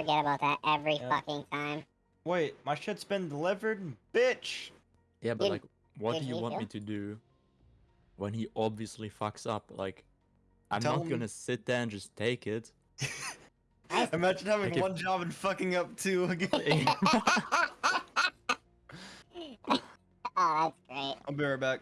forget about that every Yeah. fucking time. Wait, my shit's been delivered, bitch. Yeah, but Did- like, what do you he want me to do when he obviously fucks up? Like, I'm Tell not him- gonna sit there and just take it. Imagine having Like if- one job and fucking up two again. oh, that's great. I'll be right back.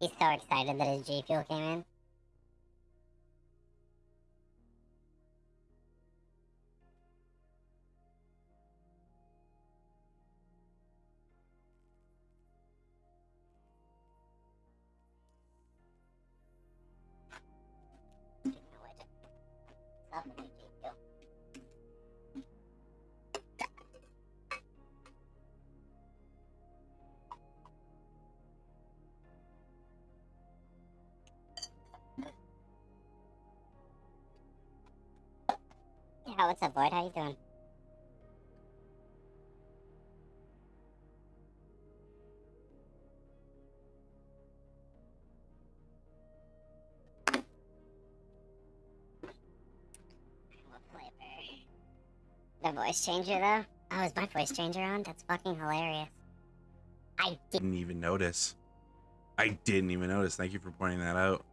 He's so excited that his G Fuel came in. What's up, Void? How you doing? The voice changer, though? Oh, is my voice changer on? That's fucking hilarious. I did. didn't even notice. I didn't even notice. Thank you for pointing that out.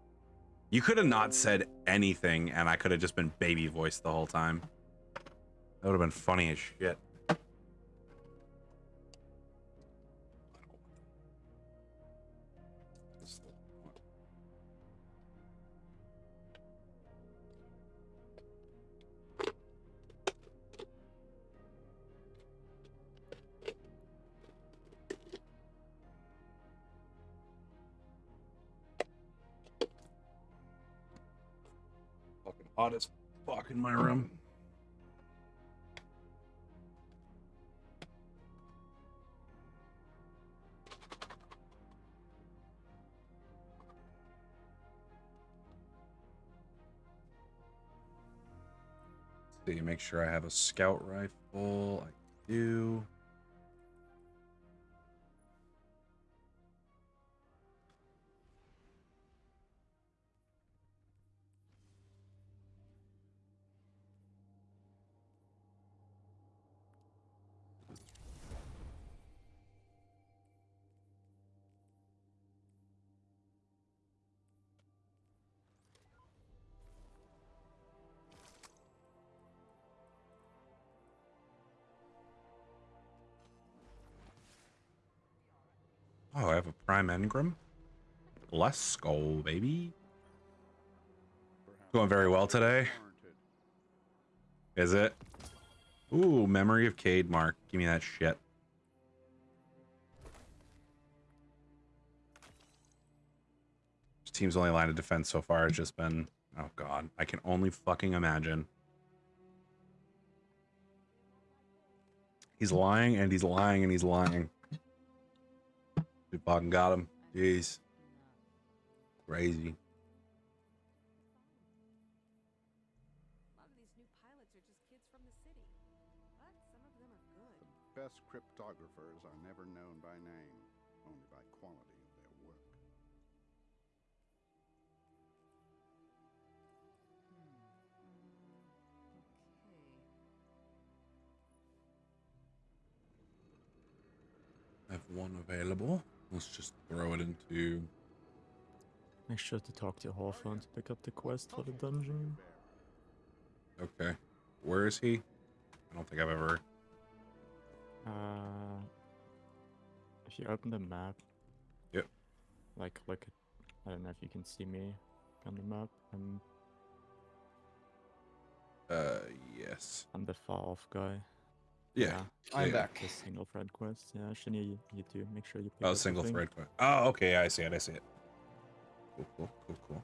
You could have not said anything, and I could have just been baby voice the whole time. That would have been funny as shit. Fucking hot as fuck in my room. Make sure I have a scout rifle. I do. Prime engram. Let's baby. Going very well today. Is it? Ooh, memory of Cade Mark. Give me that shit. This team's only line of defense so far has just been oh god. I can only fucking imagine. He's lying and he's lying and he's lying. Fucking got him. Jeez. Crazy. A lot of these new pilots are just kids from the city. But some of them are good. The best cryptographers are never known by name, only by quality of their work. Hmm, I have one available. Let's just throw it into Make sure to talk to Hawthorne to pick up the quest for the dungeon. Okay. Where is he? I don't think I've ever Uh, if you open the map. Yep. Like, look at. I don't know if you can see me on the map. I'm, uh yes. I'm the far off guy. Yeah. I'm yeah. back. The single thread quest. Yeah, Shani, you, you too. Make sure you pick Oh, single thing. thread. quest. Oh, okay. I see it. I see it. Cool, cool, cool, cool.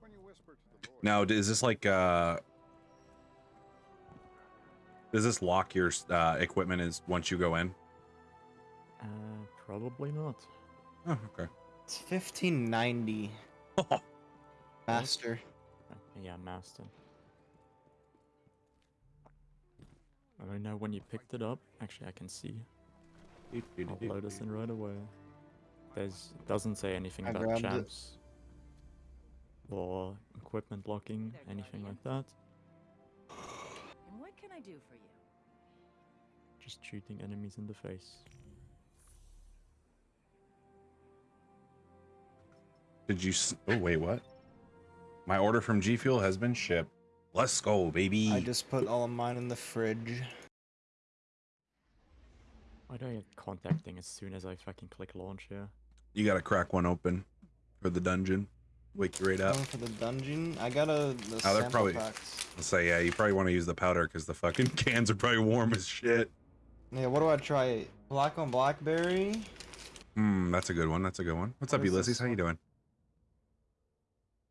When you whisper to the voice, Now, is this like uh does this lock your uh, equipment is once you go in? Uh, probably not. Oh, okay. It's 1590 master. Uh, yeah, master. I don't know when you picked it up. Actually, I can see. I'll load this in right away. There's doesn't say anything I about grabbed it. champs or equipment locking, anything like that. And what can I do for you? Just shooting enemies in the face. Did you? S- oh wait, what? My order from G Fuel has been shipped. Let's go, baby. I just put all of mine in the fridge. Why do I get contacting as soon as I fucking click launch here? You gotta crack one open for the dungeon. Wake you right up. Going for the dungeon. I got a the Oh, they're probably- packs. Let's say yeah. You probably want to use the powder because the fucking cans are probably warm as shit. Yeah, what do I try? Black on blackberry. Hmm, that's a good one. That's a good one. What's What up, is Ulysses? How you doing?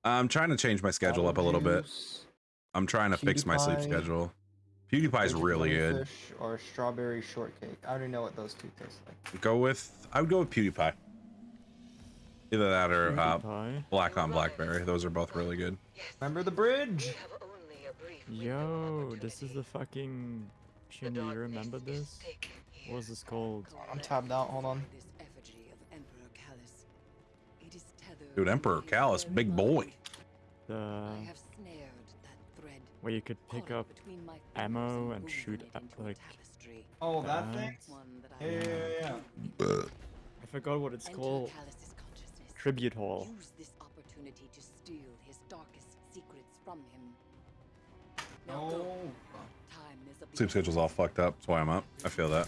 I'm trying to change my schedule up a little bit. Juice, I'm trying to fix my sleep schedule. PewDiePie's Frozen really good. Or strawberry shortcake. I already know what those two taste like. Go with I would go with PewDiePie. Either that or uh, Black on Blackberry. Those are both really good. Remember the bridge? Yo, this is the fucking. Shuni, you remember this? What was this called? I'm tabbed out. Hold on. This effigy of Emperor Calus. It is tethered Dude, Emperor his Calus, big boy. The where you could pick up ammo and shoot at, into a like. Oh, that that. thing. One that I Yeah, yeah, now yeah. I forgot what it's called. Tribute hall. Use this opportunity to steal his darkest secrets from him. No. Time is of the Sleep schedule's all fucked up. That's why I'm up. I feel that.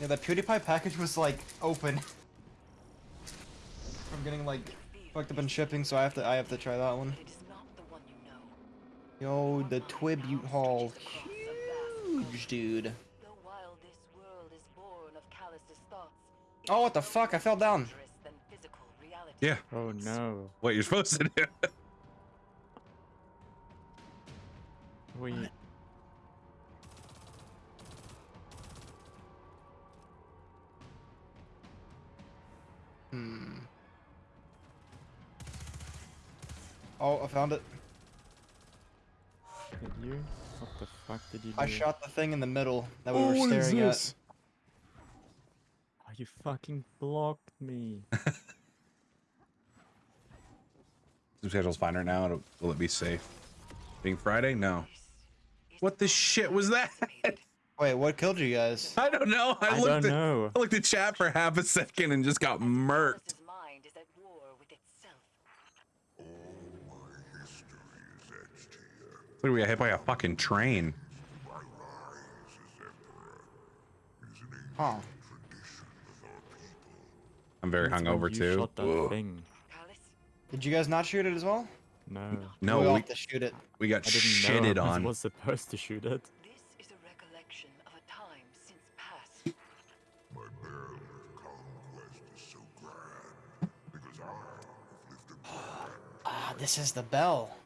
Yeah, that PewDiePie package was like open. I'm getting like fucked up in shipping, so I have to I have to try that one. It is not the one you know. Yo, the Twibute Hall, huge dude. Though while this world is born of Calus's thoughts, it Oh, what the fuck? I fell down. dangerous than physical reality. Yeah. Oh no. What you're supposed to do. We. Hmm. Oh, I found it. Did you? What the fuck did you do? I shot the thing in the middle that we Oh, were what is staring at. this? Oh, you fucking blocked me. Sleep schedule's fine right now. It'll- Will it be safe? Being Friday? No. What the shit was that? Wait, what killed you guys? I don't know. I, I looked don't at know. I looked at chat for half a second and just got murked. Look, we got hit by a fucking train. Huh. I'm very That's when hungover too. Shot that Whoa. thing. Did you guys not shoot it as well? No. No, we all we, to shoot it. we got I shitted know I on. was supposed to shoot it. this is a recollection of a time since past. My band of conquest is so grand because I have lifted my hand. Ah, this is the bell.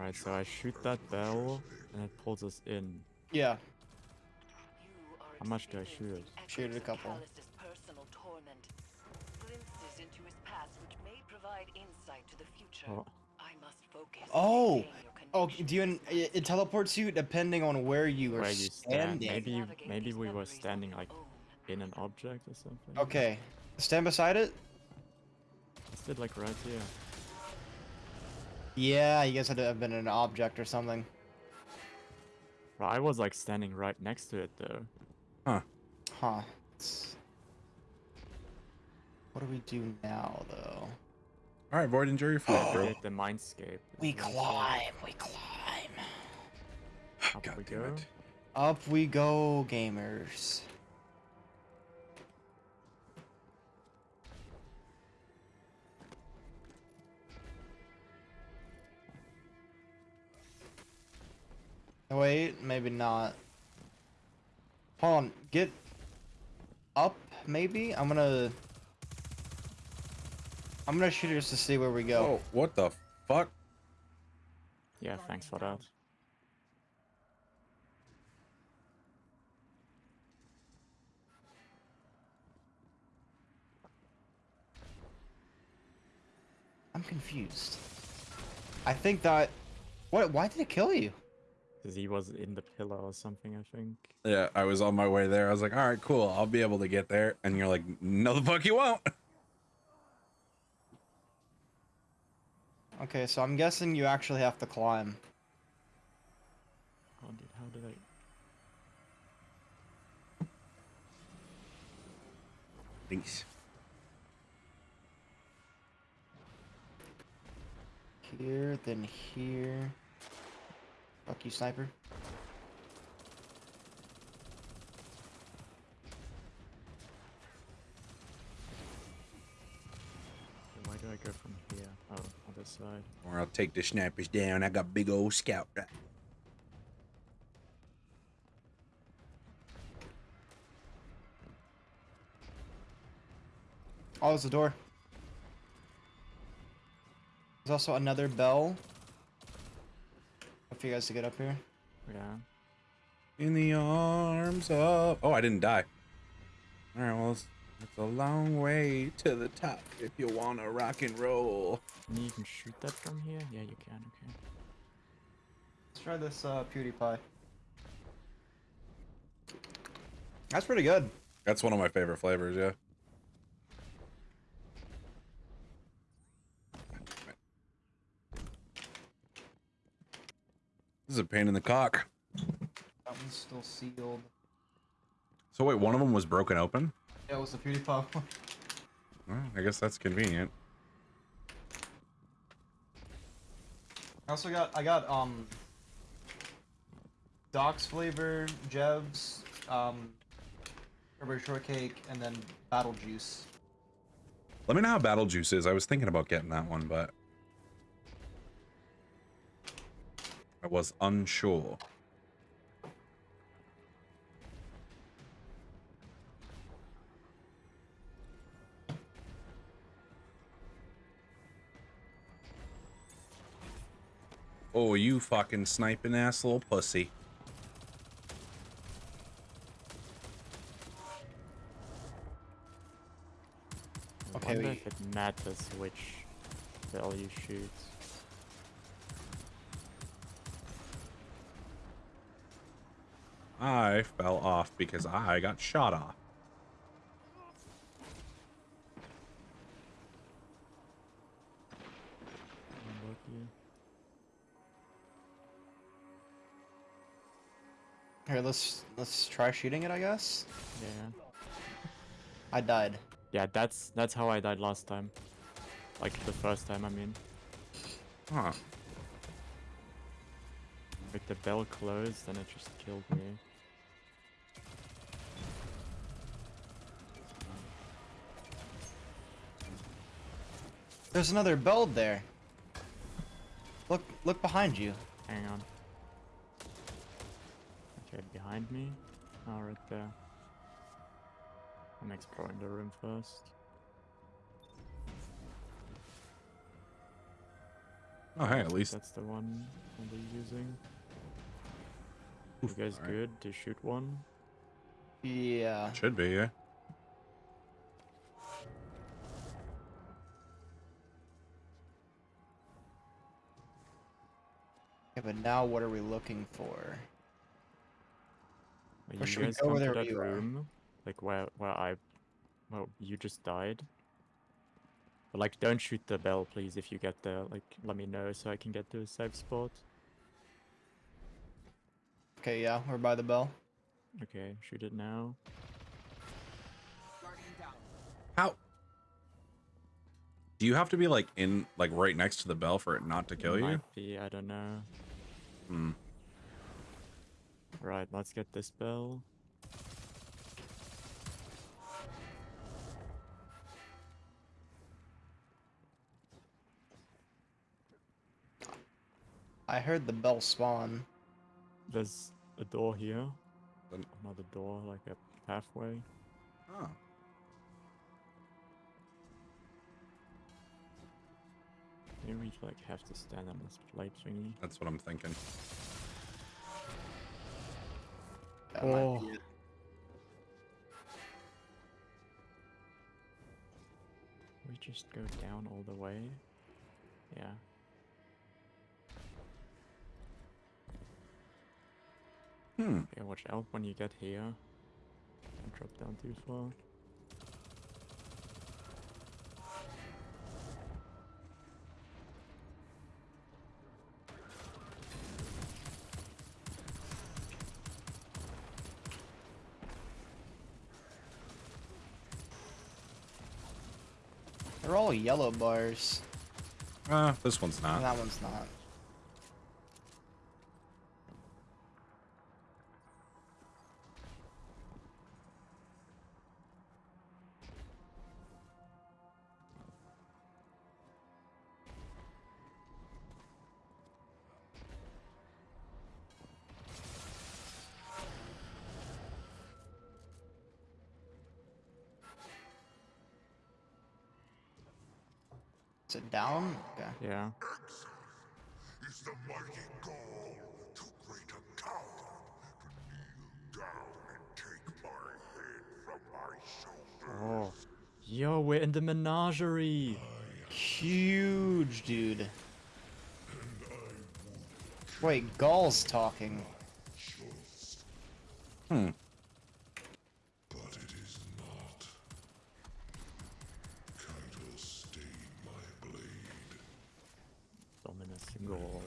Right, so I shoot that bell and it pulls us in. Yeah. You are Ah, How much do I experiencing shoot? Shoot it a couple. Personal torment. Into his past which may provide insight to the future. Oh. I must focus. Oh! Oh, do you? It, it teleports you depending on where you are Where you stand. standing. Maybe maybe we were standing like in an object or something. Okay, stand beside it. Let's do it like right here. Yeah, you guys had to have been an object or something. Well, I was like standing right next to it though. Huh. It's- What do we do now, though? All right, Void, and jury food, bro. Navigate the mindscape. We Is that what it says? climb. We climb. Up God we damn go. it. Up we go, gamers. Wait, maybe not. Hold on, get up, maybe? I'm gonna... I'm gonna shoot it just to see where we go. Oh, what the fuck? Yeah, thanks for that. I'm confused. I think that... What? Why did it kill you? Because he was in the pillar or something, I think. Yeah, I was on my way there. I was like, all right, cool. I'll be able to get there. And you're like, no, the fuck you won't. Okay, so I'm guessing you actually have to climb. Oh, dude, how did I... Thanks. Here, then here. Fuck you, sniper. Why do I go from here? Oh, this side. Or I'll take the snipers down. I got big old scout. Oh, there's a door. There's also another bell. For you guys to get up here. Yeah. In the arms of. Oh, I didn't die. All right, well, it's, it's a long way to the top if you want to rock and roll. Can you can shoot that from here? Yeah, you can, okay. Let's try this uh, PewDiePie. That's pretty good. That's one of my favorite flavors, yeah. This is a pain in the cock. That one's still sealed. So wait, one of them was broken open? Yeah, it was the PewDiePie one. Well, I guess that's convenient. I also got I got um Doc's flavor, Jev's, um Strawberry shortcake, and then battle juice. Let me know how Battle Juice is. I was thinking about getting that one, but I was unsure. Oh, you fucking sniping ass little pussy. I Okay, wonder we- if it matters which bell you I fell off because I got shot off. Unlucky. Here, let's let's try shooting it, I guess. Yeah. I died. Yeah, that's that's how I died last time. Like the first time, I mean. Huh. With the bell closed, and it just killed me. There's another bell there. Look look behind you. Hang on. Okay, behind me. Oh, right there. I'm exploring the room first. Oh, hey, at least. That's the one I'll be using. Oof, You guys alright. good to shoot one? Yeah. Should be, yeah. Okay, but now what are we looking for? Like, Or you should we guys go come over to there where that you are? room, like where where I, well, you just died. But like, don't shoot the bell, please. If you get there, like, let me know so I can get to a safe spot. Okay, yeah, we're by the bell. Okay, shoot it now. How? Do you have to be like in, like right next to the bell for it not to kill you? Might be, I don't know. Hmm. Right, let's get this bell. I heard the bell spawn. there's a door here. Another door, like a pathway. Oh. Maybe we like have to stand on this plate thingy. That's what I'm thinking. That might Oh. be it. We just go down all the way. Yeah. Hmm. Yeah, watch out when you get here. Don't drop down too far. All yellow bars. Uh, this one's and not. that one's not. Menagerie. Huge, dude. Wait, Gaul's talking. Hmm. But it is not. Kaido stayed my blade. Dominus Ghaul.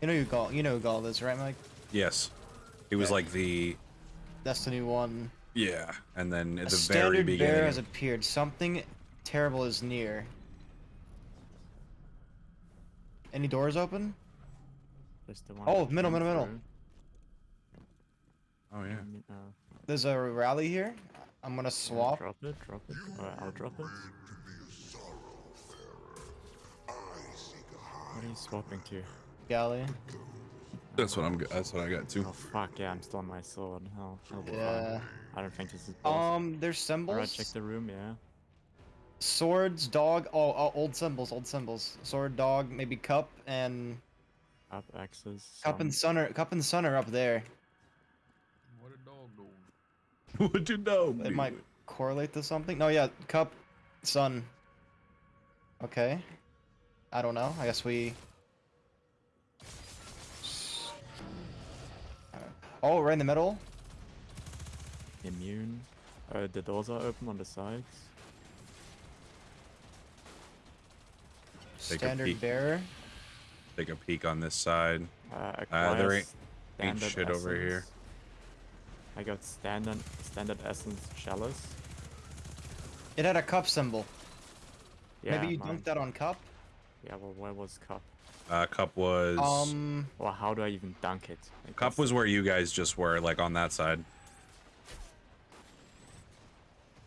You know who Ghaul. You know who Ghaul is, right, Mike? Yes. He was Okay. like the Destiny One. yeah, and then at A the very standard beginning. bear has appeared. Something terrible is near. Any doors open? That's the one. Oh, we middle, middle, middle. oh yeah. Mm, uh, There's a rally here. I'm gonna swap. Drop it, drop it. Or I'll drop it. To be a sorrowfarer. I seek a high What are you swapping to? Galley. That's what I'm. That's what I got too. Oh fuck yeah, I'm still on my sword. Hell, I'll Yeah. fine. I don't think this is boss. Um, there's symbols. Alright, check the room, yeah. Swords, dog. Oh, oh, old symbols, old symbols. Sword, dog, maybe cup and Up axes. cup and sun are cup and sun are up there. What a dog doing? what you know? It might correlate to something. No, yeah, cup, sun. Okay. I don't know. I guess we. Oh, right in the middle. Immune. Uh, the doors are open on the sides. Take Standard peek. bearer. Take a peek on this side. Uh, Uh, there ain't- ain't standard shit over here. I got standard standard essence chalice. It had a cup symbol. Yeah, Maybe you mine. dunked that on cup. Yeah, well, where was cup? Uh, cup was. Um, Well, how do I even dunk it? Like, cup that's was where you guys just were, like on that side.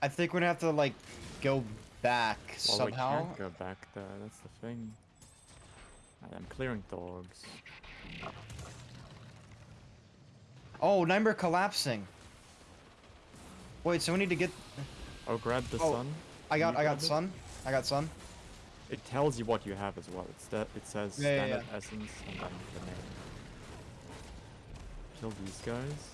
I think we're gonna have to like go back Well, somehow. we can't go back there. That's the thing. I'm clearing dogs. Oh, number collapsing. Wait, so we need to get. Oh, grab the Oh, sun. I got, I got grab it? sun. I got sun. It tells you what you have as well. It's it says Yeah, yeah, standard essence and then the name. Kill these guys.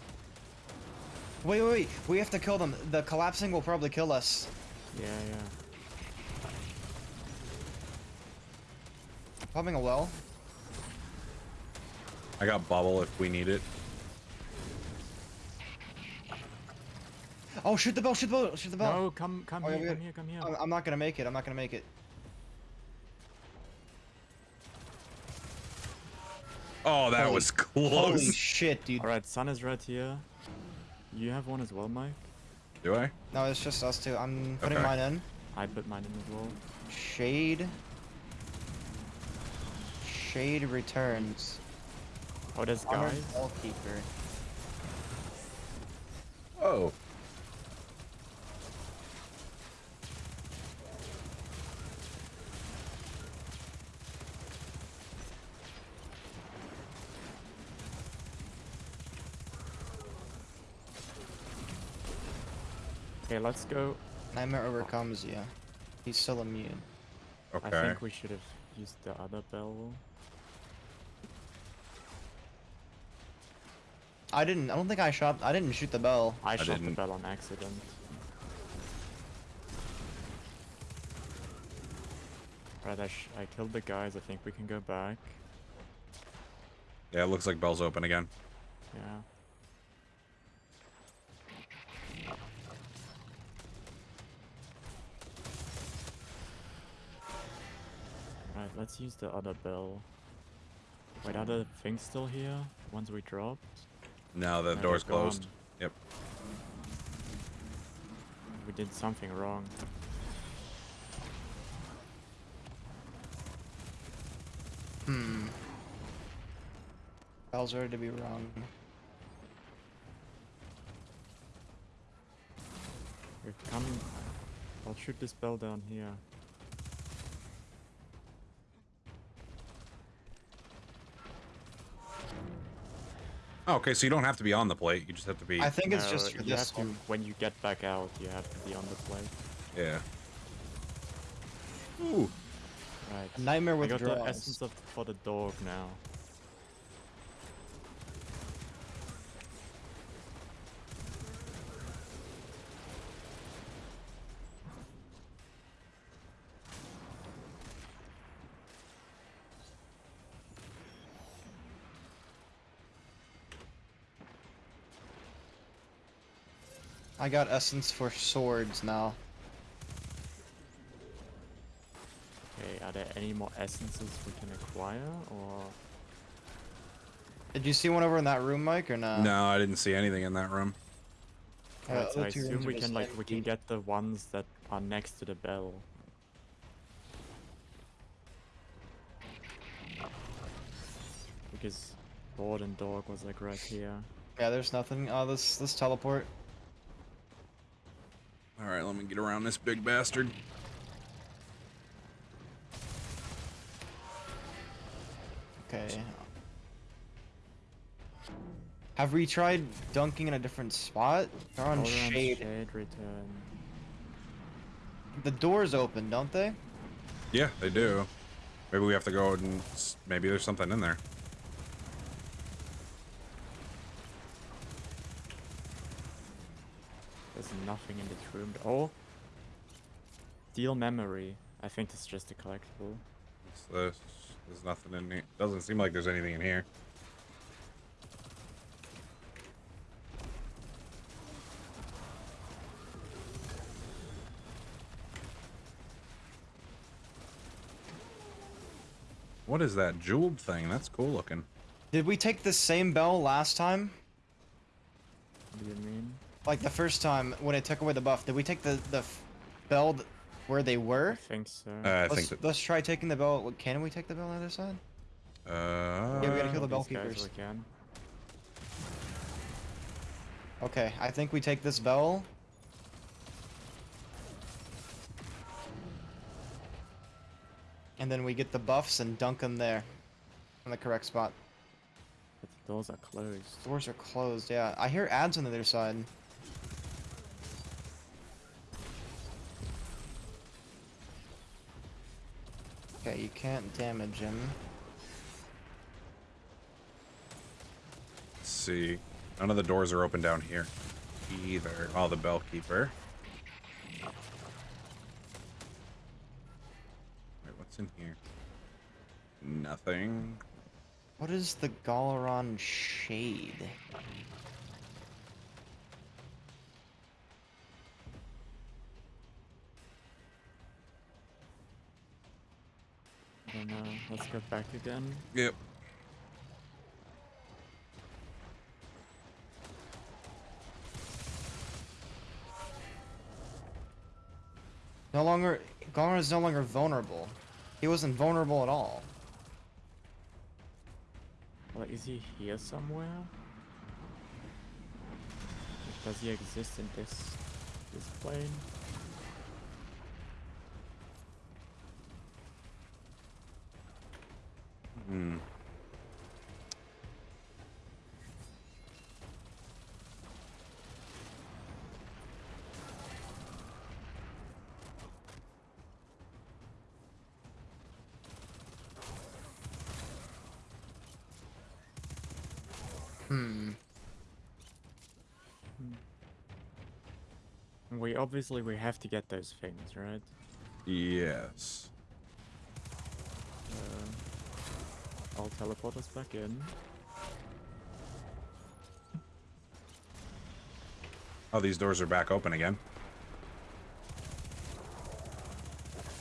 Wait, wait, wait. We have to kill them. The collapsing will probably kill us. Yeah, yeah. Popping a well. I got bubble if we need it. Oh, shoot the bell! Shoot the bell! Shoot the bell! No, come, come Oh, here, we come here, come here. I'm, I'm not gonna make it. I'm not gonna make it. Oh, that Holy- was Holy close. shit, dude! All right, sun is right here. You have one as well, Mike. Do I? No, it's just us two. I'm putting Okay. mine in. I put mine in as well. Shade. Shade returns. Oh, there's Honored guys. Bellkeeper. Oh. Okay, let's go. Nightmare overcomes you. He's still immune. Okay. I think we should have used the other bell. I didn't. I don't think I shot. I didn't shoot the bell. I, shot the didn't. bell on accident. Right, I, sh I killed the guys. I think we can go back. Yeah, it looks like Bell's open again. Yeah. Right, let's use the other bell. Wait, are the things still here? The ones we dropped? No, the No, door's closed. gone. Yep. We did something wrong. Hmm. Bell's ready to be wrong. We're coming. I'll shoot this bell down here. Oh, okay, so you don't have to be on the plate. You just have to be. I think it's just for you this have to, when you get back out, you have to be on the plate. Yeah. Ooh. Right. Nightmare I got the essence of for the dog now. I got essence for swords now. Okay, are there any more essences we can acquire, or Did you see one over in that room, Mike, or not? no, I didn't see anything in that room. Uh, so I assume we can like we can get the ones that are next to the bell. Because board and dog was like right here. Yeah, there's nothing. Oh, this this teleport. All right, let me get around this big bastard. Okay. Have we tried dunking in a different spot? They're on Hold on, shade. shade return. The doors open, don't they? Yeah, they do. Maybe we have to go and maybe there's something in there. There's nothing in this room. Oh, deal memory. I think it's just a collectible. What's this? There's nothing in here. Doesn't seem like there's anything in here. What is that jeweled thing? That's cool looking. Did we take the same bell last time? What do you mean? Like the first time when it took away the buff, did we take the the f- bell where they I were? think so. Uh, I let's, think that. let's try taking the bell. Can we take the bell on the other side? Uh, Yeah, we gotta kill the bell These guys keepers. we can. Okay, I think we take this bell. And then we get the buffs and dunk them there. On the correct spot. But the doors are closed. Doors are closed, yeah. I hear ads on the other side. Okay, you can't damage him. Let's see. None of the doors are open down here either. Oh, the bell keeper. Wait, what's in here? Nothing. What is the Gahlran Shade? I don't. Uh, let's go back again. Yep. No longer Gahlran is no longer vulnerable. He wasn't vulnerable at all. Well, is he here somewhere? Does he exist in this this plane? Hmm. Hmm. We obviously we have to get those things, right? Yes. Uh... I'll teleport us back in. Oh, these doors are back open again.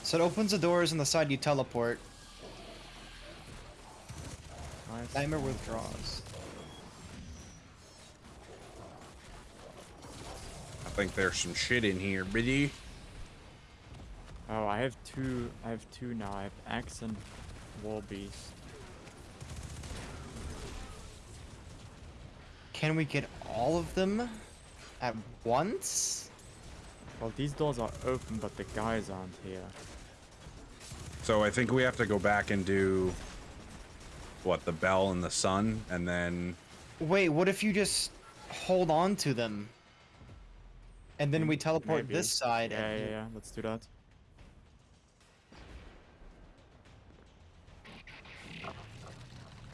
So it opens the doors on the side you teleport. Nice. Timer withdraws. I think there's some shit in here, buddy. Oh, I have two. I have two now. I have axe and wall beast. Can we get all of them at once? Well, these doors are open, but the guys aren't here. So I think we have to go back and do what the bell and the sun, and then Wait, what if you just hold on to them? And then we mm, teleport Maybe. this side. Yeah, and yeah, yeah. Let's do that.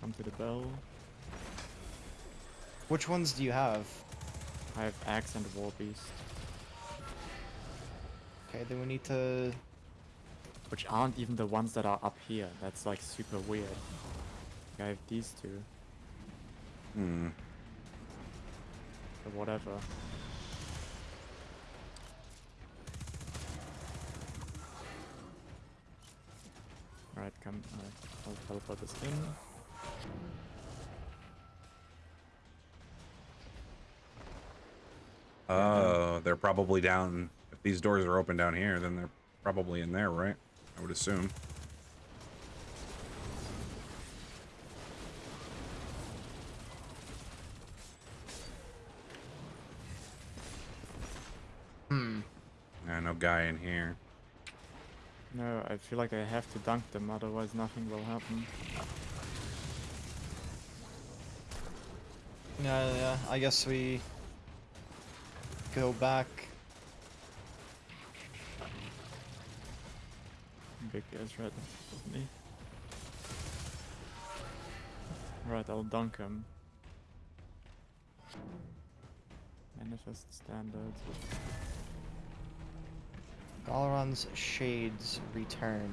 Come to the bell. Which ones do you have? I have axe and wall beast, Okay, then we need to. which aren't even the ones that are up here. That's like super weird. I have these two, hmm. but whatever. Alright, come. Alright, I'll teleport this in. Oh, they're probably down. If these doors are open down here, then they're probably in there, right? I would assume. Hmm. Yeah, no guy in here. No, I feel like I have to dunk them, otherwise nothing will happen. Yeah, yeah. I guess we go back. Big guy's right with me. Right, I'll dunk him. Manifest standards. Gahlran's shades return.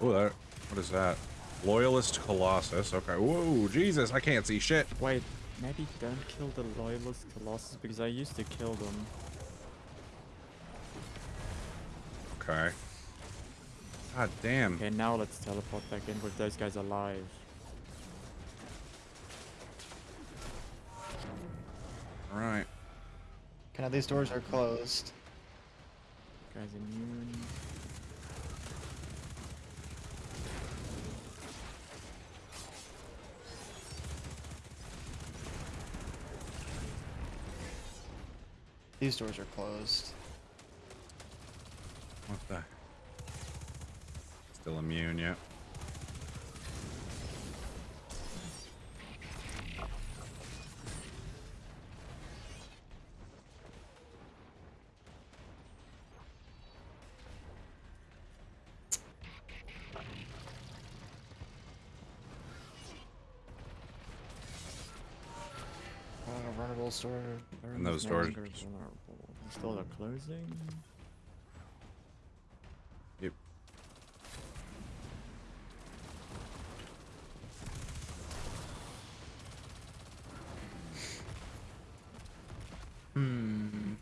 Oh, that. What is that? Loyalist Colossus. Okay. Whoa, Jesus! I can't see shit. Wait, maybe don't kill the loyalist colossus because I used to kill them. Okay. God damn. Okay, now let's teleport back in with those guys alive. All right. Okay, now these doors are closed. Guys immune. These doors are closed. What the? Still immune, yep. Uh, runnable store. And those doors- vulnerable. Are closing. Yep. Hmm.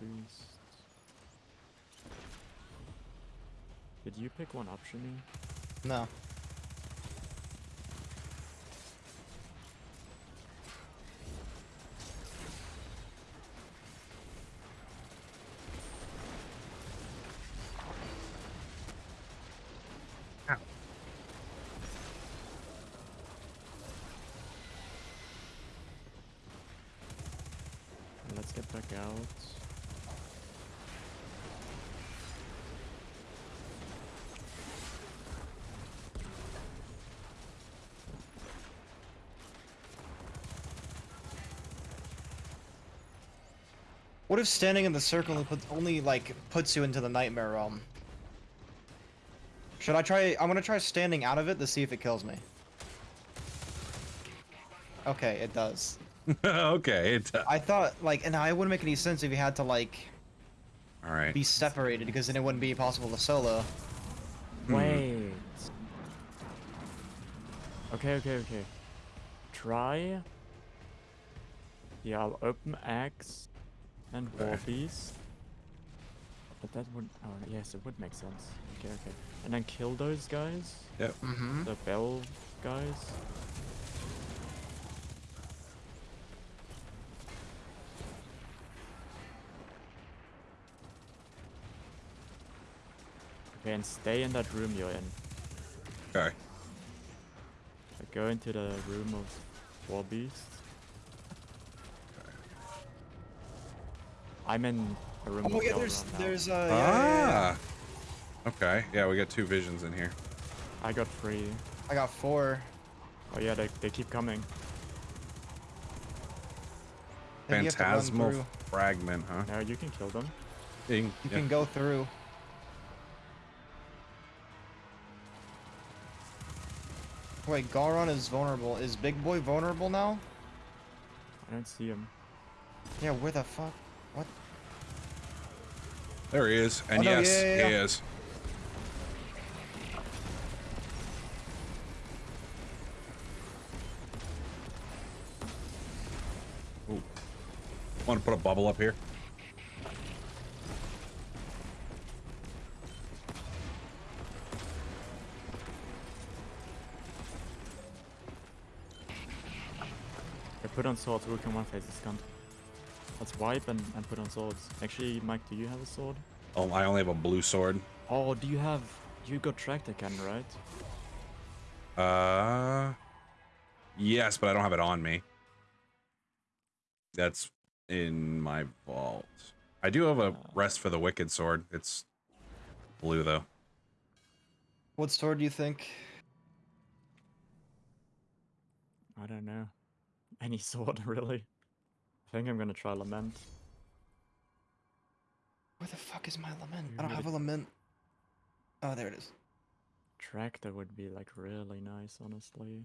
Beast. Did you pick one option? No. Let's get back out. What if standing in the circle only like puts you into the nightmare realm? Should I try? I'm gonna try standing out of it to see if it kills me. Okay, it does. okay. It, does. I thought like, and it wouldn't make any sense if you had to like all right. be separated because then it wouldn't be possible to solo. Hmm. Wait. Okay, okay, okay. Try. Yeah, I'll open X and Okay. Warbeast. But that would. Oh, yes, it would make sense. Okay, okay. And then kill those guys. Yep. Mm-hmm. The bell guys. Okay, and stay in that room you're in. Okay. So go into the room of War Beast. I'm in a room Oh yeah, there's there's uh yeah, yeah, yeah, yeah. ah. Okay. Yeah, we got two visions in here. I got three. I got four. Oh yeah, they, they keep coming. I think you have to run Phantasmal fragment, huh? Now you can kill them. You can- You yeah. can go through. Wait, Gahlran is vulnerable. Is Big Boy vulnerable now? I don't see him. Yeah, where the fuck? What? There he is. And Oh, no, yes, yeah, yeah, he yeah. is. Ooh. Want to put a bubble up here? I put on swords, who can one face this cunt? Let's wipe and, and put on swords. Actually, Mike, do you have a sword? Oh, I only have a blue sword. Oh, do you have... You got tractor cannon, right? Uh, yes, but I don't have it on me. That's in my vault. I do have a rest for the wicked sword. It's blue though. What sword do you think? I don't know. Any sword, really. I think I'm gonna try Lament. Where the fuck is my lament? You I don't have a lament. Oh, there it is. Tractor would be like really nice, honestly.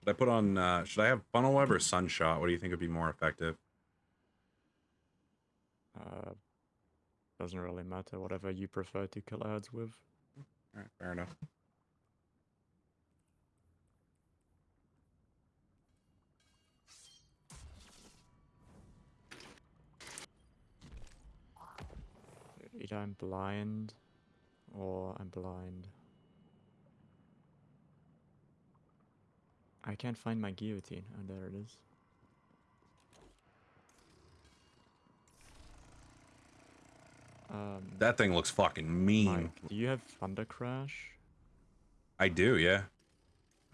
Should I put on? Uh, should I have funnel web or sunshot? What do you think would be more effective? Uh, doesn't really matter, whatever you prefer to kill ads with. All right, fair enough. Either I'm blind or I'm blind. I can't find my guillotine. Oh, there it is. Um, That thing looks fucking mean. Mike, do you have Thunder Crash? I do, yeah.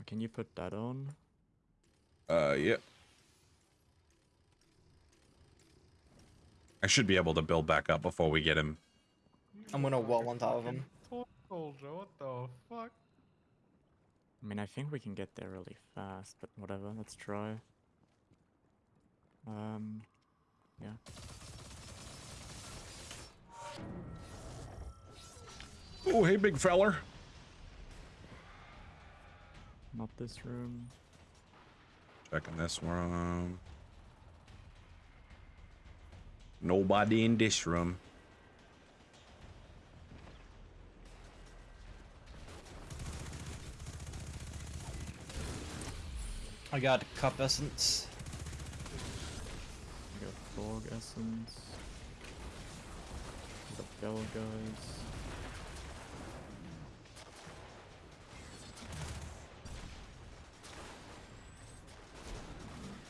Can you put that on? Uh, yeah. I should be able to build back up before we get him. I'm gonna wall on top of him. Soldier, what the fuck? I mean, I think we can get there really fast, but whatever, let's try. Um, yeah. Oh, hey, big feller. Not this room. Checking this room. Nobody in this room. I got cup essence. I got Fog Essence. We got Bell Guys.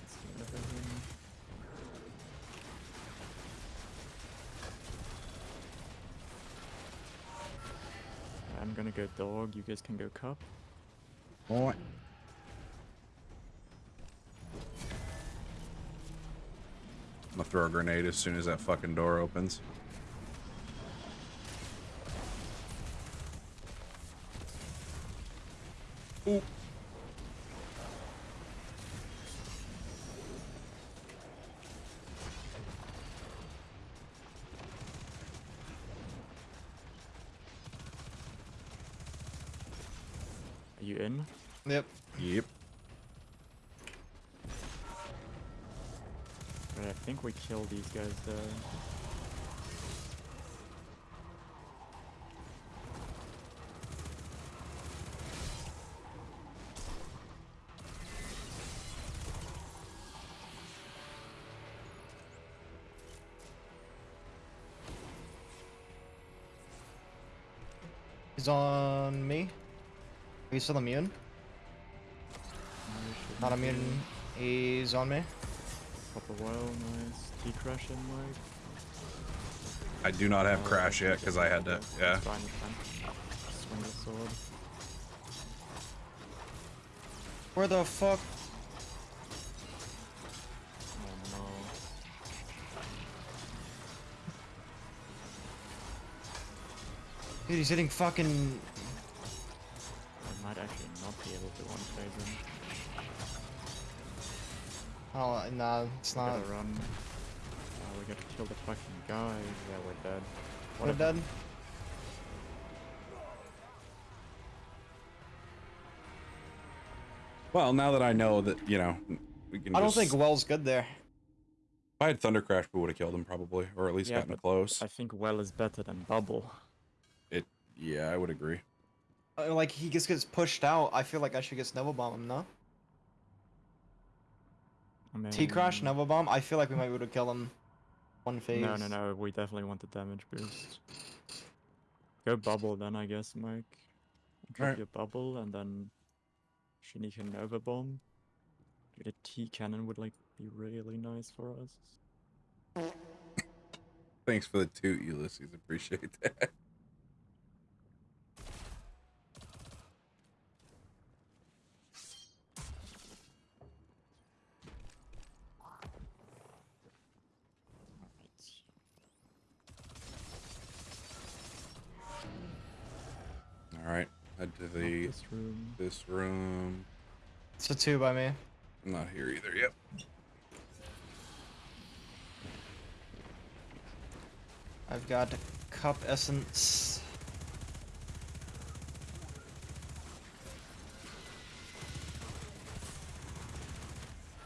Let's see everything. I'm gonna go dog, you guys can go cup. Boy. Gonna throw a grenade as soon as that fucking door opens. Ooh. you in? Yep. Yep. But I think we kill these guys though. He's on me. Are you still immune? No, Not immune. He's on me. Pop nice. T crash in like. I do not have Oh, crash yet because I had to. Yeah. It's fine, it's fine. Swing the sword. Where the fuck? Oh no. Dude, he's hitting fucking. Oh, nah, it's We not. gotta run. Oh, we gotta kill the fucking guy. Yeah, we're dead. We're dead. Well, now that I know that you know, we can. I don't just- think Well's good there. If I had Thunder Crash, we would have killed him probably, or at least Yeah, gotten but close. I think well is better than bubble. It. Yeah, I would agree. Uh, Like he just gets pushed out. I feel like I should get Snowball Bomb him, no? I mean, T Crash, Nova Bomb. I feel like we might be able to kill him. One phase. No, no, no. We definitely want the damage boost. Go bubble then, I guess, Mike. Drop Alright. your bubble and then Shinny can Nova Bomb. Dude, a T cannon would like be really nice for us. Thanks for the toot, Ulysses. Appreciate that. This room. It's a two by me. I'm not here either. Yep. I've got Cup Essence.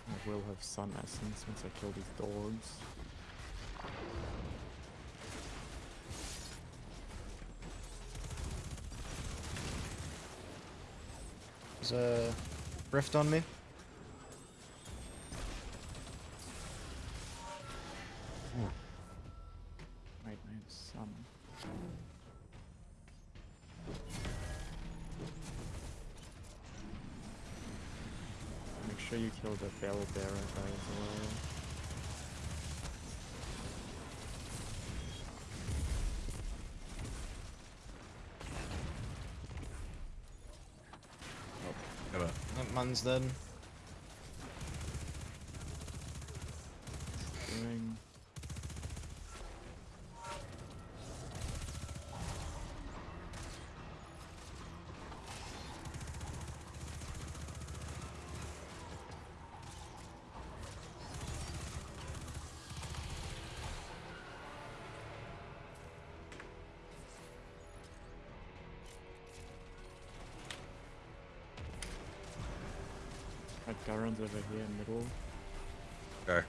I will have Sun Essence once I kill these dogs. There's a rift on me. That over here, in middle. okay.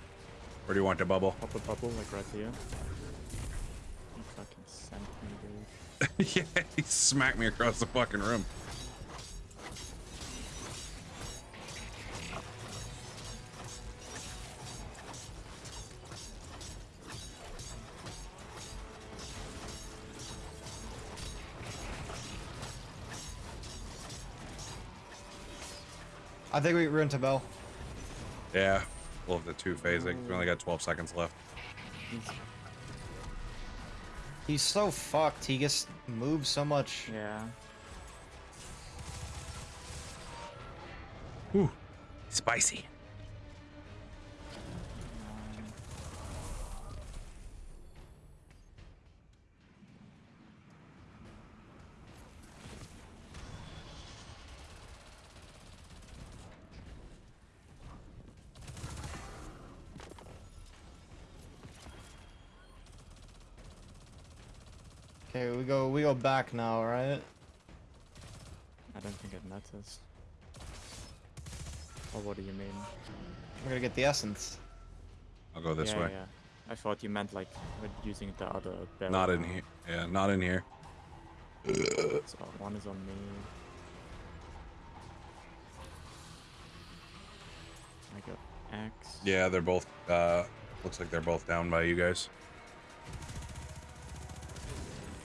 Where do you want the bubble? Pop a bubble, like right here. You fucking sent me, dude. yeah, he smacked me across the fucking room. I think we ruined to Bell. Yeah. We'll have the two phasing. We only got 12 seconds left. He's, He's so fucked. He just moves so much. yeah. Whew. Spicy. Um, Okay, we go back now, right? I don't think it matters. Or what do you mean? We're gonna get the essence. I'll go this yeah, way. Yeah. I thought you meant like with using the other bell. Not in here. Yeah, not in here. So one is on me. I got X. Yeah, they're both. Uh, looks like they're both down by you guys.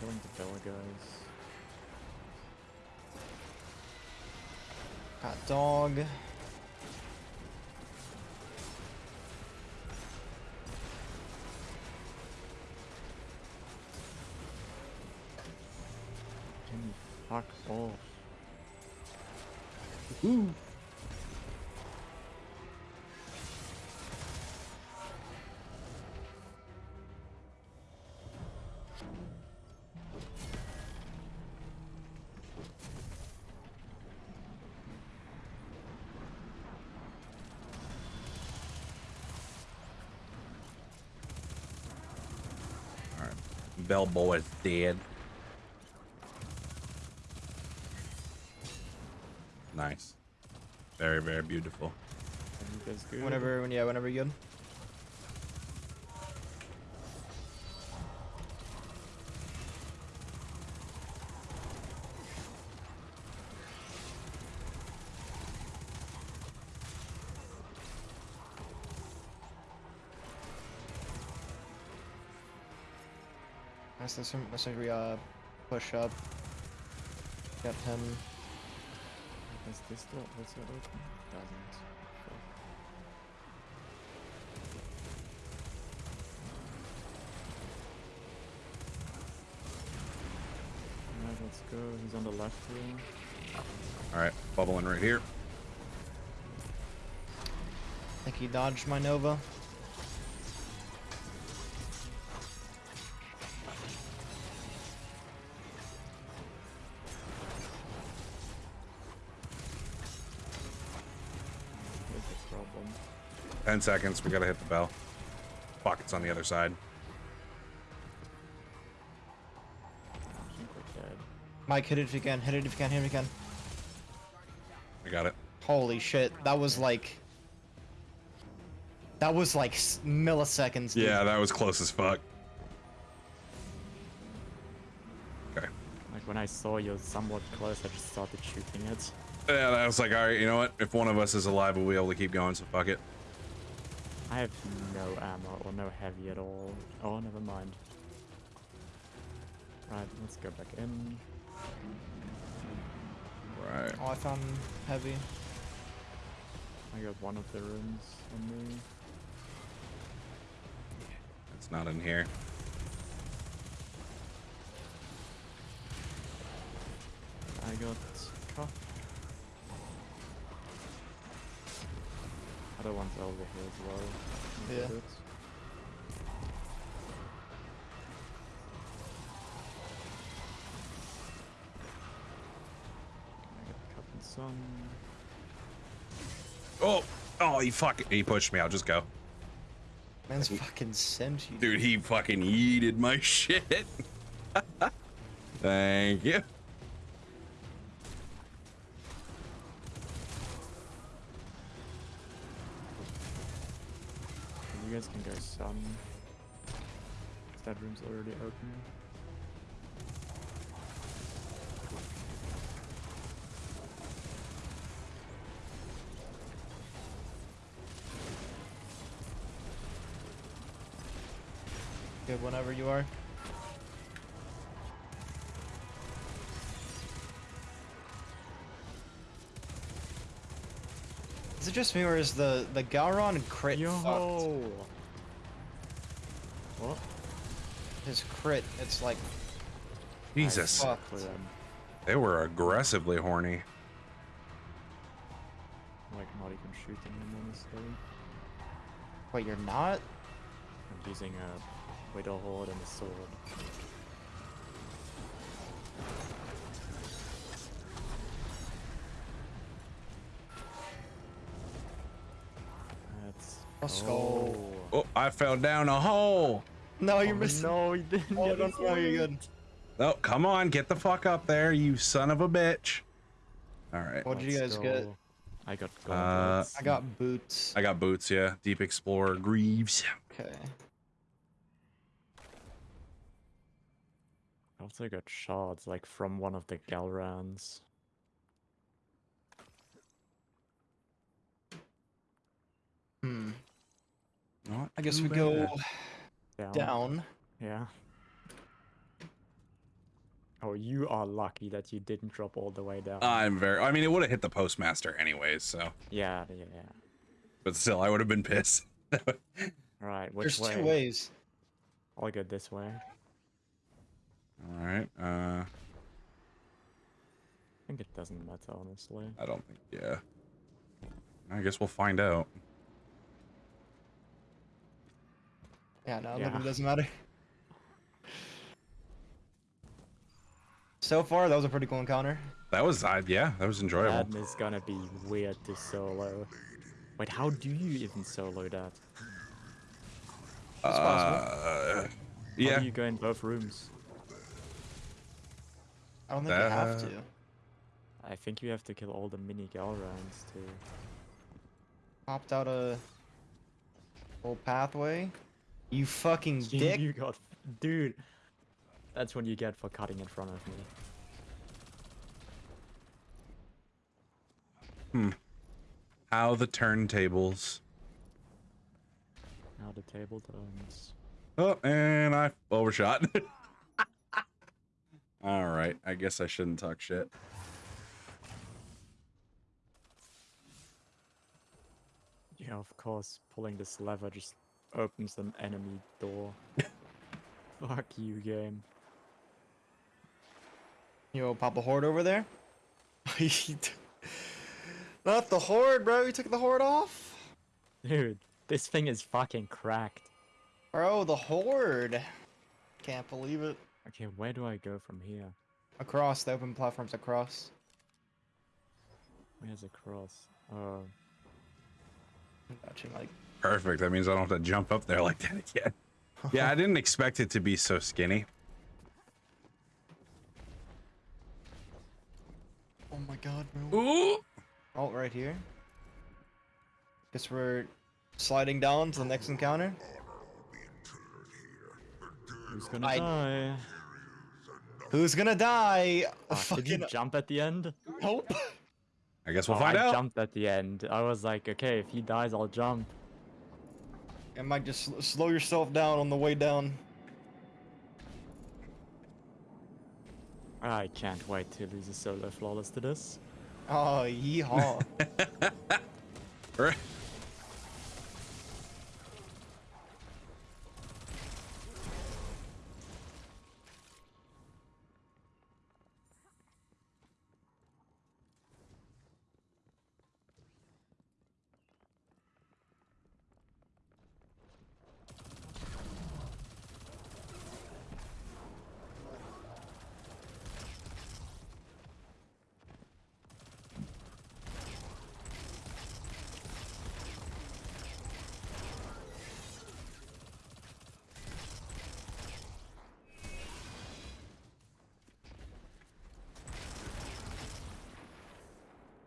Killing the Bella guys. Got dog. Fuck off? All right, Bell boy is dead. Nice. Very, very beautiful. Are you guys good? Whenever, when yeah, whenever you're good. Nice, let's, let's we uh, push up. Get him. Is this door? Does it open? Doesn't. Alright, let's go. He's on the left here. All right, bubbling right here. I think he dodged my Nova. 10 seconds. We gotta hit the bell. Pockets on the other side. Mike, hit it again. Hit it again. Hit it again. I got it. Holy shit. That was like... That was like milliseconds. Dude. Yeah, that was close as fuck. Okay. Like when I saw you somewhat close, I just started shooting it. Yeah, I was like, all right, you know what? If one of us is alive, we'll be able to keep going, so fuck it heavy at all. Oh, never mind. Right, let's go back in. Right. Oh, I found heavy. I got one of the rooms on me. It's not in here. I got cuff. Other one's over here as well. Look Yeah. Got sun. Oh, oh, he fucking he pushed me. I'll just go. Man's fucking sent you. Dude, he fucking yeeted my shit. Thank you. You guys can go some. That room's already open. Good whenever you are. Is it just me or is the the Gahlran crit fucked? Yo! What? His crit, it's like Jesus, fucked. For them. they were aggressively horny. Like not even shooting him honestly. Wait, you're not? I'm using a Witherhoard and a sword. Let's Let's go. Oh, I fell down a hole. No, you're Oh, missing. No, he didn't. Oh, get no, no, you're sword. good. Oh, come on, get the fuck up there, you son of a bitch. All right. What did you let's guys get? I got Uh, gauntlets. I got boots. I got boots. Yeah, Deep Explorer, Greaves. Okay. Also got shards, like from one of the Gahlrans. Hmm. Not I guess we go Down. down. Yeah. Oh, you are lucky that you didn't drop all the way down. I'm very. I mean, it would have hit the postmaster anyways. So, yeah, yeah, yeah. but still, I would have been pissed. Right, which There's way? two ways. I'll go this way. All right. Uh, I think it doesn't matter, honestly. I don't think. Yeah. I guess we'll find out. Yeah, no, Yeah. it doesn't matter. So far, that was a pretty cool encounter. That was. Uh, yeah, that was enjoyable. That is gonna be weird to solo. Wait, how do you even solo that? It's possible. Uh, How yeah. do you go in both rooms? I don't think you have Uh, to. I think you have to kill all the mini Gahlrans too. Popped out a whole pathway. You fucking You- dick. You got... Dude! That's what you get for cutting in front of me. Hmm. How the turntables. How the table turns. Oh, and I overshot. All right. I guess I shouldn't talk shit. Yeah, of course, pulling this lever just opens an enemy door. Fuck you, game. You know, pop a hoard over there. Not the hoard, bro. You took the hoard off. Dude, this thing is fucking cracked. Bro, the hoard. Can't believe it. Okay, where do I go from here? Across the open platforms across. Where's across? Oh, Watching like Perfect. That means I don't have to jump up there like that again. Yeah, I didn't expect it to be so skinny. Oh my god, bro. Ooh. Oh, right here. Guess we're sliding down to the next encounter. who's gonna I- die? Who's gonna die? Fuck, did you jump at the end? nope. I guess we'll Oh, find I out. jumped at the end. I was like, okay, if he dies, I'll jump. It might just sl- slow yourself down on the way down. I can't wait to lose a solo flawless to this. Oh, yeehaw. Right.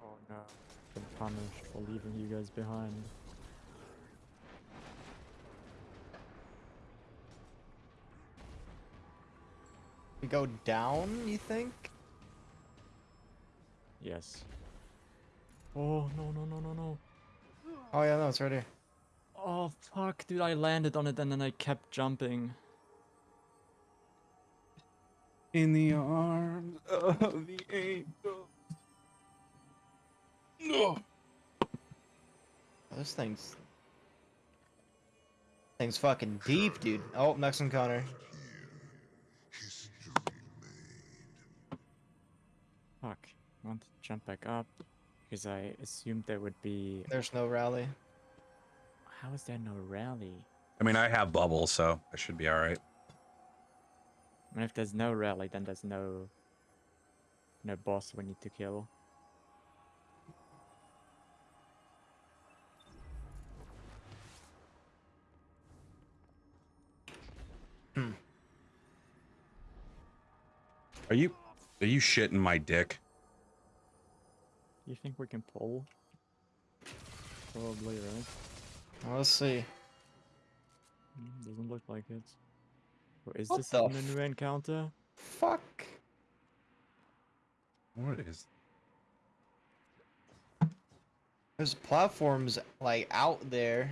Oh no. Been punished for leaving you guys behind. we go down, you think? Yes. Oh no no no no no. Oh yeah, no, it's right here. Oh fuck, dude! I landed on it and then I kept jumping. In the arms of the angel. No. Oh, this thing's thing's fucking deep, dude. Oh, next encounter. Fuck. I want to jump back up because I assumed there would be. There's no rally. How is there no rally? I mean, I have bubbles, so I should be all right. And if there's no rally, then there's no no boss we need to kill. Hmm. Are you? Are you shitting my dick? You think we can pull? Probably, right? Well, let's see. Mm, Doesn't look like it. Or is What this the a new encounter? Fuck. What is? There's platforms like out there.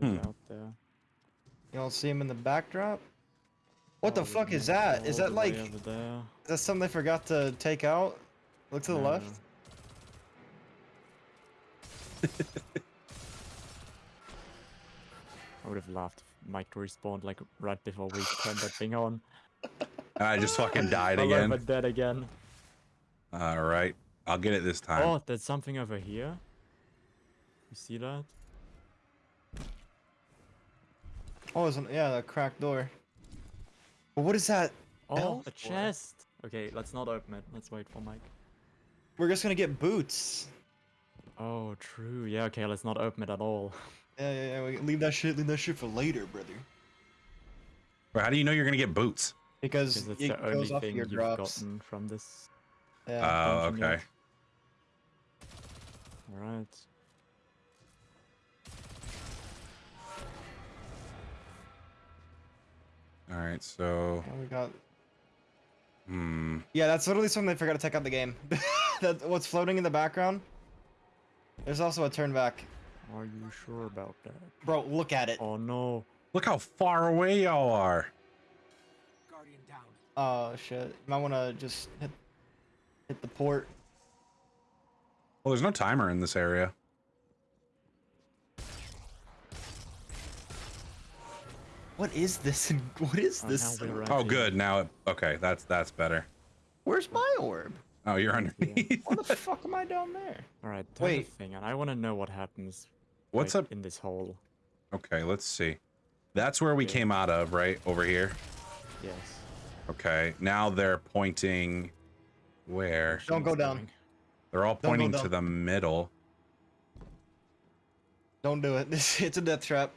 Hmm. out there. You don't see them in the backdrop. What the Oh, fuck is that? Is that like over there? is that something they forgot to take out? Look to the No. left. I would have laughed if Mike respawned like right before we turned that thing on. I just fucking died Hello, again. but dead again. All right, I'll get it this time. Oh, there's something over here. You see that? Oh, it's an, yeah, the cracked door. But what is that? Oh, Bell a chest. Okay, let's not open it. Let's wait for Mike. We're just gonna get boots. Oh, true. Yeah, okay, let's not open it at all. Yeah, yeah, yeah. We leave that shit. Leave that shit for later, brother. But how do you know you're gonna get boots? Because Because it's it the goes only off thing your you've drops. gotten from this. Yeah. Oh, okay. yet. Alright. All right, so Oh, we got. hmm. Yeah, that's literally something they forgot to take out the game. that what's floating in the background. There's also a turn back. Are you sure about that? Bro, look at it. Oh no. Look how far away y'all are. Guardian down. Oh shit. You might want to just hit hit the port. Well, there's no timer in this area. What is this? What is Oh, this? now we're and- right Oh, good. Now, it, okay, that's that's better. Where's my orb? Oh, you're underneath. What the fuck am I down there? Alright, turn Wait. the thing on. I wanna know what happens What's like, up? in this hole. Okay, let's see. That's where we Yeah. came out of, right over here. Yes. Okay, now they're pointing where? Don't go down. They're all pointing to the middle. Don't do it. This it's a death trap.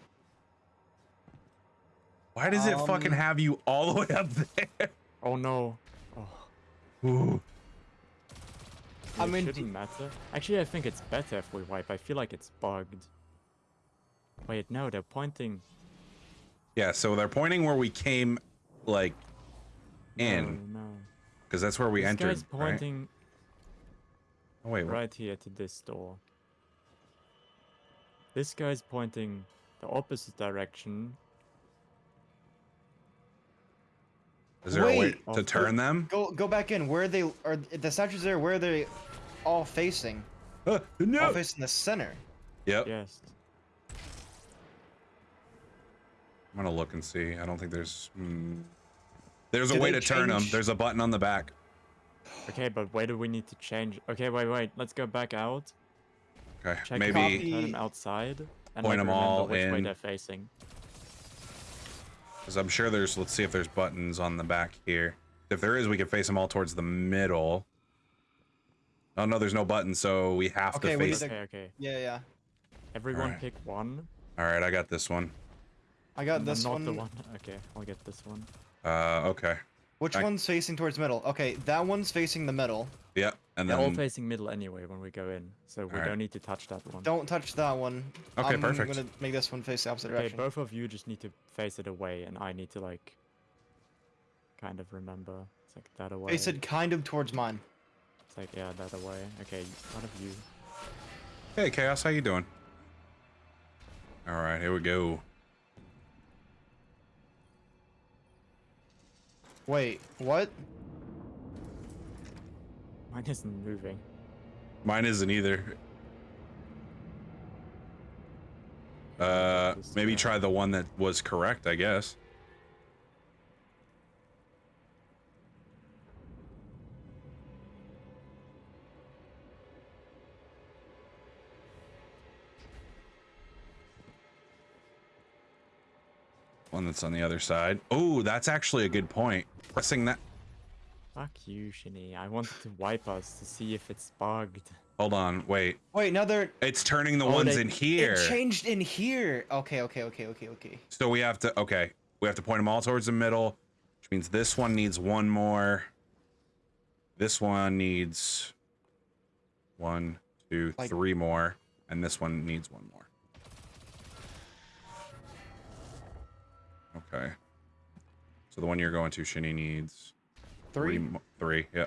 Why does it fucking Um, have you all the way up there? Oh no. Oh. Ooh. I mean, d- shouldn't matter. Actually, I think it's better if we wipe. I feel like it's bugged. Wait, no, they're pointing. Yeah, so they're pointing where we came, like, No, in, No. because that's where we this entered. guy's right? Oh wait, what? right here to this door. This guy's pointing the opposite direction. Is there a way Wait. to Oh, turn them? Go go back in. Where are they? Are the statues there? Where are they? All facing. Uh, All no. facing the center. Yep. Yes. I'm gonna look and see. I don't think there's. Hmm. There's a Do way they to turn them. There's a button on the back. Okay, but where do we need to change? Okay, wait, wait. Let's go back out. Okay, Check maybe. Maybe... Copy. turn them outside. And Point like, 'em remember all which way they're facing. Because I'm sure there's. Let's see if there's buttons on the back here. If there is, we can face them all towards the middle. Oh no, there's no button, so we have Okay, to face. need to- Okay, okay. Yeah, yeah. Everyone Alright. pick one. All right, I got this one. I got this not one. the one. Okay, I'll get this one. Uh, okay. Which I- one's facing towards middle? Okay, that one's facing the middle. Yep. And They're all facing middle anyway when we go in, so we Alright. don't need to touch that one. Don't touch that one. Okay, perfect. I'm gonna make this one face the opposite Okay, direction. both of you just need to face it away, and I need to like kind of remember. It's like that away. Face it kind of towards mine. It's like yeah, that way. Okay, one of you. Hey, Chaos, how you doing? All right, here we go. Wait, what? Mine isn't moving. Mine isn't either. Uh, maybe try the one that was correct, I guess. One that's on the other side. Oh, that's actually a good point. Pressing that. Fuck you, Shinny. I wanted to wipe us to see if it's bugged. Hold on, wait. Wait, now they're. It's turning the Oh, ones they- in here. It changed in here. Okay, okay, okay, okay, okay. So we have to, okay, we have to point them all towards the middle, which means this one needs one more. This one needs one, two, Like- three more, and this one needs one more. Okay. So the one you're going to, Shinny needs Three. mo- three. Yeah.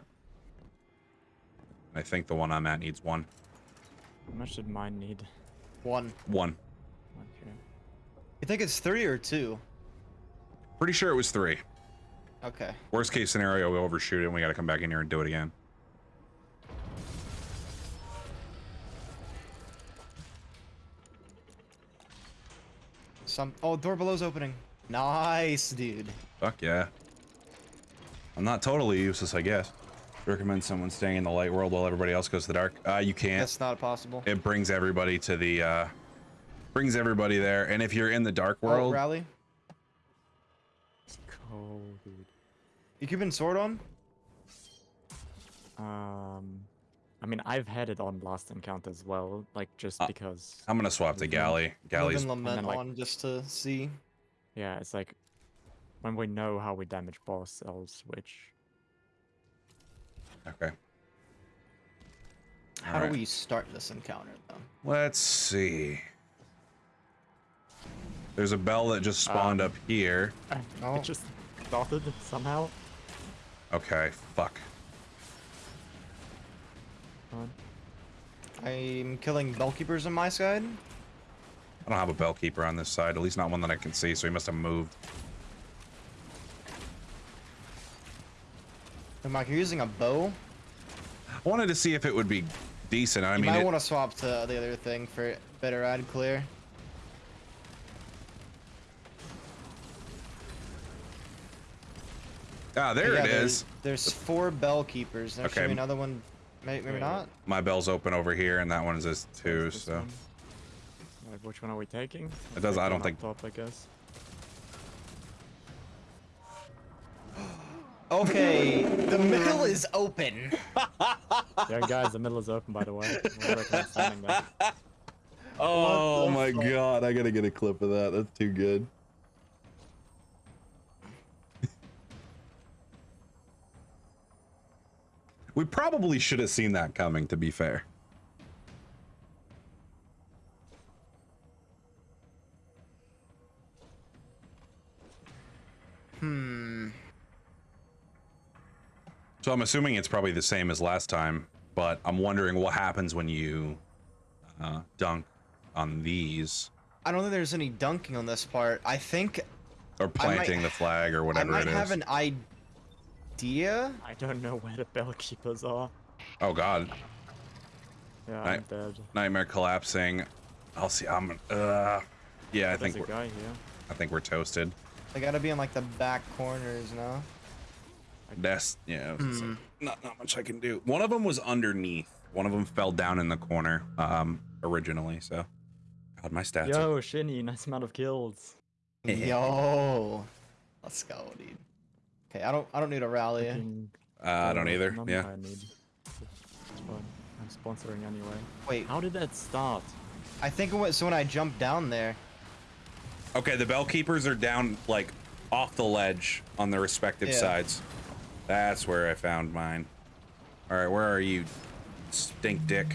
I think the one I'm at needs one. How much did mine need? One. One. Okay. You think it's three or two? Pretty sure it was three. Okay. Worst case scenario, we overshoot it and we got to come back in here and do it again. Some. Oh, door below's opening. Nice, dude. Fuck yeah. I'm not totally useless, I guess. Recommend someone staying in the light world while everybody else goes to the dark. Uh, you can't. That's not possible. It brings everybody to the, uh, brings everybody there. And if you're in the dark Oh, world, rally. It's cold, dude. You keeping sword on? Um, I mean, I've had it on last encounter as well, like just Uh, because. I'm gonna swap to galley. Galley's Living lament then, like- on just to see. Yeah, it's like when we know how we damage boss, I'll switch. okay. How Alright. do we start this encounter, though? Let's see. There's a bell that just spawned Um, up here. Oh. It just started somehow. Okay, fuck. I'm killing bellkeepers on my side. I don't have a bell keeper on this side, at least not one that I can see, so he must have moved. Hey, Mike, you're using a bow. I wanted to see if it would be decent. I you mean, might it- want to swap to the other thing for better ad clear. ah, there Yeah, it there's- There's four bell keepers. There should Okay. be another one. Maybe, maybe not. My bell's open over here, and that one is too. So one. Right, which one are we taking? It does- I don't think- up Top, I guess. Okay, the middle is open. yeah, guys, the middle is open, by the way. We'll recommend standing there. Oh my fuck? god, I gotta get a clip of that. That's too good. we probably should have seen that coming, to be fair. Hmm. So I'm assuming it's probably the same as last time, but I'm wondering what happens when you uh, dunk on these I don't think there's any dunking on this part. I think or planting the flag or whatever it is. I might have an idea. I don't know where the bell keepers are. Oh god, Yeah, Right. I'm dead. nightmare collapsing. I'll see. I'm. Uh, yeah, I There's think a we're, guy here. I think we're toasted. They gotta be in like the back corners now. That's yeah. it's just like, not not much I can do. One of them was underneath. One of them fell down in the corner. Um, originally. So, God, my stats. are- Yo, Shinny, nice amount of kills. Yo, let's go, dude. Okay, I don't I don't need a rally. Fucking, Uh, I don't either. Yeah. I need. I'm sponsoring anyway. Wait, How did that start? I think it was when I jumped down there. Okay, the bell keepers are down like off the ledge on their respective Yeah. sides. That's where I found mine. All right, where are you, stink dick?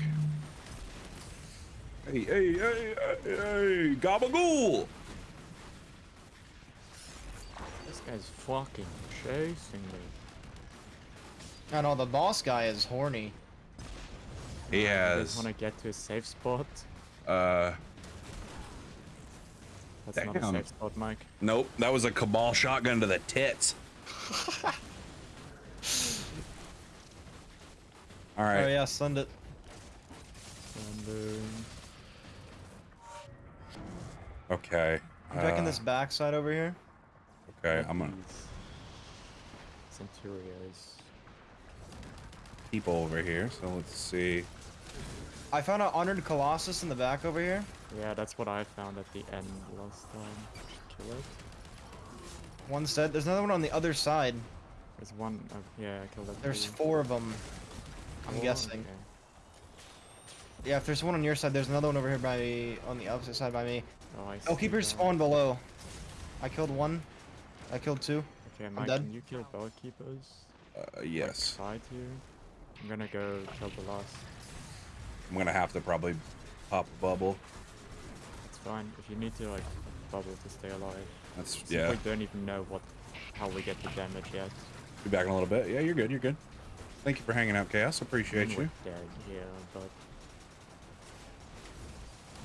Hey, hey, hey, hey, hey, gabagool! This guy's fucking chasing me. I know the boss guy is horny. He You has, want to get to a safe spot? uh, That's not a safe spot, Mike. nope, that was a cabal shotgun to the tits. All Oh yeah, send it. And, okay. I'm checking uh, this backside over here. Okay, I'm gonna Centurios. people over here. So let's see. I found an honored colossus in the back over here. Yeah, that's what I found at the end last time. Should kill it. One's dead. There's another one on the other side. There's one. Uh, yeah, I killed that. There's too. four of them. I'm Four? guessing. Okay. Yeah, if there's one on your side, there's another one over here by me, on the opposite side by me. Oh, I Oh, keepers that. spawn below. I killed one. I killed two. Okay, Mike, dead. can you kill bell keepers? Uh, Like, yes. side here. I'm gonna go kill the last. I'm gonna have to probably pop a bubble. It's fine. If you need to like bubble to stay alive. That's Since yeah. We don't even know what how we get the damage yet. Be back in a little bit. Yeah, you're good. You're good. Thank you for hanging out, Chaos. Appreciate you. dead here, but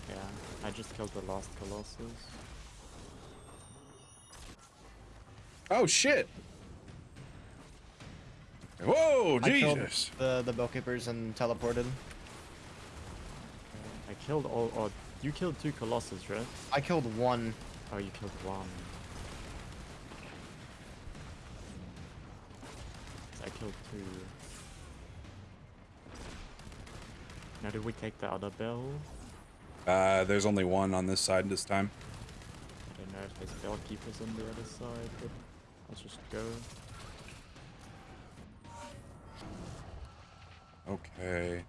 yeah, I just killed the last colossus. Oh shit! Whoa, I killed Jesus! the the bell keepers and teleported. I killed all. Oh, you killed two colossus, right? I killed one. Oh, you killed one. I killed two. Now, did we take the other bell? Uh, there's only one on this side this time. I don't know if there's bell keepers on the other side, but let's just go. Okay.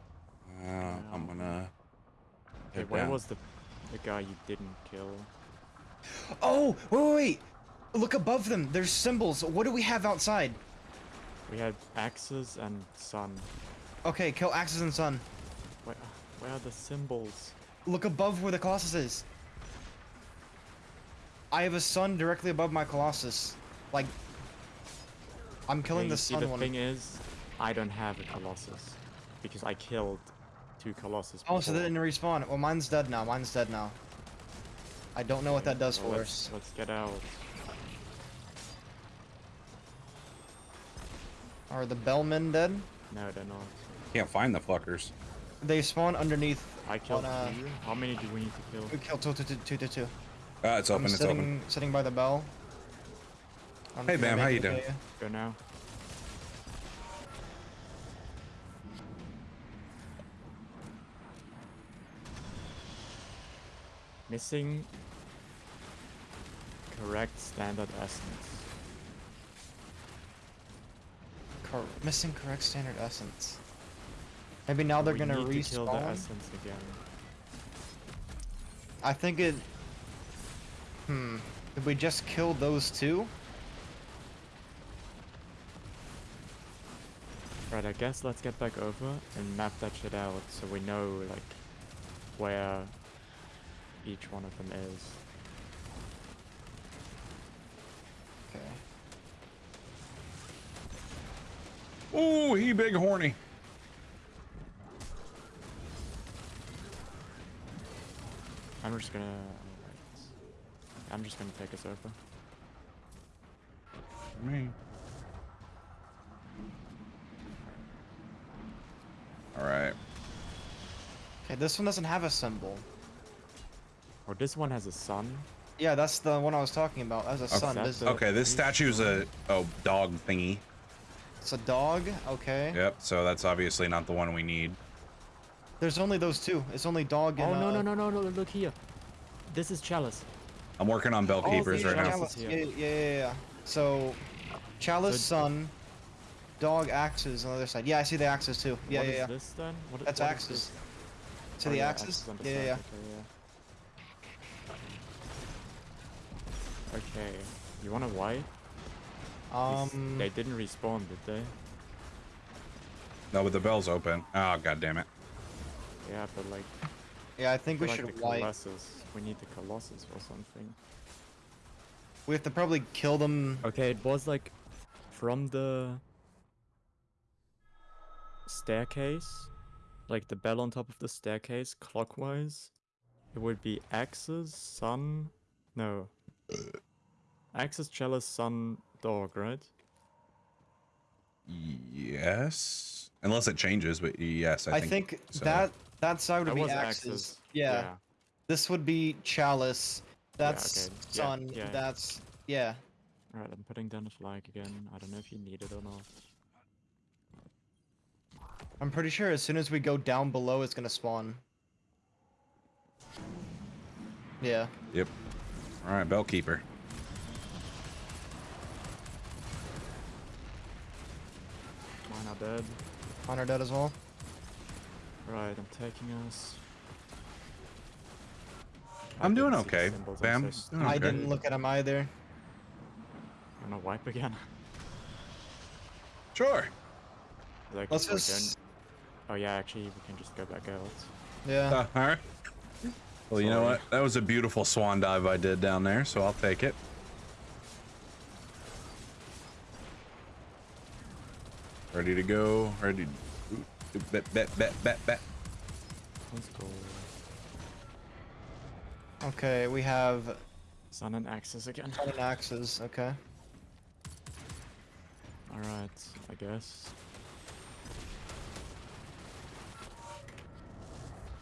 Uh, I'm gonna. Okay, head where down. was the the guy you didn't kill? Oh, wait, wait, wait. Look above them. There's symbols. What do we have outside? We had axes and sun. Okay, kill axes and Sun. Where, where are the symbols? Look above where the Colossus is. I have a sun directly above my Colossus. Like, I'm killing Okay, the you see, sun the one. thing is, I don't have a colossus because I killed two colossus. Oh, so they didn't respawn. Well, mine's dead now. Mine's dead now. I don't know what that does well, for let's, us. Let's get out. Are the Bellmen dead? No, they're not. Can't find the fuckers. They spawn underneath. I killed on, uh, two. How many do we need to kill? We killed two, two, two, two, two, two. Uh, it's open. I'm it's sitting, open. sitting by the bell. I don't know Hey, if Bam, how you doing? yeah, Go now. Missing correct standard essence. Cor- missing correct standard essence. Maybe now they're We gonna need to kill the respawn. essence again. I think it. Hmm. Did we just kill those two? Right, I guess let's get back over and map that shit out so we know, like, where each one of them is. Okay. Ooh, he big horny. I'm just gonna... I'm just gonna take us over. Me. All right. Okay, this one doesn't have a symbol. Or this one has a sun. Yeah, that's the one I was talking about. That's a sun. that's This, the- Okay, this statue's a oh dog thingy. it's a dog. Okay. Yep. So that's obviously not the one we need. There's only those two. It's only dog and. Oh, no, uh, no, no, no, no, look here. This is Chalice. I'm working on bell Oh, keepers yeah, right now. Chalice. here. Yeah, yeah, yeah, yeah. So, Chalice, So- sun, dog, axes on the other side. Yeah, I see the axes too. Yeah, What yeah, is yeah. this then? What, That's what is axes. this? See Oh, the yeah, axes? on the Yeah, yeah, yeah. Okay, yeah. Okay, you wanna white? These- Um, They didn't respawn, did they? No, but the bell's open. Oh god damn it. Yeah, but like, yeah, I think we like should the white. Colossus. We need the Colossus or something. We have to probably kill them. Okay, it was like from the staircase, like the bell on top of the staircase, clockwise. It would be axes, sun, no. Axes, chalice, sun, dog, right? Yes. Unless it changes, but yes, I I think. think, so. that that side would That be was axes. axes. Yeah. This would be chalice. Yeah, That's okay. Sun. yeah, yeah. That's yeah. Alright, I'm putting down a flag again. I don't know if you need it or not. I'm pretty sure as soon as we go down below, it's gonna spawn. Yeah. Yep. All right, bell keeper. Mine are dead. Honor dead as well. Right, I'm taking us. I'm doing didn't see the okay, Bam. Doing I didn't look at him either. I'm gonna wipe again. Sure. like, Let's just Oh yeah, actually we can just go back out. Yeah. Uh, all right. Well, you know what? That was a beautiful swan dive I did down there, so I'll take it. Ready to go. Ready. to Bet, bet, bet, bet, bet. Let's go. Okay, we have Sun and Axis again. 10 axes. Okay. Alright, I guess.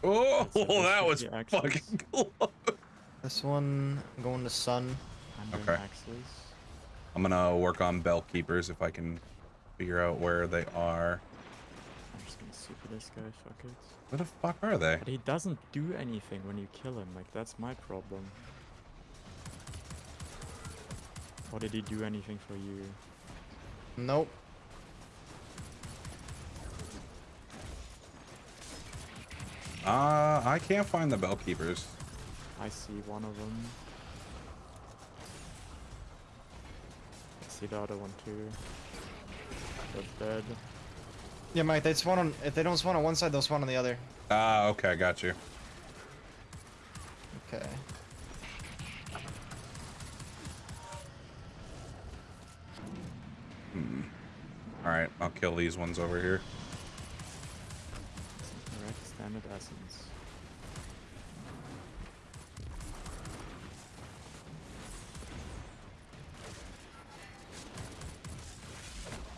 Oh, So that was be fucking cool. This one I'm going to sun. I'm Okay. Axis. I'm gonna work on bell keepers if I can figure out where they are. I'm just gonna super this guy, fuck it. Where the fuck are they? But he doesn't do anything when you kill him, like that's my problem. Or did he do anything for you? Nope. Uh, I can't find the bell keepers. I see one of them. I see the other one too. Both dead. Yeah, Mike. They spawn on. If they don't spawn on one side, they'll spawn on the other. Ah, okay, I got you. Okay. Hmm. All right, I'll kill these ones over here. Standard essence.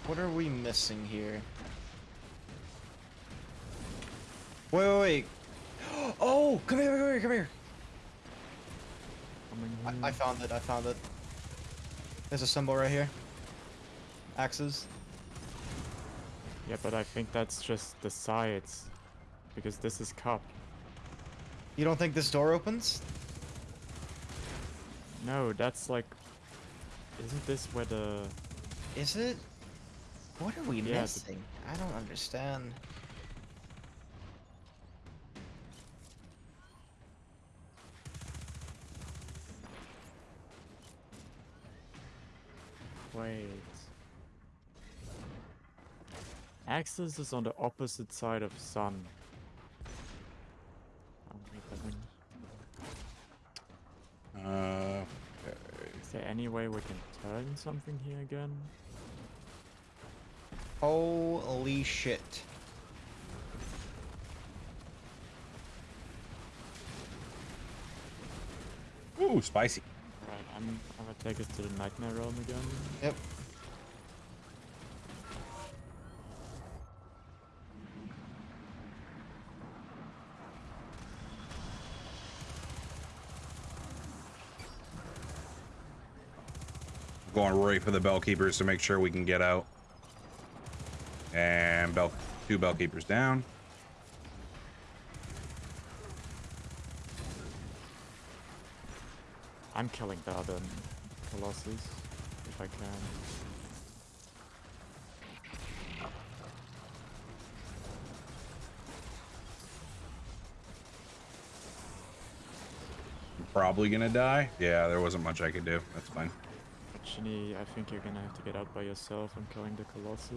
What are we missing here? Wait, wait, wait. Oh, come here, come here, come here. Coming I, here. I found it. I found it. There's a symbol right here. Axes. Yeah, but I think that's just the sides. Because this is cup. You don't think this door opens? No, that's like... Isn't this where the... Is it? What are we Yeah, the- missing? I don't understand. Wait. Axis is on the opposite side of Sun. Oh, wait, that one- Uh, Is there any way we can turn something here again? Holy shit. ooh, spicy. Right, I'm, I'm gonna take us to the Nightmare Realm again. Yep. Going right for the bell keepers to make sure we can get out. And bell, two bell keepers down. I'm killing the other Colossus, if I can. Probably gonna die. Yeah, there wasn't much I could do. That's fine. But Shinny, I think you're gonna have to get out by yourself. I'm killing the Colossus.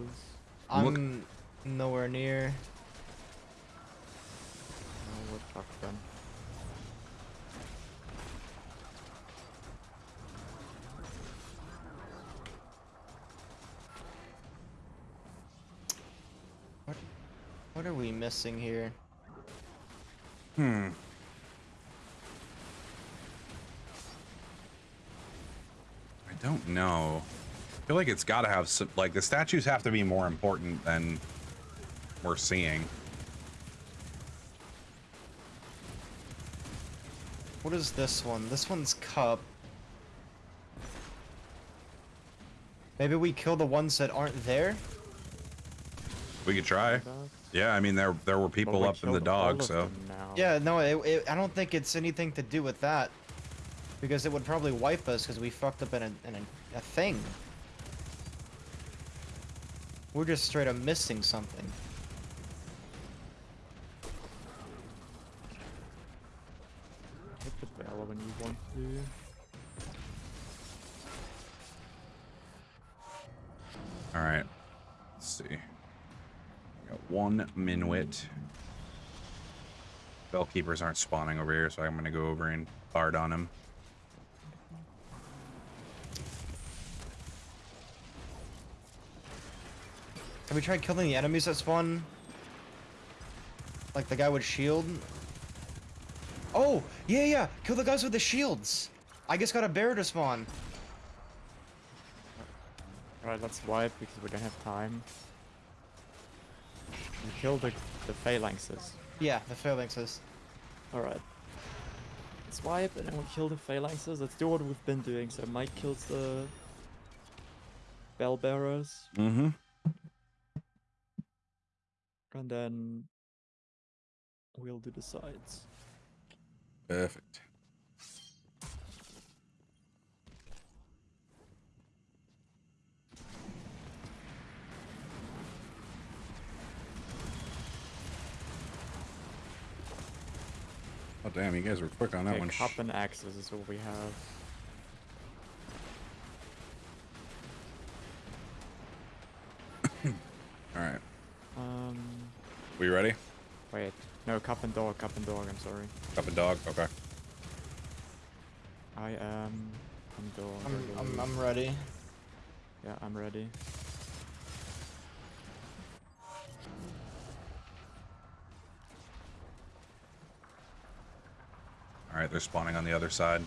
I'm nowhere near. Oh, we're fucked then. What are we missing here? Hmm. Don't know. I feel like it's got to have some, like the statues have to be more important than we're seeing. What is this one? This one's cup. Maybe we kill the ones that aren't there? We could try. Yeah, I mean there there were people we up in the dog, so. Yeah, no, it, it, I don't think it's anything to do with that. Because it would probably wipe us because we fucked up in, a, in a, a thing. We're just straight up missing something. Hit the bell when you want to. all right. Let's see. We got one Minwit. Bellkeepers aren't spawning over here, so I'm gonna go over and guard on him. Have we tried killing the enemies that spawn? Like the guy with shield? Oh, yeah, yeah. Kill the guys with the shields. I just got a bear to spawn. Alright, let's wipe because we don't have time. And kill the, the phalanxes. Yeah, the phalanxes. Alright. Let's wipe and then we'll kill the phalanxes. Let's do what we've been doing. So Mike kills the bell bearers. Mm-hmm. And then we'll do the sides. Perfect. Oh damn, you guys were quick on that Okay, one. cup and axes is what we have. Alright. Um, We ready? wait. No, cup and dog, cup and dog, I'm sorry. Cup and dog? Okay. I am... I'm dog. I I'm, I'm. I'm ready. Yeah, I'm ready. Alright, they're spawning on the other side.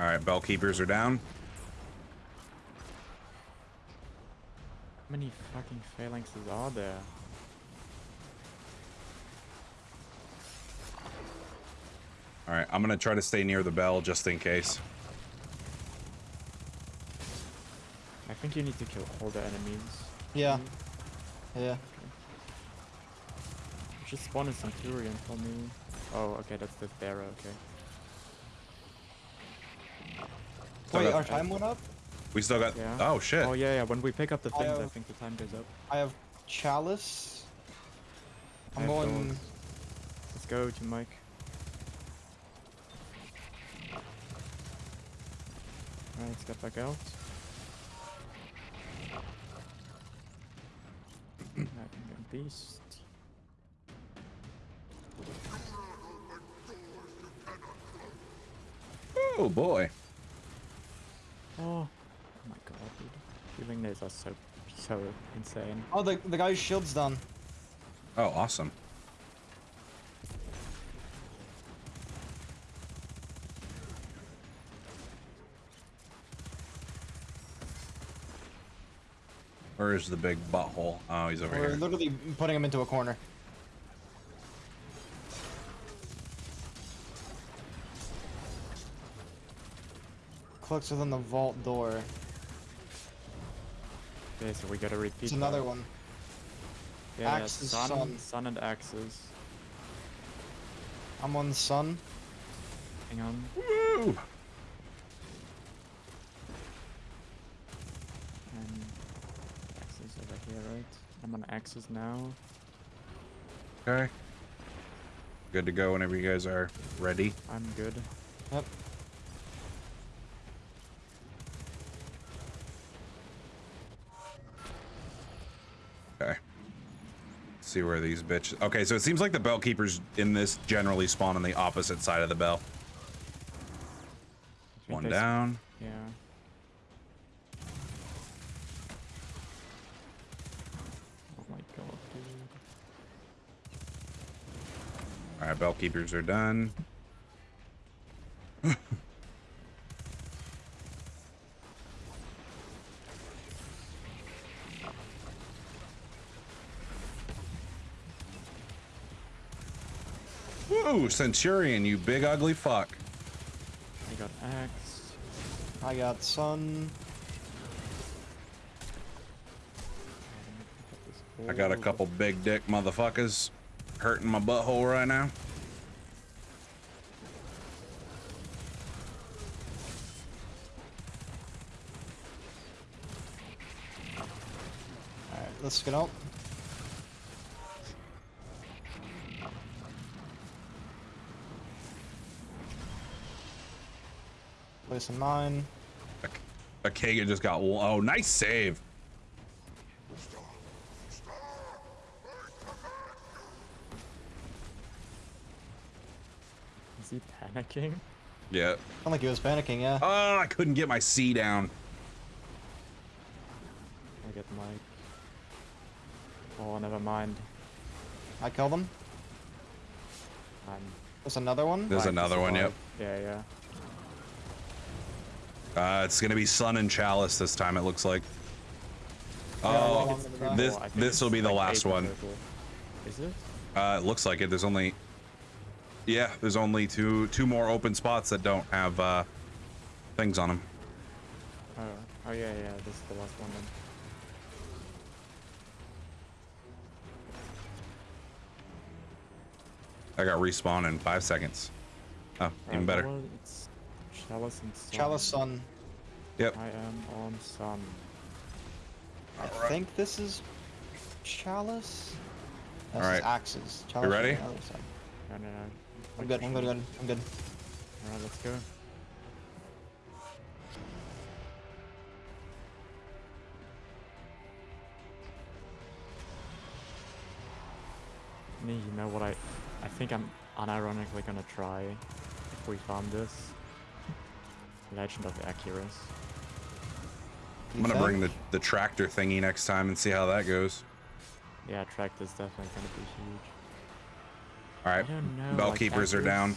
Alright, bell keepers are down. How many fucking phalanxes are there? Alright, I'm gonna try to stay near the bell just in case. I think you need to kill all the enemies. Yeah. Yeah. Just spawn a centurion for me. Oh, okay, that's the Thera, okay. Still Wait, got- our time went up? We still got. Yeah. Oh shit. Oh yeah, yeah, when we pick up the things, I have- think the time goes up. I have chalice. I I'm have going. dogs. Let's go to Mike. Alright, let's get back out. I can get beast. Oh boy. Oh, oh my god, dude. Healing days are so, so insane. Oh, the the guy's shield's done. Oh, awesome. Where is the big butthole? Oh, he's over We're here. literally putting him into a corner. Clicks within the vault door. Okay, so we gotta repeat It's another that. one. Yeah, yeah, Axes, sun, sun. sun and axes. I'm on sun. Hang on. Woo! And axes over here, right? I'm on axes now. Okay. Good to go whenever you guys are ready. I'm good. Yep. See where these bitches. Okay, so it seems like the bell keepers in this generally spawn on the opposite side of the bell. One down. Yeah. Oh my god, dude. All right, bell keepers are done. Woo, Centurion, you big ugly fuck. I got axe. I got sun. I got a couple big dick motherfuckers hurting my butthole right now. Alright, let's get out. Placing mine. A Kagan just got. Oh, nice save. Is he panicking? Yeah. Sound like he was panicking, yeah. Oh, I couldn't get my C down. I get Mike. Oh, never mind. I killed him. I'm There's another one. There's fine another one, yep. Yeah, yeah. Uh, it's gonna be Sun and Chalice this time. It looks like. Oh, well, this think this will be the like last one. Is it? Uh, it looks like it. There's only. Yeah, there's only two two more open spots that don't have uh, things on them. Oh, oh yeah, yeah. This is the last one then. I got respawn in five seconds. Oh, even better. well, it's Chalice and Sun. Chalice Sun. Yep. I am on Sun. I think this is Chalice. This Alright. Axes. Chalice you ready? other side. No, no, no. I'm good. I'm good. good. I'm good. Alright, let's go. Me, you know what I... I think I'm unironically gonna try if we farm this. Legend of Acrius. I'm gonna bring the the tractor thingy next time and see how that goes. Yeah, track is definitely gonna be huge. All I right, don't know. bell like, keepers are down.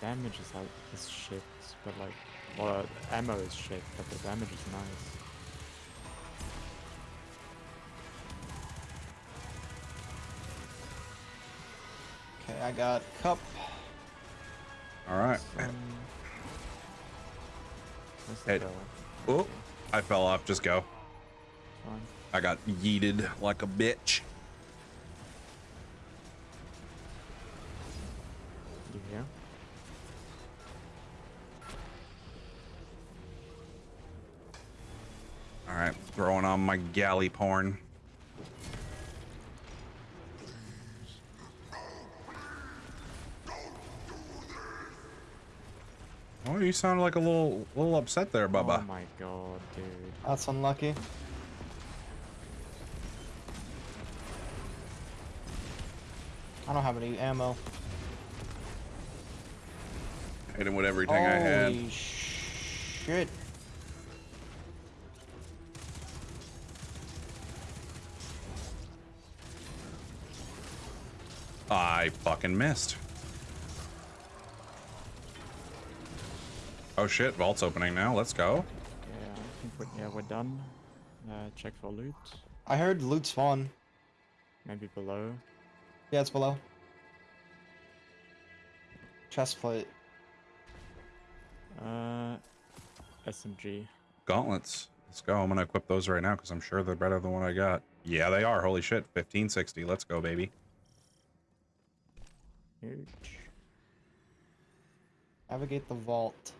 Damage is like is shit, but like, well, ammo is shit, but the damage is nice. Okay, I got cup. All right. Some... Hey, oh. I fell off. Just go. fine. I got yeeted like a bitch. You here? All right, throwing on my Gjallarhorn. Oh, you sound like a little, little upset there, Bubba. Oh my god, dude. That's unlucky. I don't have any ammo. Hit him with everything I had. Holy shit. I fucking missed. Oh shit, vault's opening now. Let's go. Yeah, I think we're, yeah, we're done. Uh, check for loot. I heard loot spawn. Maybe below. Yeah, it's below. Chest plate. Uh, SMG. Gauntlets. Let's go. I'm gonna equip those right now because I'm sure they're better than what I got. Yeah, they are. Holy shit. 1560. Let's go, baby. Huge. Navigate the vault.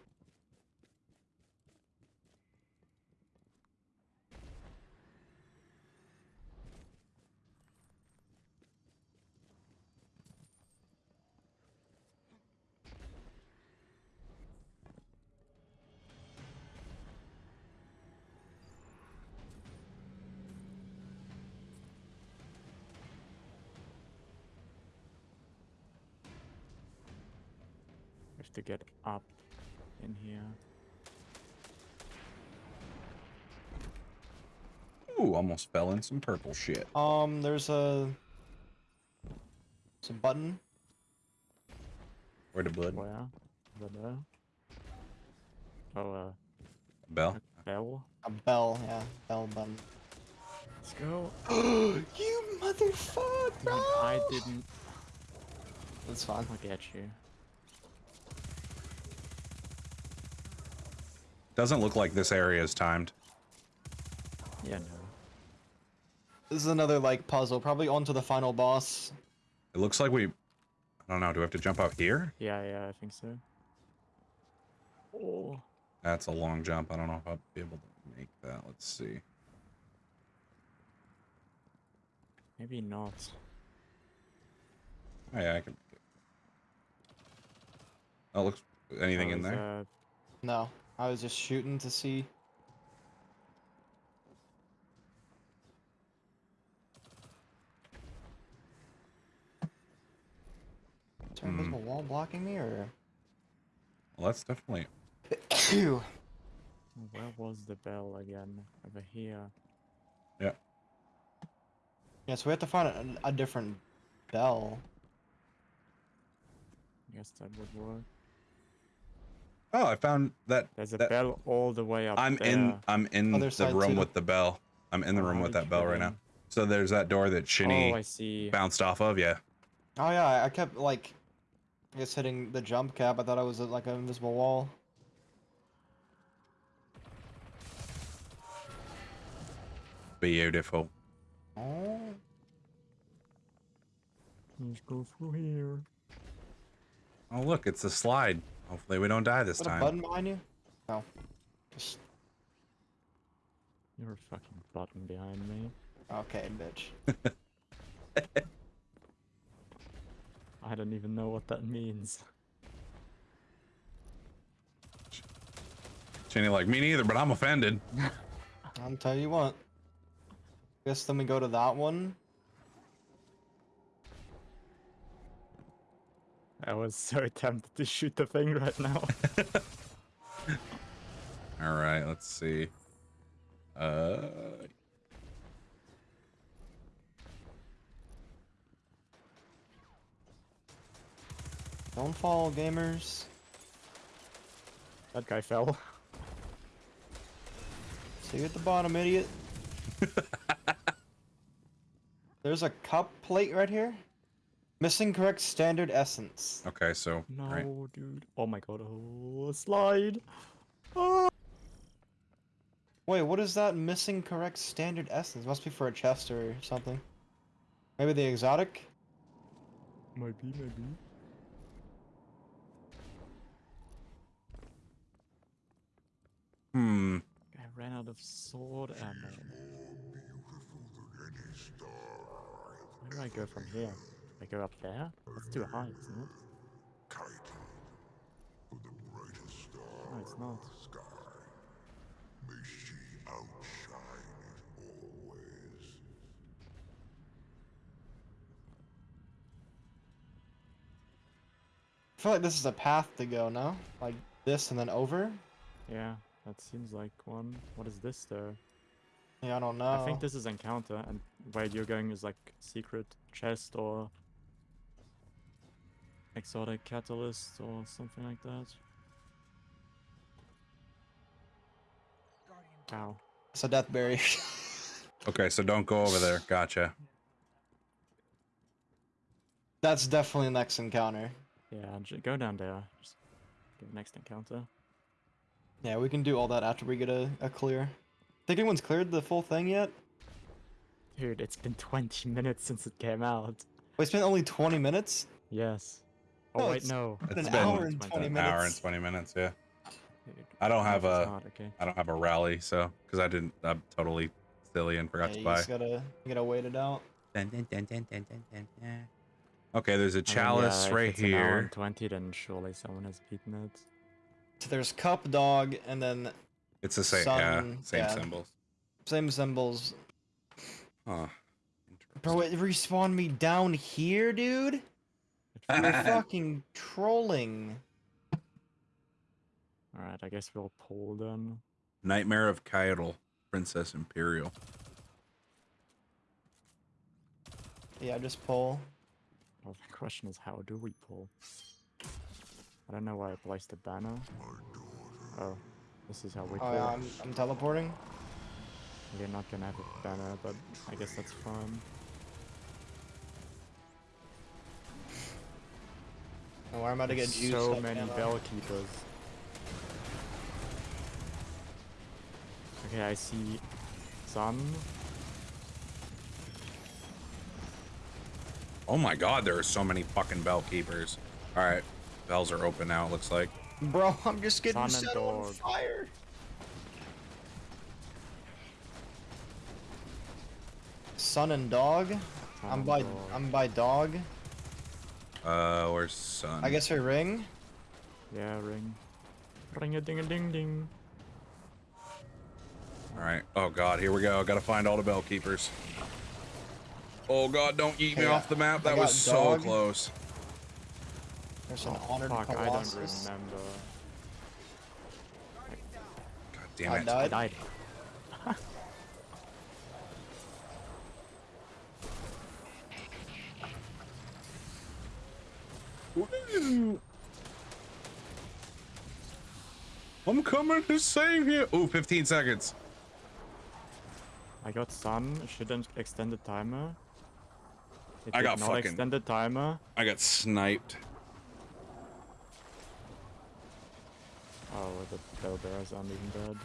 In here. Ooh, almost fell in some purple shit. Um, there's a... Some button. Where the blood? Where? Over there. Oh, uh, Bell. a bell. A bell, yeah. Bell button. Let's go. you motherfucker! Man, I didn't. That's fine. I'll get you. Doesn't look like this area is timed. Yeah, no. This is another, like, puzzle. Probably onto the final boss. It looks like we. I don't know. Do we have to jump out here? Yeah, yeah, I think so. Oh. That's a long jump. I don't know if I'll be able to make that. Let's see. Maybe not. Oh, yeah, I can. Oh, looks anything Oh, in there? a No, I was just shooting to see. Is there an Hmm. invisible wall blocking me, or? Well, that's definitely. Ew. Where was the bell again? Over here. Yeah, so we have to find a, a different bell. I guess that would work. Oh, I found that. There's a that- bell all the way up I'm there. in. I'm in Other the room too. with the bell. I'm in the Oh, room how with that bell right now. So there's that door that Shinny Oh, I see. bounced off of. Yeah. Oh yeah, I- I kept like, I guess hitting the jump cap. I thought I was at, like an invisible wall. Beautiful. Oh. Let's go through here. Oh look, it's a slide. Hopefully we don't die this Is that a time. button behind you? No. Just You're a fucking button behind me. okay, bitch. I don't even know what that means. Shinny like me neither, but I'm offended. I'll tell you what. Guess then we go to that one. I was so tempted to shoot the thing right now. All right, let's see. Uh, Don't fall, gamers. that guy fell. See you at the bottom, idiot. There's a cup plate right here. Missing correct standard essence. okay, so No, right. dude. Oh my god. Oh, slide. Oh. Wait, what is that missing correct standard essence? Must be for a chest or something. Maybe the exotic? Might be, maybe. Hmm. I ran out of sword ammo. Where do I go from here? I go up there? That's too high, isn't it? Kite for the brightest star No, it's not. sky. May she outshine it always. I feel like this is a path to go, no? Like this and then over? Yeah, that seems like one. What is this though? Yeah, I don't know. I think this is encounter, and where you're going is like secret chest or exotic catalyst or something like that. Ow. It's a death berry. Okay, so don't go over there. Gotcha. That's definitely next encounter. Yeah, go down there. Just go next encounter. Yeah, we can do all that after we get a, a clear. Think anyone's cleared the full thing yet? Dude, it's been 20 minutes since it came out. Wait, it's been only 20 minutes? Yes. Oh, No, wait, it's no. been It's an been hour and 20 20 minutes. hour and twenty minutes. Yeah. I don't have half is a- not, okay. I don't have a rally, so because I didn't. I'm totally silly and forgot Yeah, to you buy. just gotta, you gotta wait it out. Okay, there's a I mean, chalice yeah, if right it's An hour here. and 20, then surely someone has beaten it. So there's cup, dog, and then It's the same. yeah, same yeah. symbols. same symbols. Huh. Bro, it respawned me down here, dude? It You're fucking trolling. Alright, I guess we'll pull then. Nightmare of Caiatl, Princess Imperial. Yeah, just pull. Well, the question is, how do we pull? I don't know why I placed the banner. Oh, this is how we Oh pull. yeah, I'm, I'm teleporting. We're not gonna have a banner, but I guess that's fine. Oh, I'm about to get juiced so many ammo. bell keepers. Okay, I see some. Oh my god, there are so many fucking bell keepers. All right, bells are open now. It looks like. Bro, I'm just getting Sun and set on fire. Sun and dog. sun I'm and by dog. I'm by dog. Uh, where's sun? I guess her ring. Yeah, ring. Ring a ding a ding ding. All right. Oh God, here we go. Gotta find all the bell keepers. Oh God, don't eat me Hey, off the map. That got was so dog. close. There's an Oh, honored fuck, I don't remember. God damn I it. I died. died. Woo. I'm coming to save you. Oh, 15 seconds. I got sun. Shouldn't extend the timer. It I got fucking- extend the timer. I got sniped. Oh, the bell bearers aren't even dead.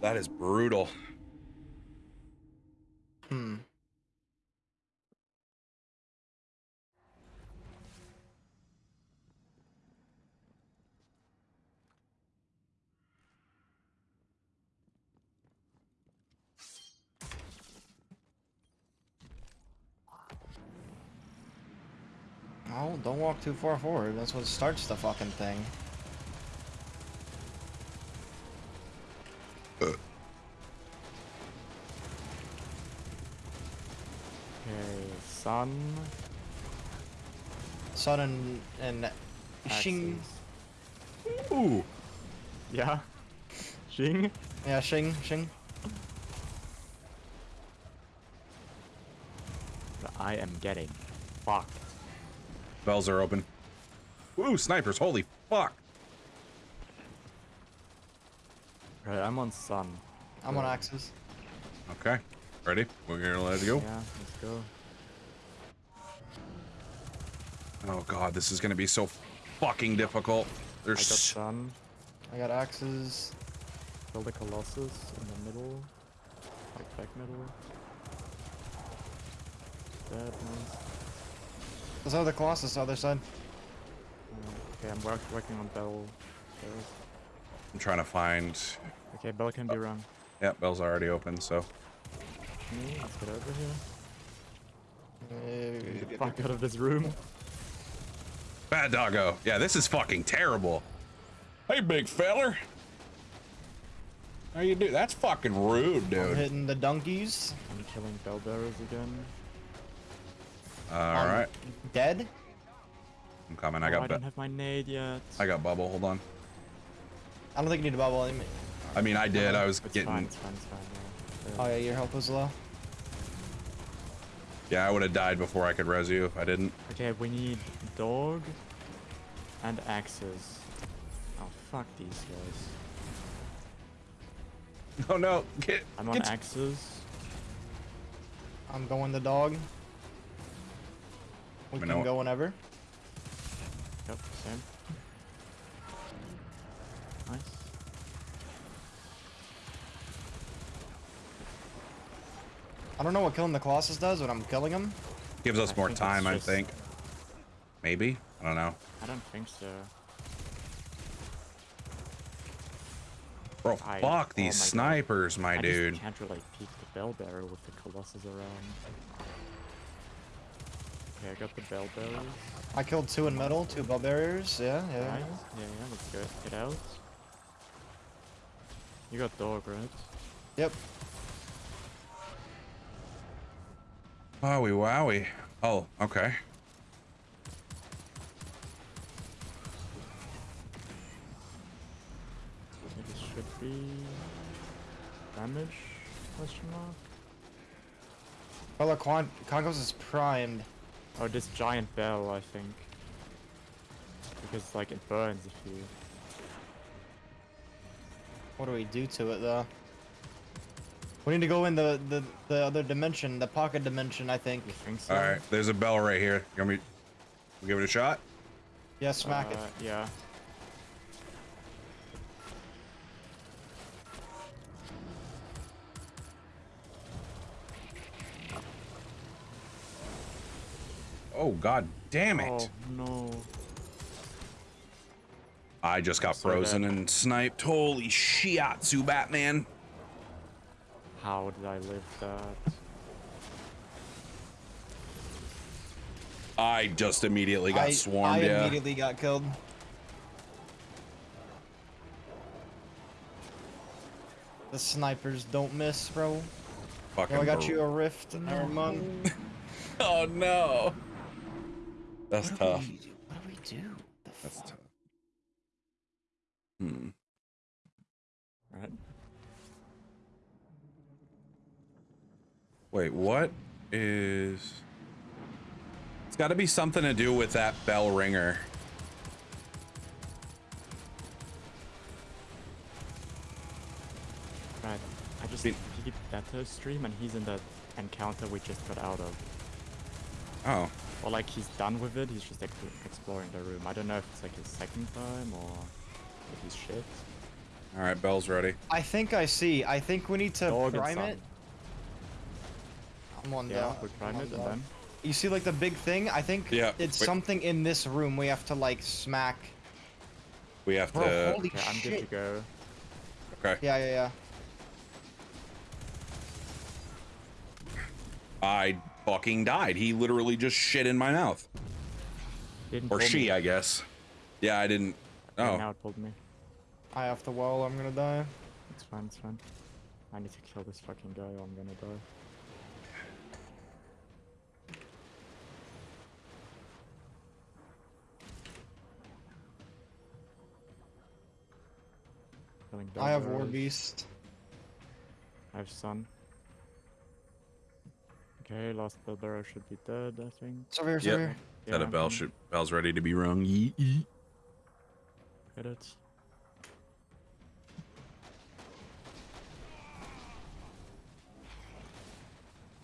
That is brutal. Hmm. Oh, don't walk too far forward. That's what starts the fucking thing. Okay, sun. Sun and and Shing. axes. Ooh. Yeah. Xing. Yeah, Shing, Shing. I am getting fucked. Bells are open. Ooh, snipers. Holy fuck. Right, I'm on sun. I'm on axes. Okay. Ready? We're gonna let it go. Yeah, let's go. Oh god, this is gonna be so fucking difficult. I got sun. I got axes. Kill the Colossus in the middle. Like back middle. Dead, nice. There's other colossus other side. Okay, I'm work working on Bell. I'm trying to find. Okay, Bell can be run. Yeah, bell's already open. So let's get over here. Uh, Get the fuck out of this room. bad doggo. Yeah, this is fucking terrible. Hey, big feller. How you do? That's fucking rude, dude. I'm dude. hitting the donkeys. I'm killing Bell bearers again. All Um, Dead? I'm coming. I Oh, got. I don't have my nade yet. I got bubble. Hold on. I don't think you need a bubble. I mean- I mean, I did. I was It's getting. fine, it's fine, it's fine. Yeah. Oh yeah, your health was low. Yeah, I would have died before I could res you if I didn't. Okay, we need dog and axes. Oh, fuck these guys. Oh no! Get. I'm on get axes. I'm going the dog. We can know. go whenever. Yep, same. Nice. I don't know what killing the colossus does, but I'm killing him. gives us I more think it's time, I think. Maybe. I don't know. I don't think so. Bro, I- fuck oh these my God. snipers, my I dude. just can't really peek the bell bearer with the colossus around. Okay, I got the bell bearers. I killed two in metal, two bell barriers. Yeah, Nice. yeah. Yeah, yeah, let's go. Get out. You got dog, right? Yep. Wowie wowie. Oh, okay. I think it should be damage? Question mark. Well, Con Congos is primed. Oh, this giant bell, I think. Because like it burns if you. What do we do to it though? We need to go in the the, the other dimension, the pocket dimension. I think. Think so? All right, there's a bell right here. You want me? we give it a shot? Yeah, smack it. Uh, Yeah. Oh god damn it! Oh no. I just got so frozen dead. and sniped. Holy shiatsu, Batman! How did I live that? I just immediately got I, swarmed. I yeah. immediately got killed. The snipers don't miss, bro. Fucking Oh, I got bro- you a rift. Never mind. Oh no. That's What do tough. we- What do we do? The That's fuck? tough. Hmm. Right. Wait, what is? It's got to be something to do with that bell ringer. Right. I just Been- peeked Beto stream and he's in that encounter we just got out of. Oh, Or like he's done with it, he's just ex- exploring the room. I don't know if it's like his second time or if he's shit. all right. Bell's ready. I think I see. I think we need to Dog prime it. I'm on Yeah, dog. we prime on it and dog. then You see, like the big thing. I think Yeah, it's wait. something in this room we have to like smack. We have Bro, to. holy okay, I'm good to shit! go. Okay. Yeah, yeah, yeah. I fucking died. He literally just shit in my mouth, Didn't or she, me. I guess. Yeah, I didn't. Yeah, Oh, Now it pulled me. I have to wall. I'm gonna die. It's fine, it's fine. I need to kill this fucking guy or I'm gonna die. I have War Beast. I have Sun. Okay, last Bellbero should be dead, I think. It's over here. It's Yep. over here. that a I'm bell should bell's ready to be rung. Yee, yee. Get it.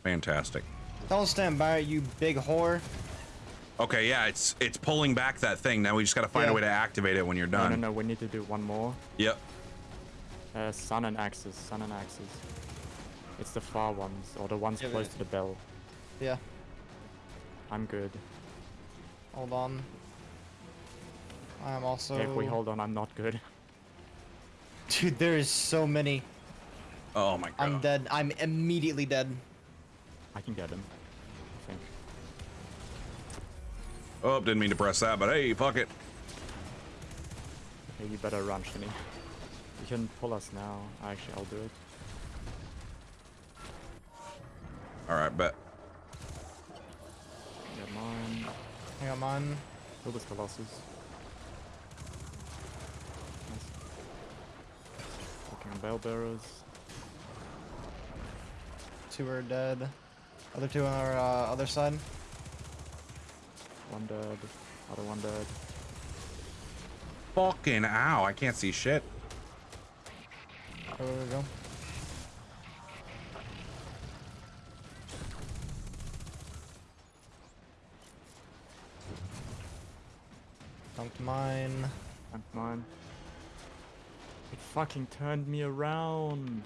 Fantastic. Don't stand by it, you big whore. Okay, yeah, it's it's pulling back that thing. Now we just gotta find a way to activate it when you're done. No, no, no, we need to do one more. Yep. Uh, sun and axes, sun and axes. It's the far ones, or the ones Yeah, close but- to the bell. Yeah. I'm good. Hold on. I am also. Okay, if we hold on, I'm not good. Dude, there is so many. Oh my god. I'm dead. I'm immediately dead. I can get him. I think. Oh, didn't mean to press that, but hey, fuck it. Okay, you better run, Shinny. You can pull us now. Actually, I'll do it. All right, bet. Get mine. I got mine. Kill this Colossus. Nice. Fucking bell bearers. Two are dead. Other two on our uh, other side. One dead. Other one dead. Fucking ow, I can't see shit. Oh, there we go. Dunked mine. And mine. It fucking turned me around.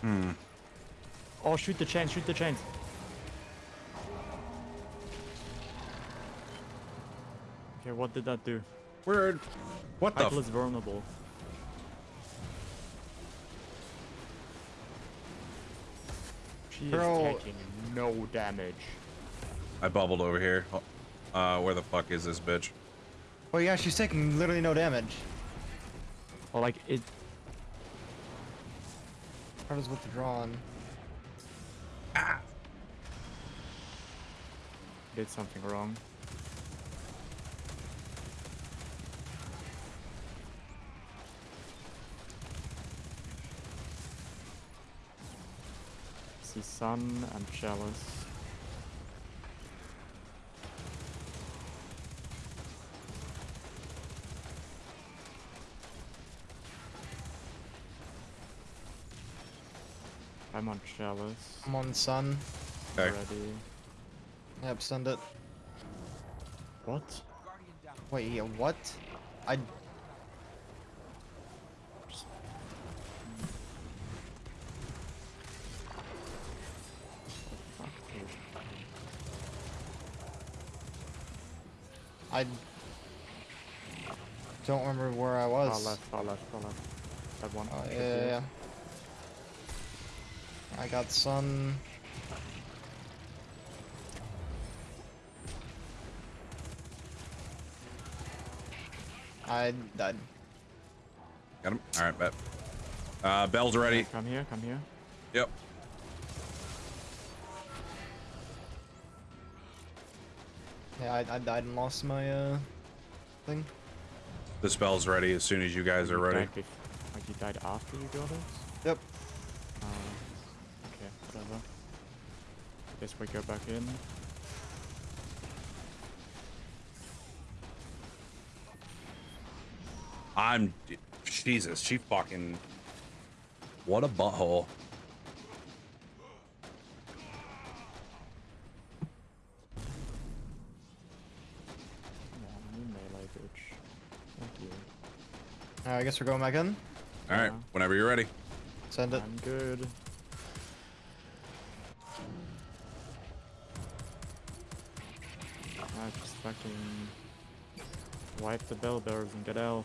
Hmm. Oh, shoot the chains, shoot the chains. Okay, what did that do? Weird. What the? Michael F- is vulnerable. She Bro. is taking no damage. I bubbled over here. Uh, where the fuck is this bitch? Oh yeah, she's taking literally no damage. Or like it How was withdrawn? Ah. did something wrong. See Sun and Chalice. I'm on Chalice I'm on sun. Okay. already. Yep, send it. What? Wait, yeah, what? I I don't remember where I was. Far left, far left, far left. That one. Oh, yeah, yeah, yeah. I got sun. I died. Got him. All right, bet. Uh, bell's ready. Come here, come here. Yep. I, I died and lost my uh thing. The spell's ready as soon as you guys are You ready. died like you died after you got it? Yep. Uh, okay, whatever. I guess we go back in. I'm. Jesus, she fucking. What a butthole. Come on, you melee bitch. Thank you. Alright, I guess we're going back in. All right, Yeah. whenever you're ready. Send it. I'm good. I just fucking wipe the bell bearers and get out.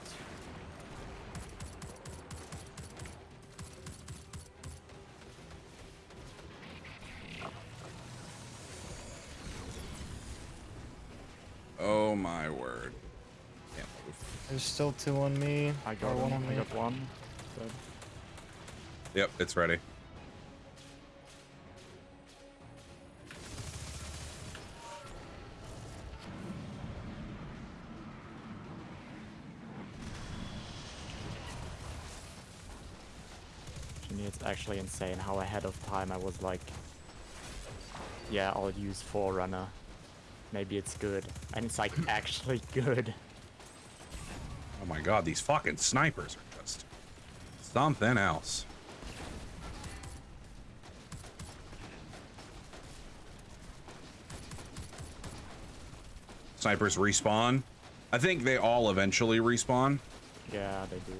Still two on me. I got one one. on I got one. So Yep, it's ready. it's actually insane how ahead of time I was like, yeah, I'll use Forerunner. Maybe it's good. And it's like actually good. Oh my god, these fucking snipers are just something else. Snipers respawn. I think they all eventually respawn, Yeah, they do.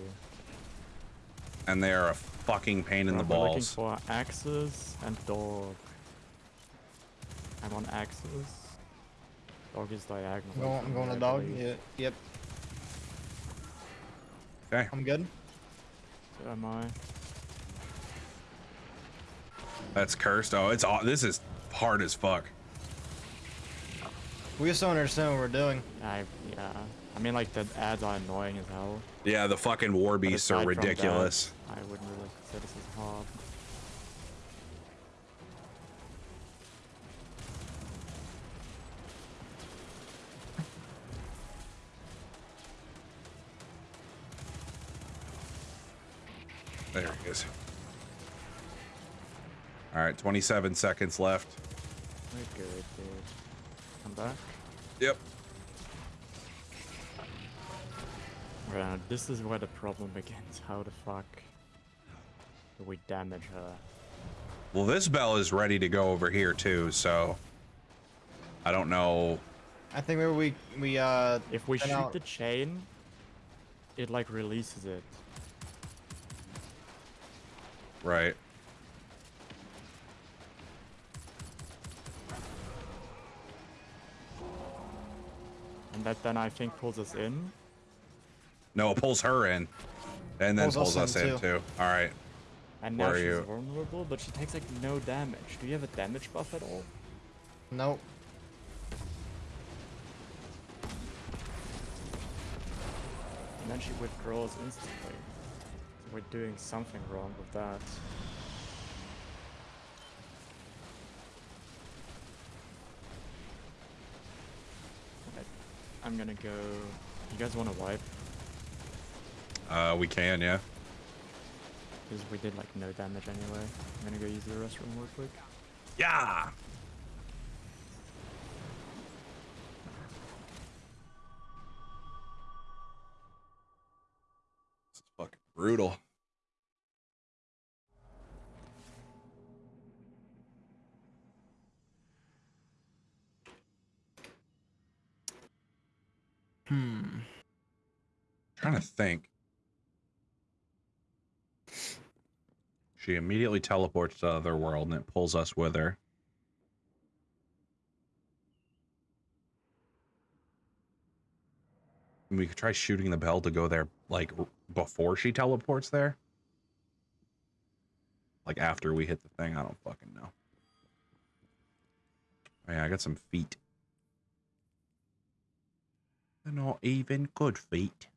and they are a fucking pain in the We're looking balls. for axes and dog. I'm on axes. Dog is diagonal. I'm going, I'm going to dog. Yeah, yep. Okay, I'm good. So am I. that's cursed. Oh, it's aw- this is hard as fuck. We just don't understand what we're doing. I yeah. I mean, like the ads are annoying as hell. Yeah, the fucking war beasts are aside from that, ridiculous. I wouldn't really say this is hard. There he is. All right, 27 seconds left. We're good, dude. Come back. Yep. Right, this is where the problem begins. How the fuck do we damage her? Well, this bell is ready to go over here too, so I don't know. I think maybe we we uh If we shoot I'll- the chain, it like releases it. Right. And that then I think pulls us in. No, it pulls her in, and then Pulls pulls, us us in, in, too. too. All right. And Where now are she's you? vulnerable, but she takes like no damage. Do you have a damage buff at all? nope. And then she withdraws instantly. We're doing something wrong with that. I'm gonna go. You guys want to wipe? Uh, we can, yeah. Because we did like no damage anyway. I'm gonna go use the restroom real quick. Yeah. Brutal. Hmm. trying to think. She immediately teleports to the other world and it pulls us with her. We could try shooting the bell to go there, like, before she teleports there. Like after we hit the thing, I don't fucking know. Oh, yeah, I got some feet. They're not even good feet.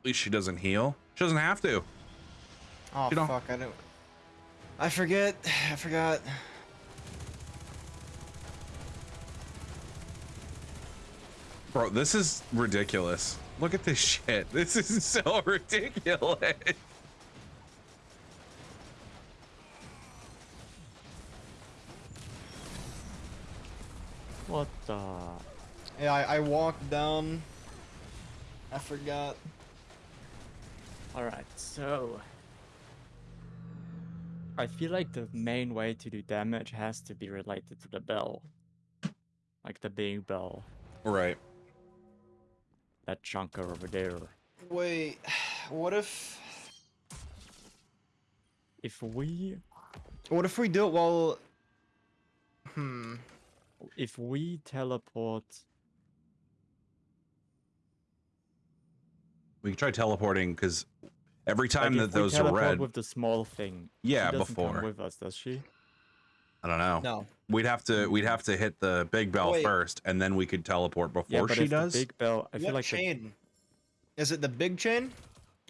At least she doesn't heal. She doesn't have to. Oh You don't- fuck! I don't. I forget. I forgot. Bro, this is ridiculous. Look at this shit. This is so ridiculous. What the? Yeah, I, I walked down. I forgot. Alright, so. I feel like the main way to do damage has to be related to the bell. Like the big bell. Right. That chunker over there. Wait, what if? If we What if we do it while? Hmm. if we teleport We can try teleporting because every time if that those are teleport red, with the small thing. Yeah, she before. come with us, does she? I don't know. No. We'd have to we'd have to hit the big bell Wait. first, and then we could teleport before Yeah, but she if does. the big bell, I feel what like the- chain? Is it the big chain,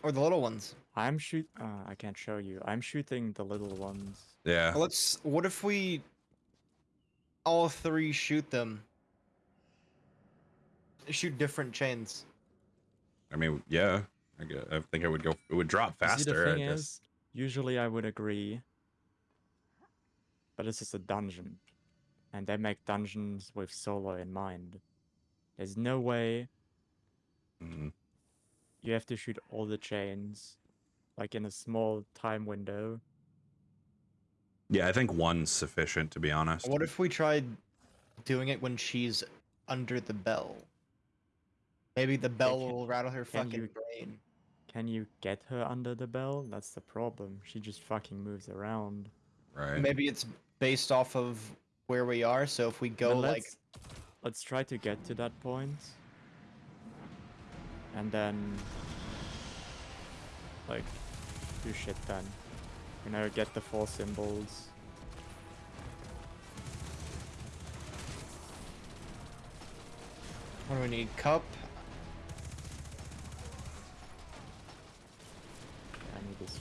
or the little ones? I'm shoot. Uh, I can't show you. I'm shooting the little ones. Yeah. Let's. What if we? All three shoot them. Shoot different chains. I mean, yeah. I, gue- I think it would go. It would drop You see, faster. the I thing guess. is, usually I would agree, but this is a dungeon, and they make dungeons with solo in mind. There's no way Mhm. you have to shoot all the chains, like in a small time window. Yeah, I think one's sufficient to be honest. What if we tried doing it when she's under the bell? Maybe the bell can- will rattle her can fucking you- brain. Can you get her under the bell? That's the problem. She just fucking moves around. Right. Maybe it's based off of where we are. So if we go like let's, let's try to get to that point. point, and then like do shit then. You know, get the four symbols. what do we need? Cup.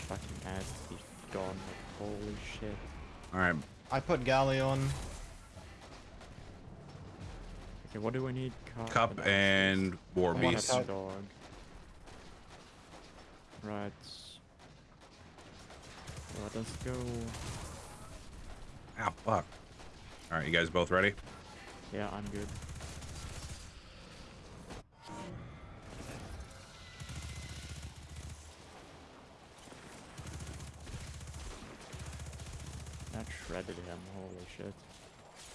Fucking ass to be gone. Like, holy shit. All right. I put Galleon. Okay, what do we need? Cup, Cup axes. and war I want a beast. dog. Right. Let us go. Ah, fuck. All right, you guys both ready? Yeah, I'm good. That shredded him, holy shit.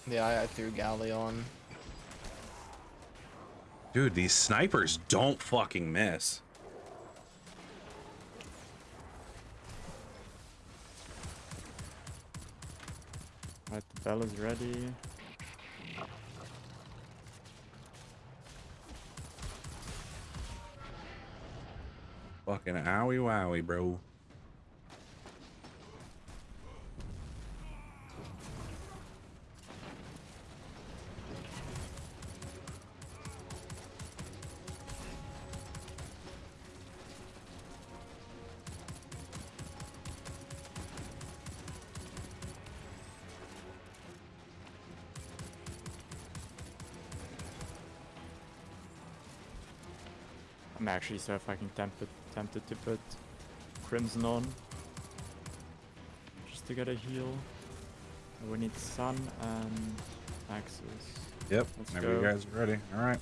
Yeah, I, I threw Galleon. Dude, these snipers don't fucking miss. Right, the bell is ready. Fucking owie wowie, bro. Actually so fucking tempted tempted to put Crimson on. Just to get a heal. We need Sun and Axis. Yep. Let's Whenever you guys are ready. All right.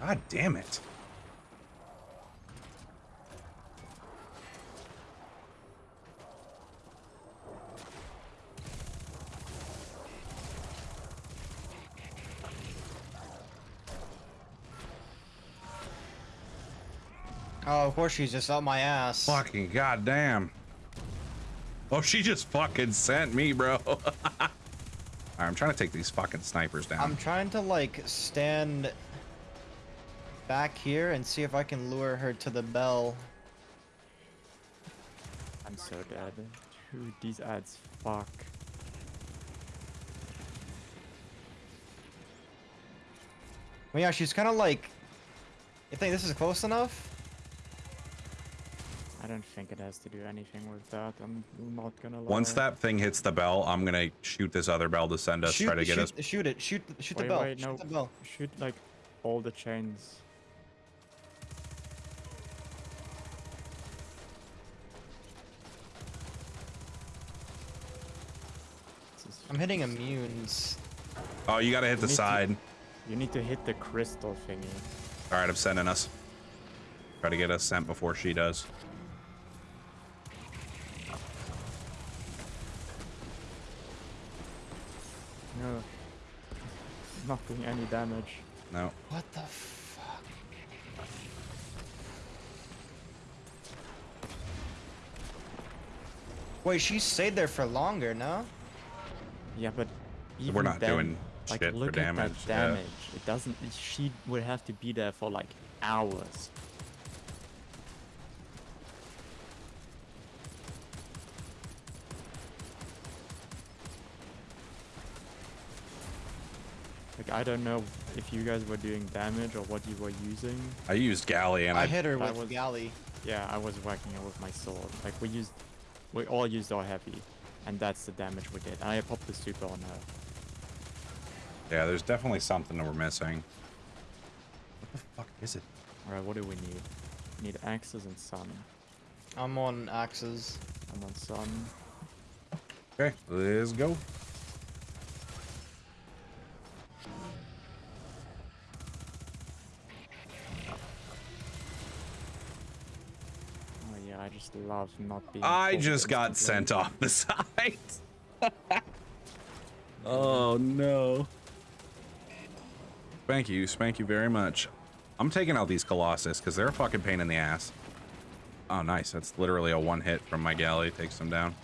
God damn it. Of course she's just up my ass. Fucking goddamn. Oh, she just fucking sent me, bro. Alright, I'm trying to take these fucking snipers down. I'm trying to like stand back here and see if I can lure her to the bell. I'm so dead. Dude, these ads fuck. Well, yeah, she's kind of like. You think this is close enough? I don't think it has to do anything with that. I'm not gonna lie. Once that thing hits the bell, I'm gonna shoot this other bell to send us, shoot, try to get shoot, us. Shoot it! Shoot! the- Shoot wait, the bell! wait, shoot no, the bell! shoot like all the chains. I'm hitting immunes. Oh, you gotta hit the need to- side. You need to hit the crystal thingy. Alright, I'm sending us. Try to get us sent before she does. No. Not doing any damage. No. What the fuck? Wait, she stayed there for longer, no? Yeah, but We're not then, doing like, shit for look damage, At yeah. that damage. It doesn't. She would have to be there for like hours. I don't know if you guys were doing damage or what you were using. I used galley and I, I, hit her I with was- galley. Yeah, I was whacking her with my sword. Like we used, we all used our heavy, and that's the damage we did. And I popped the super on her. Yeah, there's definitely something that we're missing. What the fuck is it? Alright, what do we need? We need axes and sun. I'm on axes. I'm on sun. Okay, let's go. Oh yeah, I just love not being. I just got sent off the side. oh no. Thank you, thank you very much. I'm taking out these Colossus because they're a fucking pain in the ass. Oh, nice. That's literally a one hit from my galley. Takes them down.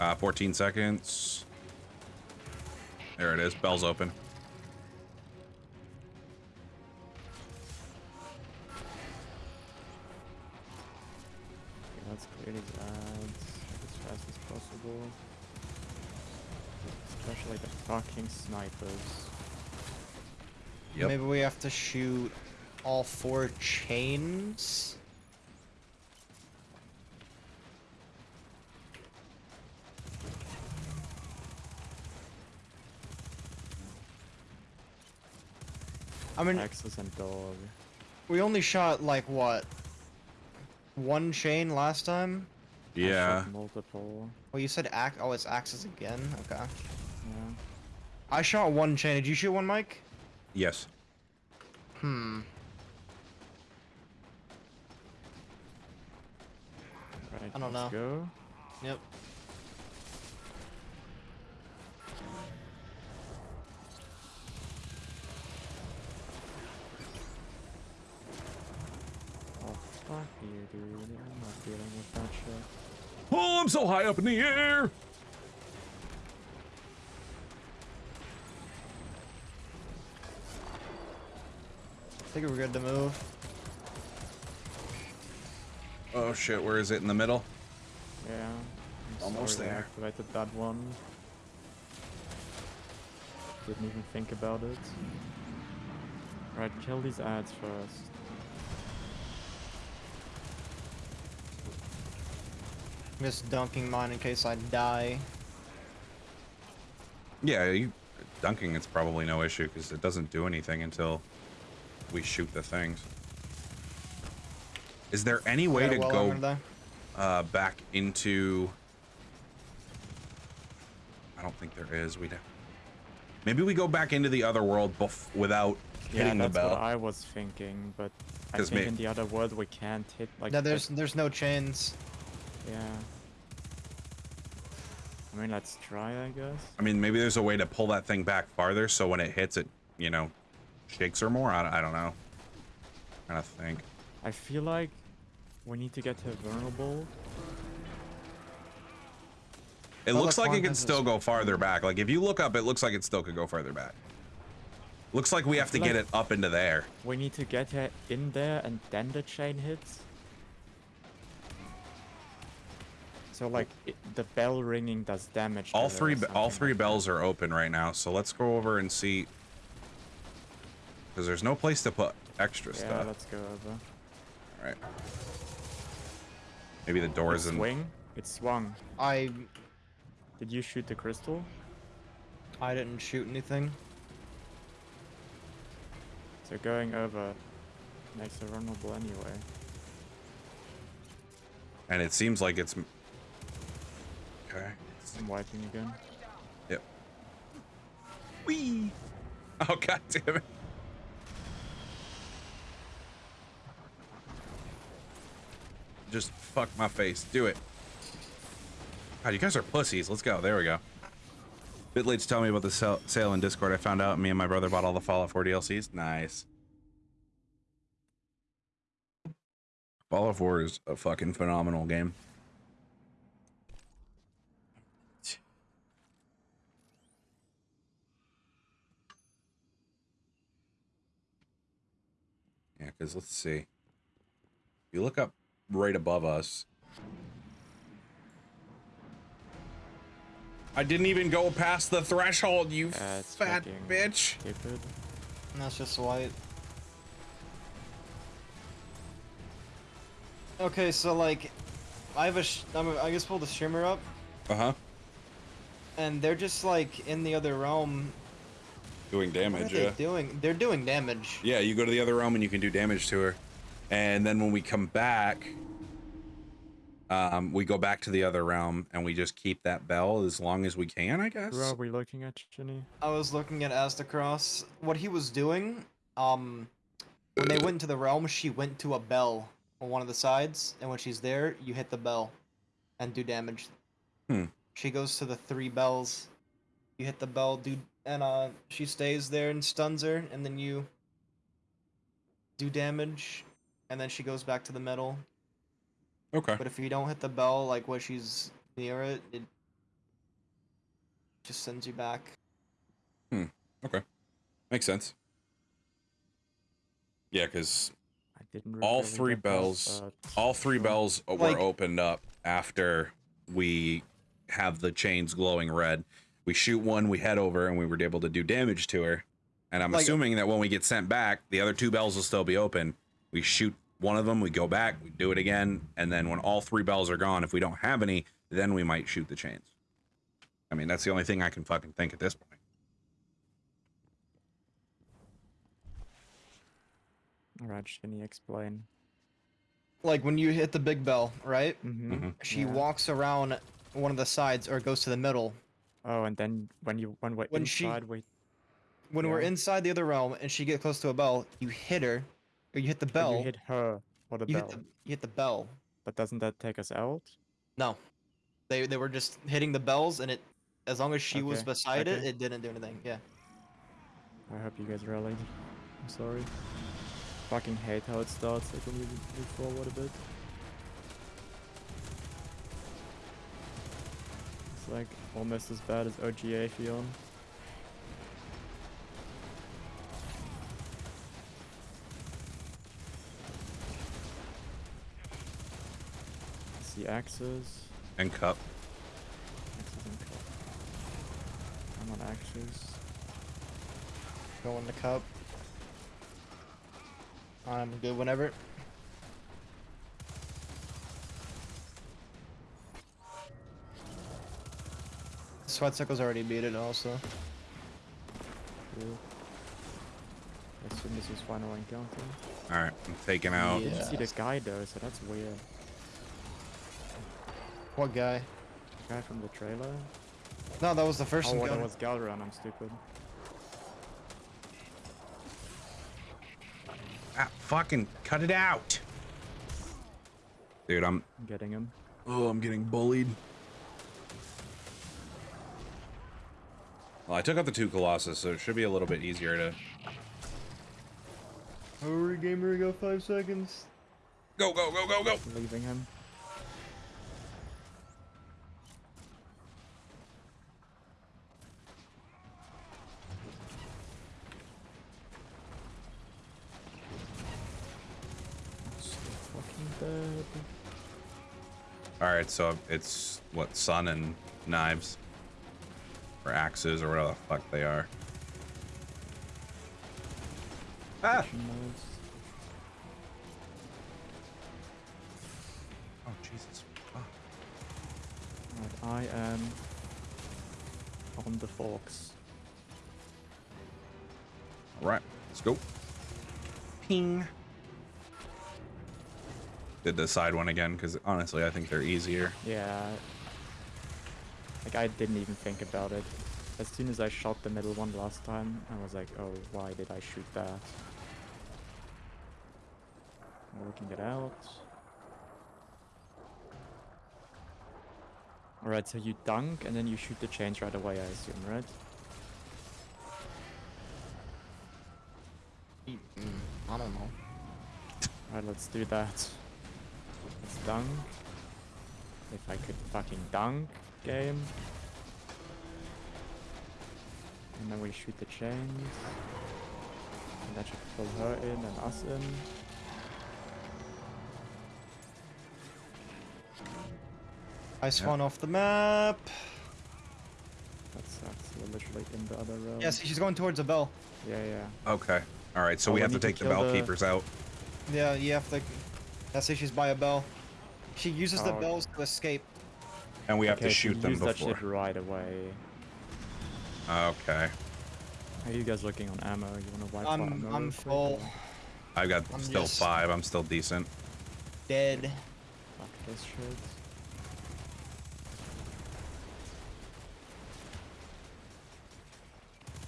Uh, 14 seconds. There it is. Bell's open. Snipers. Yep. Maybe we have to shoot all four chains. I mean, Axes and dog. we only shot like what? One chain last time? Yeah. multiple. Well, you said ax. Oh, it's axes again. Okay. Yeah. I shot one chain. Did you shoot one, Mike? Yes. Hmm. Right. I don't let's know. Go. Yep. Oh fuck you, dude. I'm not dealing with that shit. Oh, I'm so high up in the air. Think we're good to move. Oh shit, where is it in the middle? Yeah. I'm Almost sorry I there. activated that one. Didn't even think about it. Right, kill these ads first. I'm just dunking mine in case I die. Yeah, you, dunking it's probably no issue because it doesn't do anything until we shoot the things. Is there any way to go uh, back into? I don't think there is. We would maybe we go back into the other world bef- without Yeah, hitting the that's what I was thinking, but I think may- in the other world we can't hit like. no, there's there's no chains. Yeah. I mean, let's try, I guess. I mean, maybe there's a way to pull that thing back farther so when it hits it, you know, shakes or more. I, I don't know. i trying to think. I feel like we need to get to vulnerable. It looks look, like it can still go farther back. Like if you look up, it looks like it still could go farther back. Looks like we have to feel get it up into there. We need to get it in there and then the chain hits. So like it, the bell ringing does damage. All three all three like bells are open right now, so let's go over and see. Because there's no place to put extra that. Yeah, stuff. let's go over. All right. Maybe the doors It and swing. It swung. I Did you shoot the crystal? I didn't shoot anything. So going over makes her vulnerable anyway. and it seems like it's. Okay. I'm wiping again. Yep. Wee. Oh god damn it. Just fuck my face. Do it. God, you guys are pussies. Let's go. There we go. Bit late to tell me about the sale, sale in Discord. I found out me and my brother bought all the Fallout 4 DLCs. Nice. Fallout 4 is a fucking phenomenal game. Yeah, because let's see. You look up right above us. I didn't even go past the threshold, you Yeah, it's fat bitch. Stupid. That's just white. Okay, so like, I have a, sh- I'm a I just pulled the streamer up, Uh huh. and they're just like in the other realm. Doing What are damage, they yeah. doing? They're doing damage. Yeah, you go to the other realm and you can do damage to her. And then when we come back, um, we go back to the other realm and we just keep that bell as long as we can, I guess. Who are we looking at, Ginny? I was looking at Aztecross. What he was doing, um, when they went into the realm, she went to a bell on one of the sides, and when she's there, you hit the bell and do damage. Hmm. She goes to the three bells. You hit the bell, dude, and uh, she stays there and stuns her, and then you do damage, and then she goes back to the middle. Okay. But if you don't hit the bell, like when she's near it, it just sends you back. Hmm. Okay. Makes sense. Yeah, because All three get bells- all three bells were Like- opened up after we have the chains glowing red. We shoot one, we head over, and we were able to do damage to her. And I'm Like- assuming that when we get sent back, the other two bells will still be open. We shoot one of them, we go back, we do it again, and then when all three bells are gone, if we don't have any, then we might shoot the chains. I mean, that's the only thing I can fucking think at this point. Alright, Ginny, explain. Like when you hit the big bell, right? Mm-hmm. Mhm. She Yeah. walks around one of the sides or goes to the middle. Oh, and then when you when we're When she- inside, we When we're inside the other realm and she gets close to a bell, you hit her, or you hit the bell. you hit her or the you bell. hit the you hit the bell. But doesn't that take us out? No, they they were just hitting the bells, and it as long as she was beside it, okay. it didn't do anything. Yeah. I hope you guys rallied. I'm sorry. Fucking hate how it starts. Like when you move forward a bit. It's like almost as bad as OGA Fion. See axes. And cup. Axes and cup. I'm on axes. Go in the cup. I'm good whenever. Sweatcicle's already beat it also. Cool. I assume this was final encounter. All right, I'm taking out. i Didn't see the guy though, so that's weird. What guy? The guy from the trailer? No, that was the first Oh, that was Gahlran, I'm stupid. Ah, fucking cut it out. Dude, I'm I'm getting him. oh, I'm getting bullied. Well, I took out the two Colossus, so it should be a little bit easier to Hurry, gamer, we got five seconds. Go, go, go, go, go. Leaving him. Still fucking dead. All right, so it's what sun and knives, or axes, or whatever the fuck they are. Ah! Oh Jesus! Oh. Right, I am on the forks. All right, let's go. Ping. Did the side one again because honestly, I think they're easier. Yeah. Like I didn't even think about it. As soon as I shot the middle one last time, I was like, oh, why did I shoot that? Working it out. Alright, so you dunk and then you shoot the chains right away, I assume, right? Mm, I don't know. Alright, let's do that. Let's dunk. If I could fucking dunk, game. And then we shoot the chains. And that should pull her in and us in. I spawn off the map. That sucks. We're literally in the other room. Yes, she's going towards the bell. Yeah, yeah. Okay. All right, so Oh, we we have to need to take the bell the- keepers out. Yeah, you have to. That's if she's by a bell. She uses the Oh. bells to escape. And we have okay, to shoot them use that before. shit right away. Okay. How are you guys looking on ammo? You wanna wipe I'm ammo I'm full. I've got I'm still just- five. I'm still decent. Dead. Fuck this shit.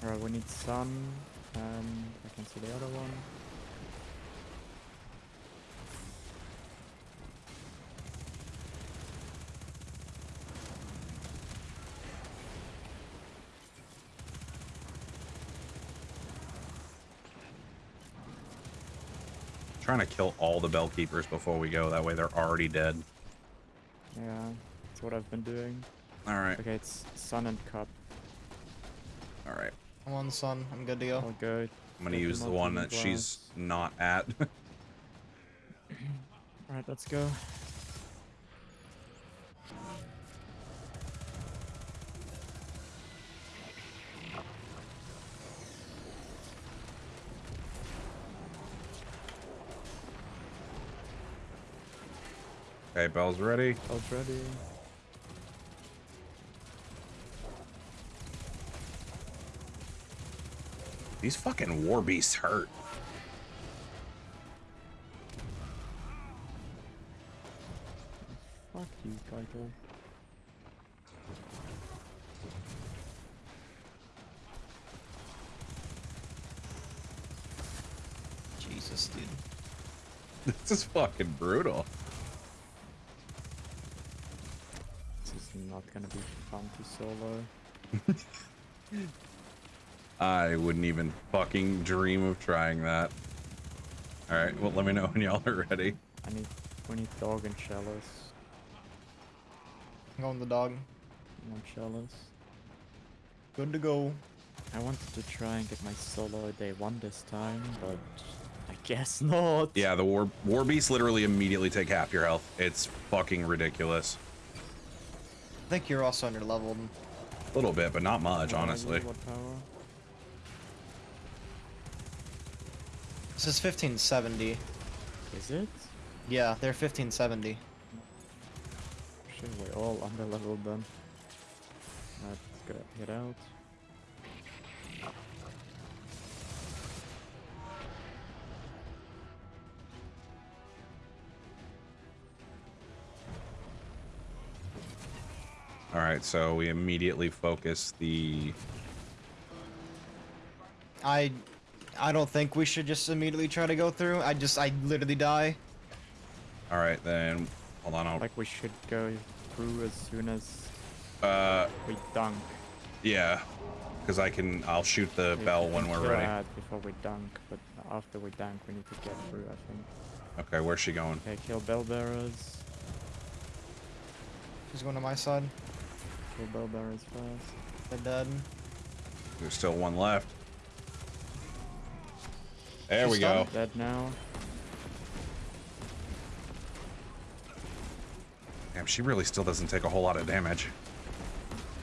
Alright, we need sun, um, and I can see the other one. Trying to kill all the bell keepers before we go. That way they're already dead. Yeah, that's what I've been doing. All right. Okay, it's sun and cup. All right. I'm on the sun. I'm good to go. All good. I'm gonna Get use the one in the that she's not at. Alright, let's go. Okay, bell's ready. All's ready. These fucking war beasts hurt. Fuck you, Caiatl. Jesus, dude. This is fucking brutal. This is not gonna be fun to solo. I wouldn't even fucking dream of trying that. All right. Well, let me know when y'all are ready. I need we need dog and chalice. I'm going the dog. I want chalice. Good to go. I wanted to try and get my solo day one this time, but I guess not. Yeah, the war war beasts literally immediately take half your health. It's fucking ridiculous. I think you're also under leveled. A little bit, but not much, honestly. This is 1570. Is it? Yeah, they're 1570. Shit, we're all under leveled then. Let's go get out. All right, so we immediately focus the. I I don't think we should just immediately try to go through. I just I literally die. All right, then hold on. I'll, Like we should go through as soon as uh, we dunk. yeah, because I can. I'll shoot the We bell when we're kill ready. Before we dunk, but after we dunk, we need to get through, I think. Okay, where's she going? Okay, kill bell bearers. She's going to my side. Kill bell bearers first. They're dead. There's still one left. There She's we go. stunned? Dead now. Damn, she really still doesn't take a whole lot of damage.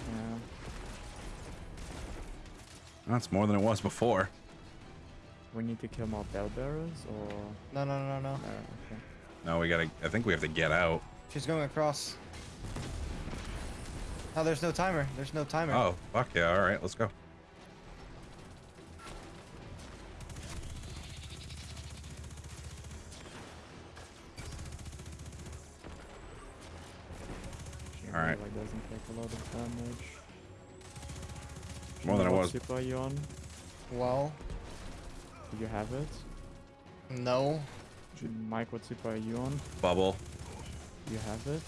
Yeah. That's more than it was before. We need to kill more bell bearers, or No, no, no, no. no? Okay. No, we gotta. I think we have to get out. She's going across. Oh, there's no timer. There's no timer. Oh, fuck yeah! All right, let's go. Alright. really doesn't take a lot of damage. More than it What was. Super are you on? Well, Do you have it? no. Mike, what super are you on? Bubble. You have it?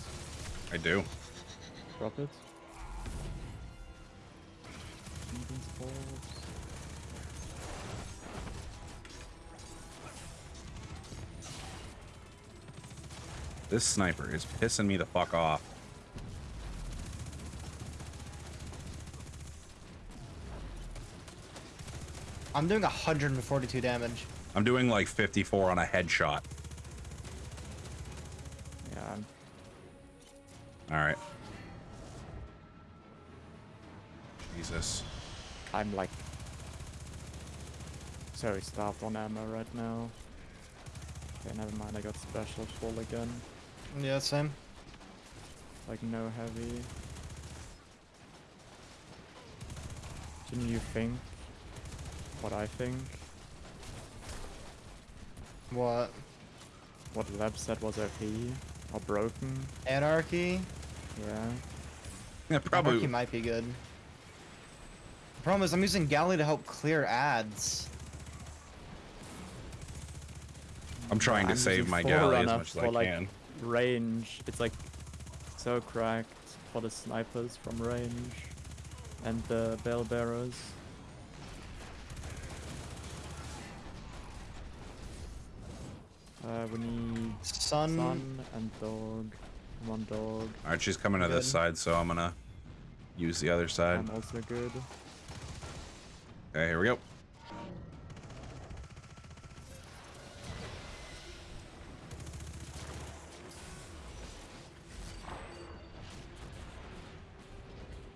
I do. Drop it. This sniper is pissing me the fuck off. I'm doing 142 damage. I'm doing like 54 on a headshot. I'm like so starved on ammo right now. Okay, never mind, I got special full again. Yeah, same. Like no heavy. Can you think what I think? What? What Lab said was OP or broken? Anarchy? Yeah. Yeah, probably. Anarchy might be good. The problem is I'm using Galley to help clear ads. I'm trying to I'm save my galley as Forerunner much as I like, can. range. It's like so cracked for the snipers from range and the bell bearers. Uh, we need Sun. sun and dog. One dog. All right, she's coming to this side, so I'm gonna use the other side. I'm also good. Okay, here we go.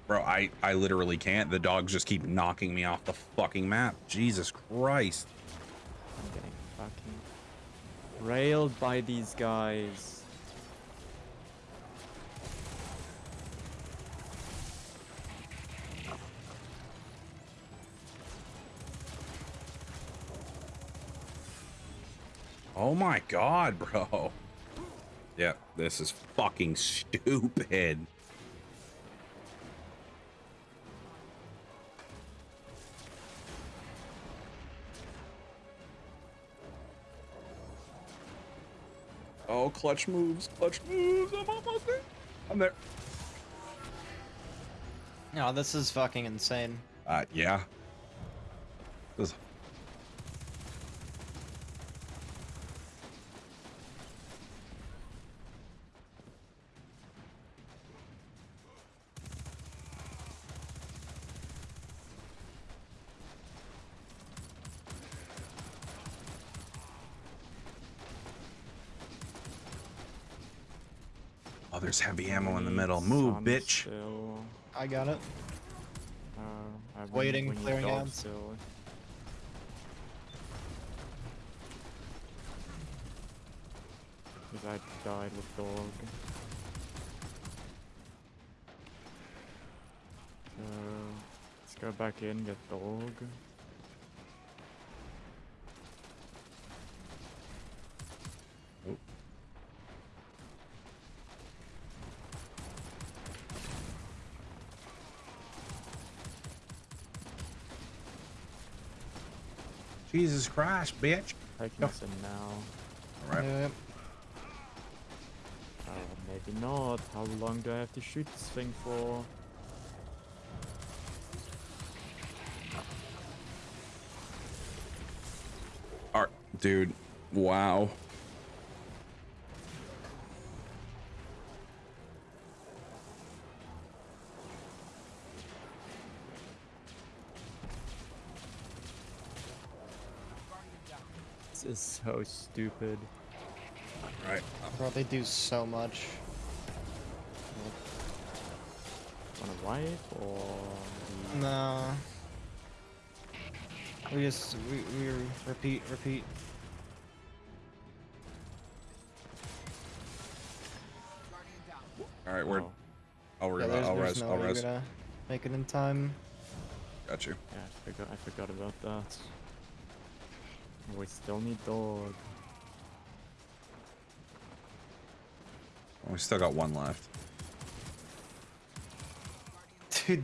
Bro, I, I literally can't. The dogs just keep knocking me off the fucking map. Jesus Christ. I'm getting fucking railed by these guys. Oh my god, bro. Yeah, this is fucking stupid. Oh, clutch moves, clutch moves. I'm almost there. I'm there. No, this is fucking insane. Uh, yeah. This Oh, there's heavy ammo in the middle. Move, bitch. I got it. Uh, I we Waiting, we need clearing dog ads. Because I died with dog. So let's go back in, get dog. Jesus Christ, bitch. Taking Go. us in now. All right. Yep. Oh, maybe not. How long do I have to shoot this thing for? All Dude, wow. This is so stupid. Right. Bro, they do so much. Wanna wipe or No. We just we we repeat repeat. All right, we're. Oh, I'll, re- Yeah, there's, I'll there's res. no I'll way res. you're gonna make it in time. Got you. yeah, I forgot. I forgot about that. We still need dog. We still got one left. Dude,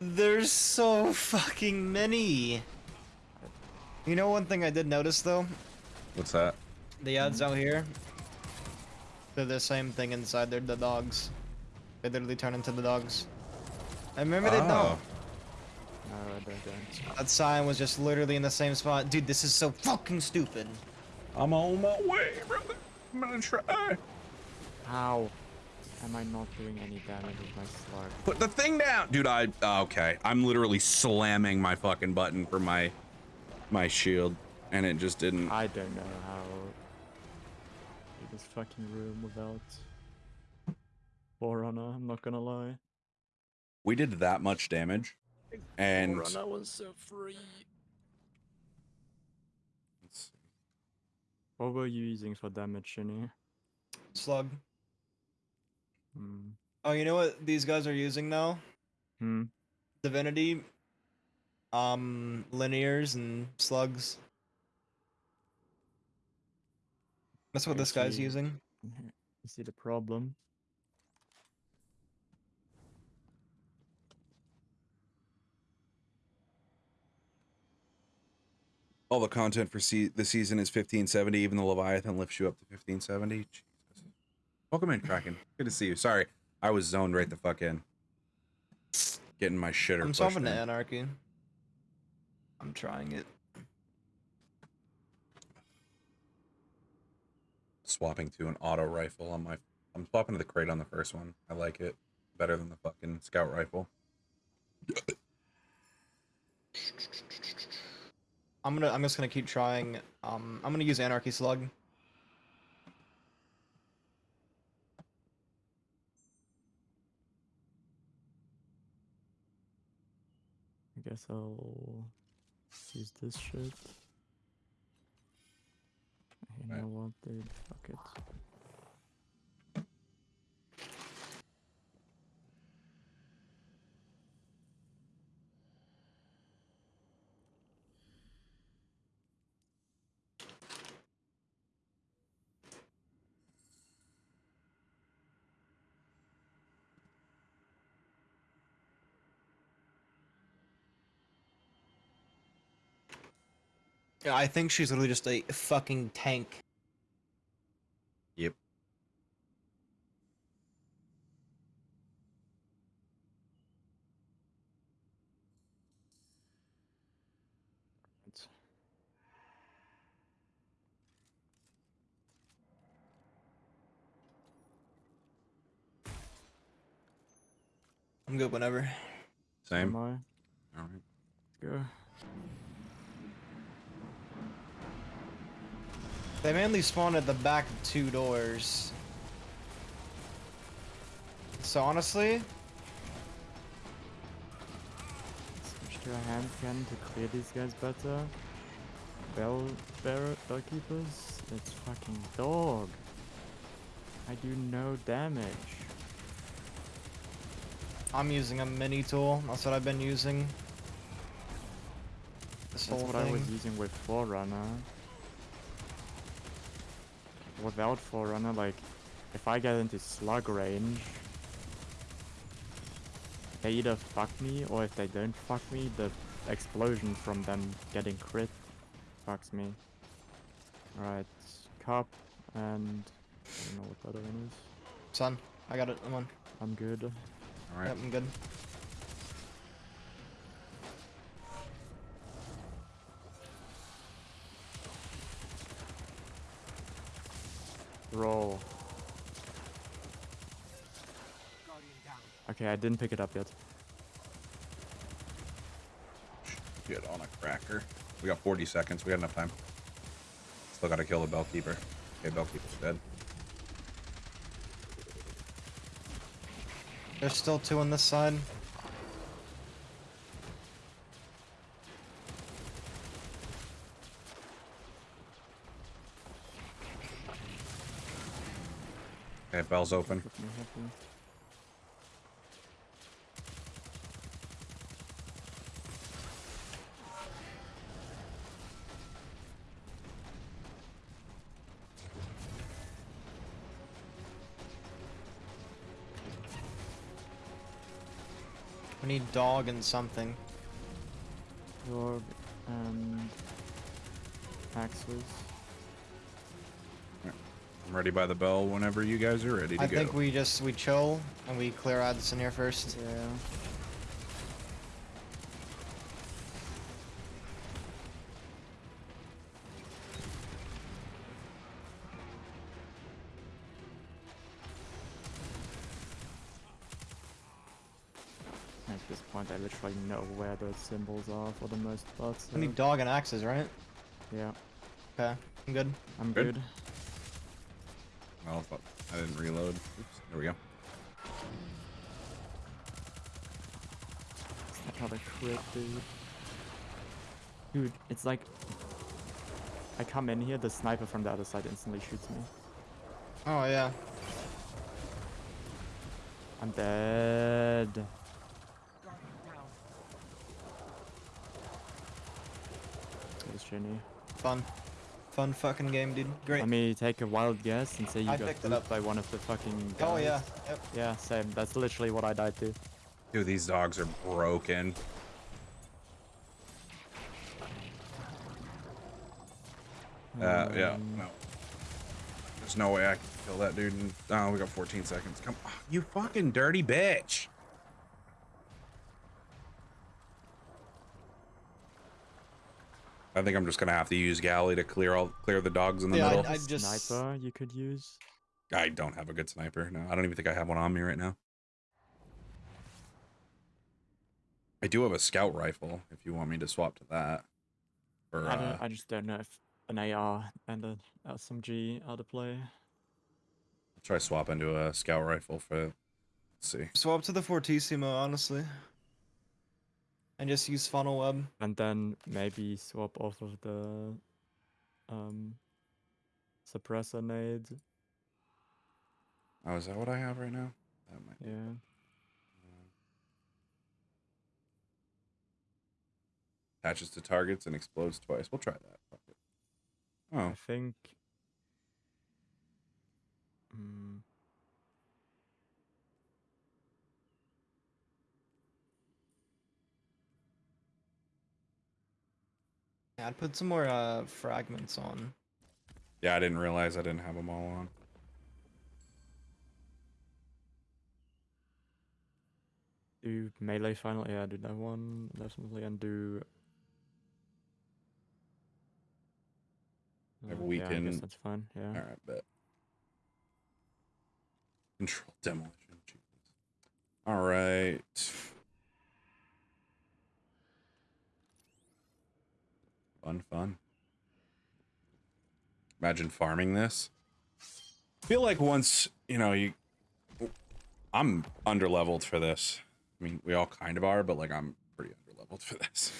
there's so fucking many. You know one thing I did notice though? What's that? The ads out here, they're the same thing inside. They're the dogs. They literally turn into the dogs. I remember they Oh. don't. No, I don't. don't. That sign was just literally in the same spot. Dude, this is so fucking stupid. I'm on my way, brother. I'm gonna try. How am I not doing any damage with my slug? Put the thing down, dude. I oh, okay. I'm literally slamming my fucking button for my my shield, and it just didn't. I don't know how do this fucking room without Forerunner. I'm not gonna lie. We did that much damage, and Forerunner was so free. What were you using for damage, Shinny? Slug. Hmm. Oh, you know what these guys are using now? Hmm. Divinity. Um, linears and slugs. That's what I this guy's see. using. You see the problem? All the content for se- the season is 1570. Even the Leviathan lifts you up to 1570. Jesus. Welcome in, Kraken. Good to see you. Sorry, I was zoned right the fuck in. Getting my shitter. I'm solving in. the anarchy. I'm trying it. Swapping to an auto rifle on my. I'm swapping to the crate on the first one. I like it better than the fucking scout rifle. I'm gonna. I'm just gonna keep trying. Um, I'm gonna use anarchy slug. I guess I'll use this shit. You Right. know what, dude? Fuck Yeah, I think she's literally just a fucking tank. Yep. I'm good whenever. Same. Am I? All right. Let's go. They mainly spawn at the back of two doors. So honestly, Switch to a hand cannon to clear these guys better. Bell bearer, bell keepers. It's fucking dog. I do no damage. I'm using a mini tool. That's what I've been using. This That's what I was using with Forerunner. Without Forerunner, like, if I get into slug range, they either fuck me, or if they don't fuck me, the explosion from them getting crit fucks me. Alright, cup, and I don't know what the other one is. Son, I got it. I'm on. I'm good. All right. Yep, I'm good. Roll. Okay, I didn't pick it up yet. Get on a cracker. We got 40 seconds. We got enough time. Still gotta kill the bellkeeper. Okay, bellkeeper's dead. There's still two on this side. Okay, bell's open. Put. We need dog and something. Dog and axes. I'm ready by the bell whenever you guys are ready to I go. I think we just we chill and we clear ads in here first. Yeah. At this point, I literally know where the symbols are for the most part. So We need dog and axes, right? yeah, Okay, I'm good. I'm Good. good. Well, fuck, I didn't reload. Oops, there we go. That's not a crit, dude. Dude, it's like I come in here, the sniper from the other side instantly shoots me. Oh yeah. I'm dead. Guardian down. That was Jenny. Fun. Fun fucking game, dude. Great. Let me take a wild guess and say you I got picked it up. by one of the fucking guys. oh yeah. Yep. Yeah, same. That's literally what I died to. Dude, these dogs are broken. Uh, yeah, Um, no. There's no way I can kill that dude. In, oh, we got 14 seconds. Come on, you fucking dirty bitch. I think I'm just gonna have to use galley to clear all clear the dogs in the Yeah, middle. I I, just- Sniper you could use. I don't have a good sniper. No, I don't even think I have one on me right now. I do have a scout rifle. If you want me to swap to that, or I, uh, don't, I just don't know if an AR and an SMG are the play. try swap into a scout rifle for. Let's see. Swap to the Fortissimo, honestly. And just use Funnelweb. And then maybe swap off of the um suppressor nade. Oh, is that what I have right now? That might. be- Yeah. Attaches to targets and explodes twice. We'll try that. Oh. I think. Mm, Yeah, I'd put some more uh fragments on. yeah. I didn't realize I didn't have them all on. do melee final. Yeah, do that one definitely, and do. Have Uh, yeah, I guess that's fine. Yeah. All right, bet. Control demolition. Jesus. All right. Fun, fun. Imagine farming this. feel like once you know you, I'm under leveled for this. I mean, we all kind of are, but like I'm pretty under leveled for this.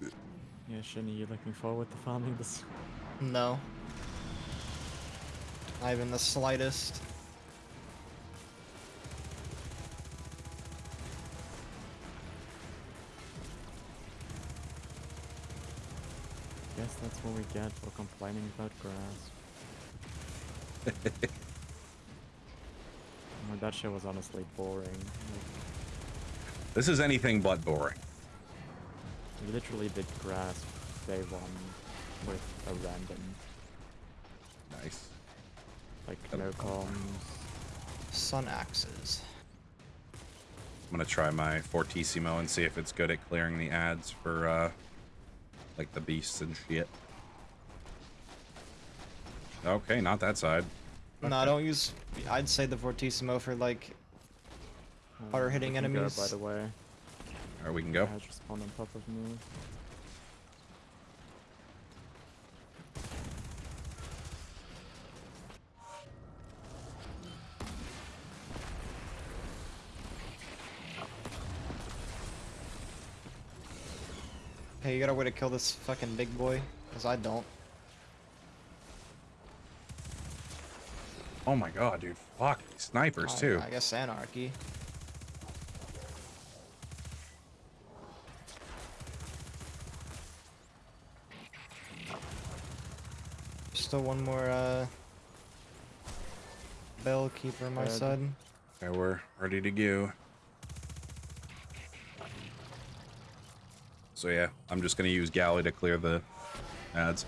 Yeah, Shinny, you looking forward to farming this? No. Not even the slightest. That's what we get for complaining about grass. Oh, that shit was honestly boring. Like, This is anything but boring. we literally did grass day one with a random, Nice. like Yep. no comms. Sun axes. I'm gonna try my Fortissimo and see if it's good at clearing the ads for uh like the beasts and shit. Okay, not that side. No, I don't use. I'd say the Fortissimo for like. Harder hitting we can go, enemies. by the way. All right, we can go. I just spawned on top of me. Hey, you got a way to kill this fucking big boy? Cause I don't. Oh my god, dude. Fuck, these snipers I- too. I guess anarchy. Still one more uh bell keeper my Dead. side. Okay, we're ready to go. So yeah, I'm just gonna use galley to clear the ads.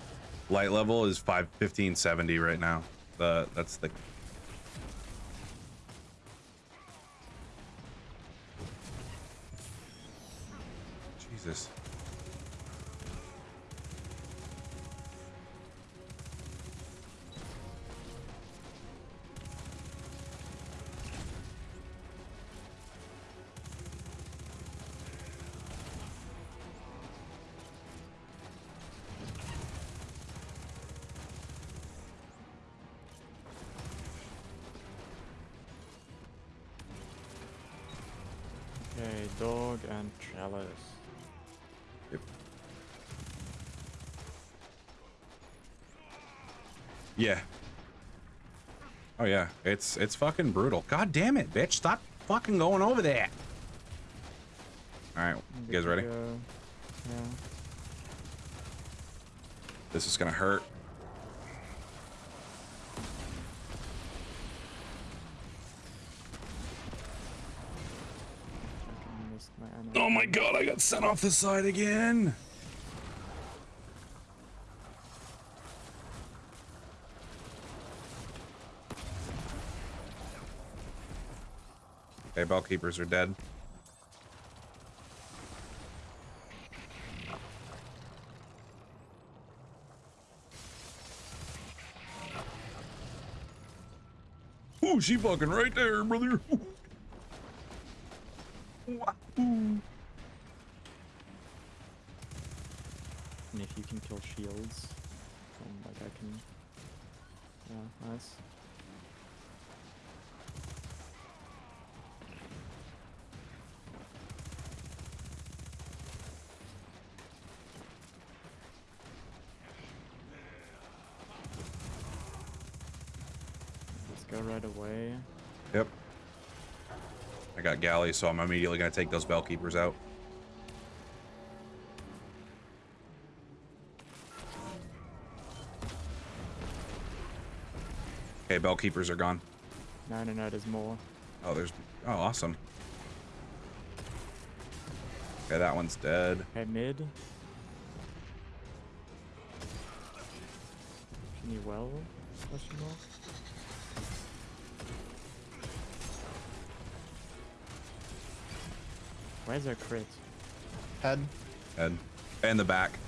Light level is 5 1570 right now. The that's the Jesus. Dog and chalice. Yeah. Oh yeah, it's it's fucking brutal. God damn it, bitch! Stop fucking going over there. All right, you guys ready? Yeah. This is gonna hurt. Fucking missed my ammo. Oh my god, I got sent off the side again. Okay, bell keepers are dead. Ooh, she fucking right there, brother. Wahoo. And if you can kill shields, then like I can. Yeah, nice. Let's go right away. Yep. I got galley, so I'm immediately gonna take those bell keepers out. Okay, bell keepers are gone. No, no, no, there's more. Oh, there's. Oh, awesome. Okay, that one's dead. Okay, mid. Can you well? Question mark? Where's our crit? Head. Dead. And the back.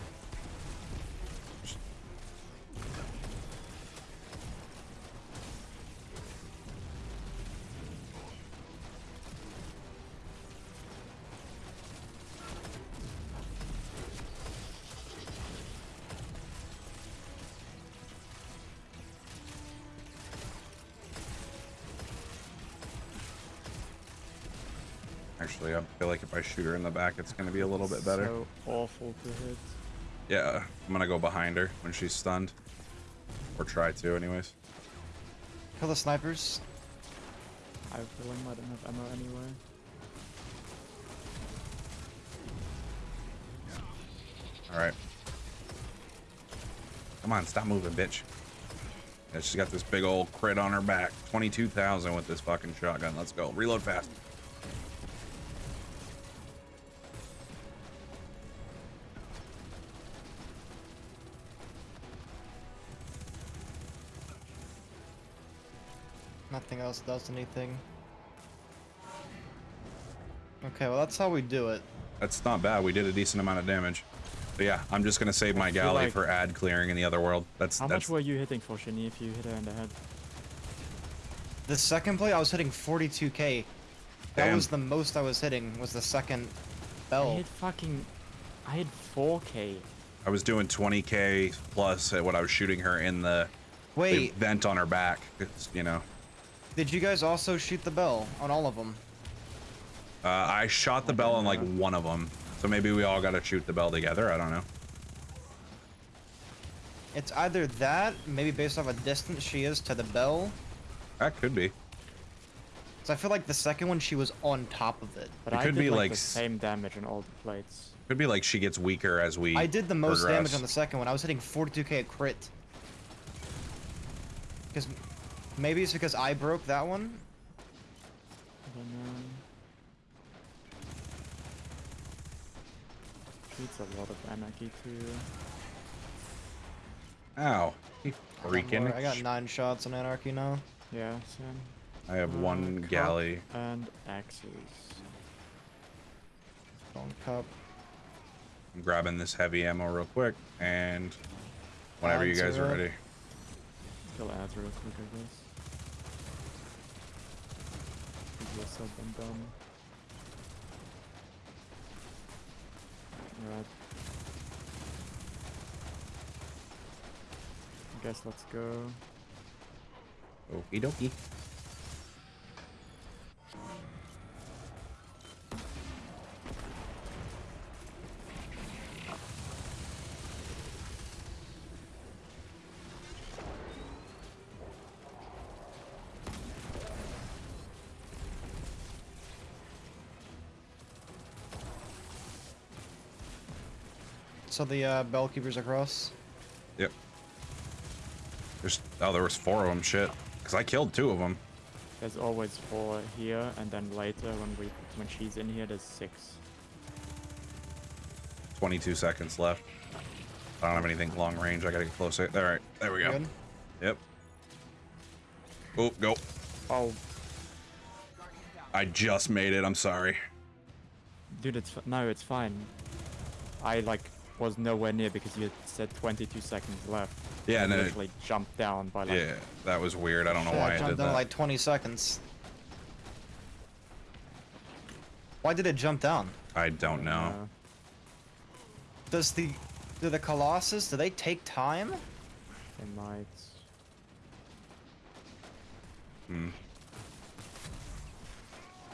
Feel like if I shoot her in the back, it's gonna be a little bit better. So awful to hit. Yeah, I'm gonna go behind her when she's stunned. Or try to, anyways. Kill the snipers. I have a feeling I don't have ammo anyway. Alright. Come on, stop moving, bitch. Yeah, she's got this big old crit on her back. 22,000 with this fucking shotgun. Let's go. Reload fast. Else does anything. Okay, well that's how we do it. That's not bad. We did a decent amount of damage. But yeah, I'm just gonna save my galley like- for ad clearing in the other world. That's How that's much were you hitting for Shinny if you hit her in the head? The second play, I was hitting 42k. That Damn. was the most I was hitting. Was the second bell. I bell. hit fucking. I hit 4k. I was doing 20k plus at what I was shooting her in the, the vent on her back. It's you know. Did you guys also shoot the bell on all of them? Uh, I shot the bell on like one of them, so maybe we all got to shoot the bell together. I don't know. It's either that, maybe based off a distance she is to the bell. That could be. So I feel like the second one she was on top of it. But It I could did be like, like the same damage on all the plates. Could be like she gets weaker as we. I did the most damage on the second one. I was hitting 42k crit. Because maybe it's because I broke that one. I don't know. Shoots a lot of anarchy too. Ow. You got Freaking. I got nine shots on Anarchy now. Yeah, same. I have Uh, one galley. And axes. Stone cup. I'm grabbing this heavy ammo real quick, and whenever you guys are ready. Kill ads real quick, I guess. This have been done. Alright. I guess let's go. Okie dokie. So the uh, bell keepers across. Yep. There's oh, there was four of them. Shit. Cause I killed two of them. There's always four here, and then later when we when she's in here, there's six. 22 seconds left. I don't have anything long range. I gotta get closer. All right, there we go. Good. Yep. Oh, go. Oh, I just made it. I'm sorry. dude, it's f- no, it's fine. I like was nowhere near because you said 22 seconds left. Yeah, I and then it, jumped down by like yeah, that was weird. I don't know Yeah, why I jumped did down that. like 20 seconds. Why did it jump down? I don't know. uh, Does the do the Colossus do they take time? they might. Hmm.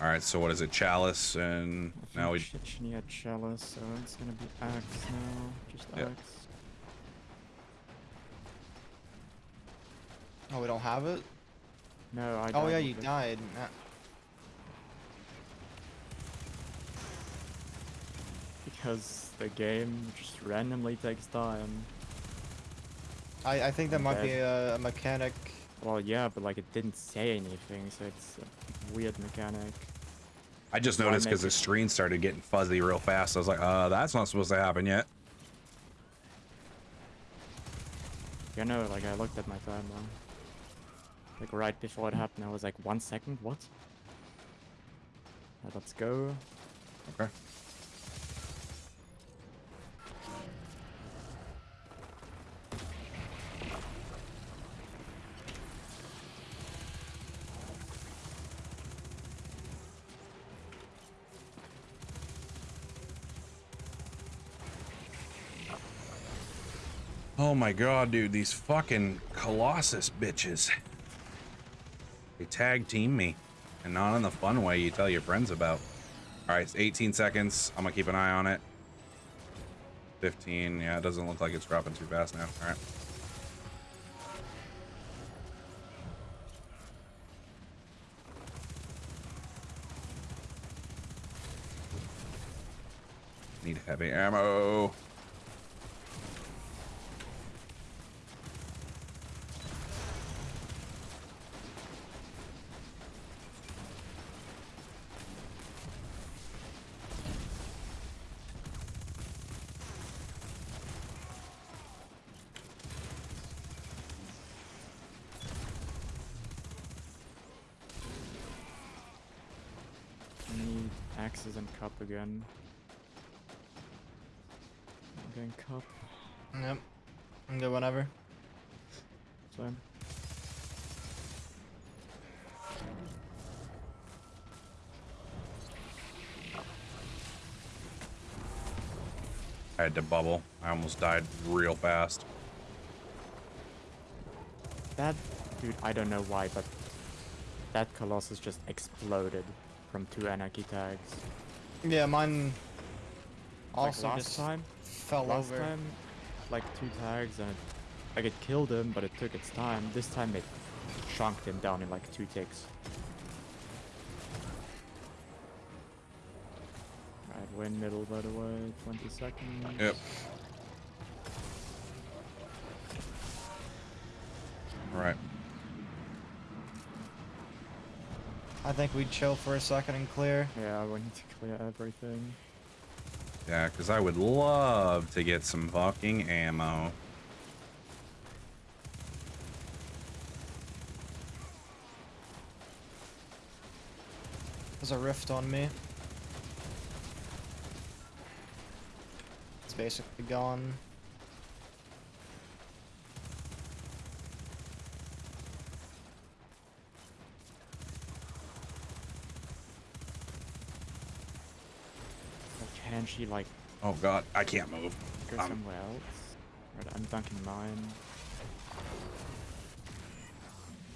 All right, so what is it? Chalice and now we. think Sh- Shiny chalice, so it's gonna be axe now. Just Yep. axe. Oh, we don't have it. No, I. Oh yeah, you it. died. Because the game just randomly takes time. I I think that I'm might be a, a mechanic. Well, yeah, but like it didn't say anything, so it's a weird mechanic. I just noticed because the screen started getting fuzzy real fast. I was like, uh, that's not supposed to happen yet. You know, like I looked at my timer. Like right before it happened, I was like, one second, what? Let's go. Okay. Oh my god, dude, these fucking Colossus bitches. They tag team me. And not in the fun way you tell your friends about. Alright, it's 18 seconds. I'm gonna keep an eye on it. 15, yeah, it doesn't look like it's dropping too fast now. Alright. Need heavy ammo. Need axes and cup again. getting cup. Yep. I'm good whenever. Same. I had to bubble. I almost died real fast. That dude, I don't know why, but that Colossus just exploded from two anarchy tags. Yeah, mine Like also last just time, fell last over. time, like two tags and it, like it killed him, but it took its time. This time it chunked him down in like two ticks. Right, win middle by the way, 20 seconds. Yep. All right. I think we'd chill for a second and clear. Yeah, we need to clear everything. Yeah, because I would love to get some fucking ammo. There's a rift on me. It's basically gone. Or can she like Oh god, I can't move. go somewhere else? Right, I'm dunking mine.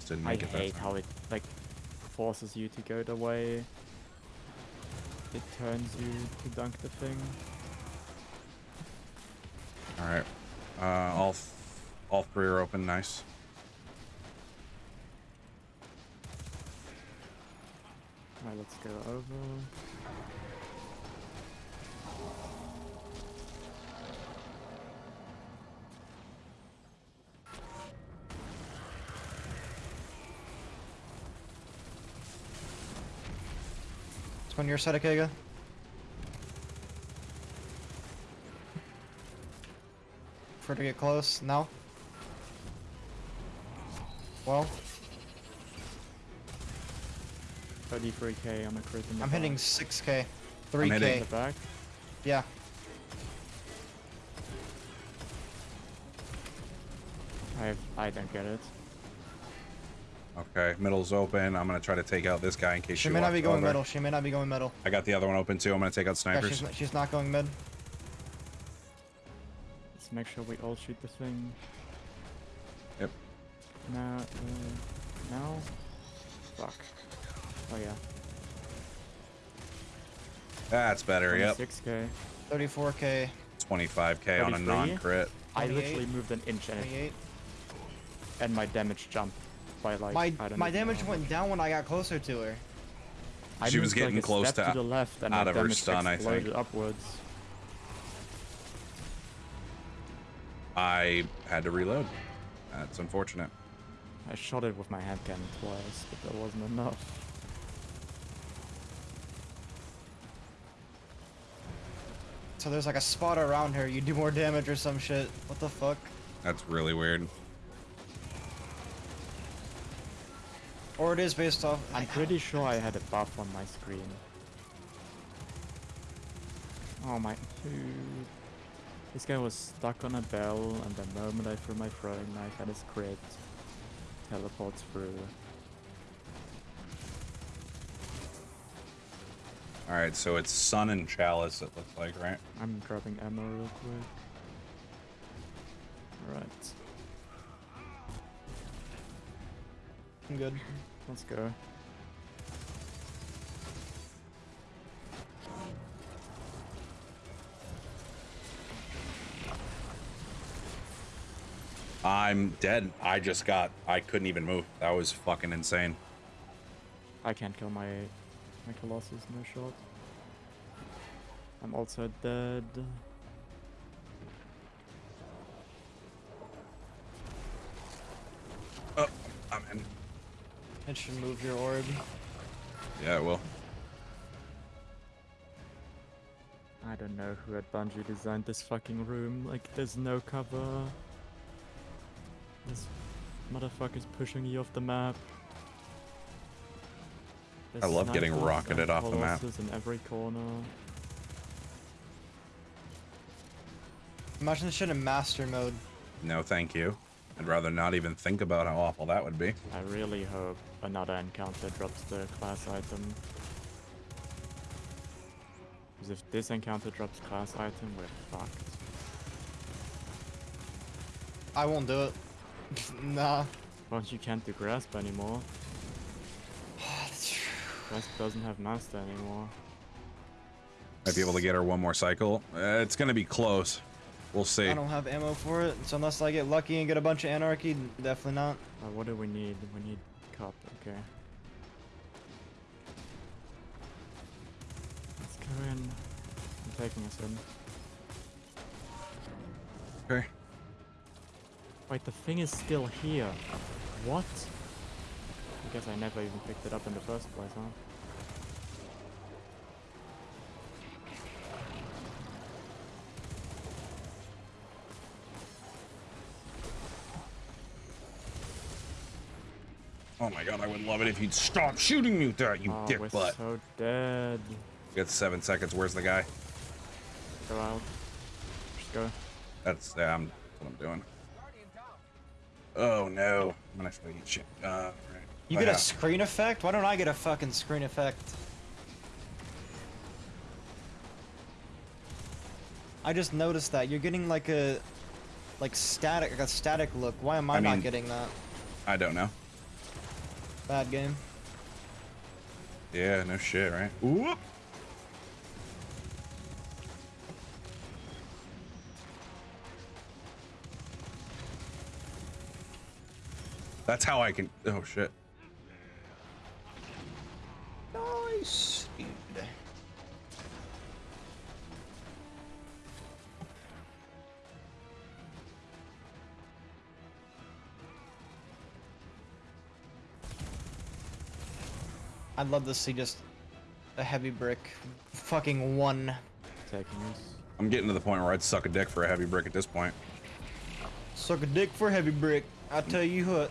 Didn't I make it hate how it like forces you to go the way it turns you to dunk the thing. All right. Uh, all, all three are open. Nice. Alright, let's go over. On your side of Kega. For to get close. now. Well, 33k on a crit in the I'm hitting back. 6k. I'm 3k. hitting- the back. Yeah. I I don't get it. Okay, middle's open. I'm gonna try to take out this guy in case She she may not be going over. middle. She may not be going middle. I got the other one open too. I'm gonna take out Yeah, snipers. she's, not, she's not going mid. Let's make sure we all shoot the thing. Yep. Now, uh, now? Fuck. Oh yeah. That's better. Yep. 6k. 34k. 25k on a non-crit. I literally moved an inch and, it, and my damage jumped by like. My I don't my damage know. went down when I got closer to her. I She was moved, like, getting a close to to the left and out of her stun, I think. exploded upwards. I had to reload. That's unfortunate. I shot it with my hand cannon twice, but that wasn't enough. So there's like a spot around her. You do more damage or some shit. What the fuck? That's really weird. Or it is based off. I'm pretty sure I had a buff on my screen. Oh my dude. This guy was stuck on a bell and the moment I threw my throwing knife at his crit, teleports through. All right, so it's Sun and Chalice. It looks like, right? I'm dropping ammo real quick. Alright, I'm good. let's go. I'm dead. I just got. I couldn't even move. That was fucking insane. I can't kill my my Colossus, no shot. I'm also dead. Oh, I'm in. It should move your orb. Yeah, it will. I don't know who at Bungie designed this fucking room. Like, there's no cover. This motherfucker's pushing you off the map. I love getting rocketed off the map. Colossus in every corner. Imagine this shit in master mode. No, thank you. I'd rather not even think about how awful that would be. I really hope another encounter drops the class item. Because if this encounter drops class item, we're fucked. I won't do it. nah. Well, you can't do grasp anymore. Grasp doesn't have master anymore. Might be able to get her one more cycle. Uh, it's gonna be close. We'll see. I don't have ammo for it, so unless I get lucky and get a bunch of anarchy, definitely not. Uh, what do we need? We need cup, okay. Let's go in. I'm taking us in. Okay. Wait, the thing is still here. What? I guess I never even picked it up in the first place, huh? Oh my god, I would love it if you'd stop shooting me with that, you oh, dick we're butt. so dead. We got seven seconds. Where's the guy? Go out. Just go. That's yeah, I'm, that's what I'm doing. Oh no, I'm gonna have to eat shit. Uh, right. You I get a screen effect? Why don't I get a fucking screen effect? I just noticed that you're getting like a like static like a static look. Why am I, I not getting that? I don't know. Bad game. Yeah, no shit, right? Whoop. That's how I can. Oh shit. Nice. Dude. I'd love to see just a heavy brick. Fucking one. I'm getting to the point where I'd suck a dick for a heavy brick at this point. Suck a dick for heavy brick. I tell you what.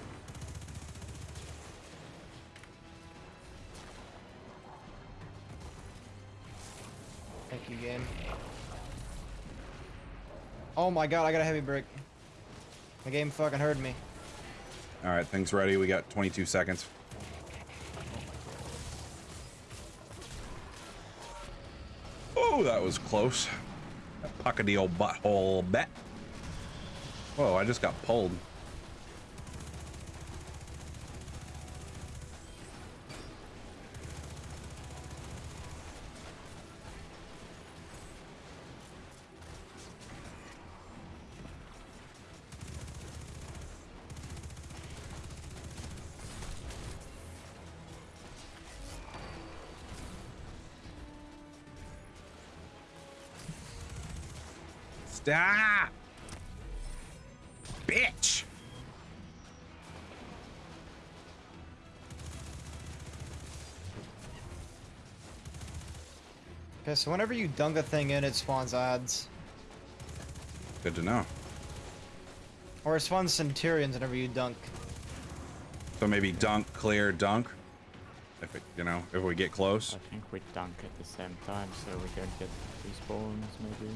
Thank you, game. Oh my god, I got a heavy brick. The game fucking heard me. All right, things ready. We got 22 seconds. Oh, that was close. That puckety old butthole bet. Whoa, I just got pulled. So whenever you dunk a thing in, it spawns ads. Good to know. Or it spawns centurions whenever you dunk. So maybe dunk, clear, dunk. If it, you know, if we get close. I think we dunk at the same time so we don't get respawns maybe.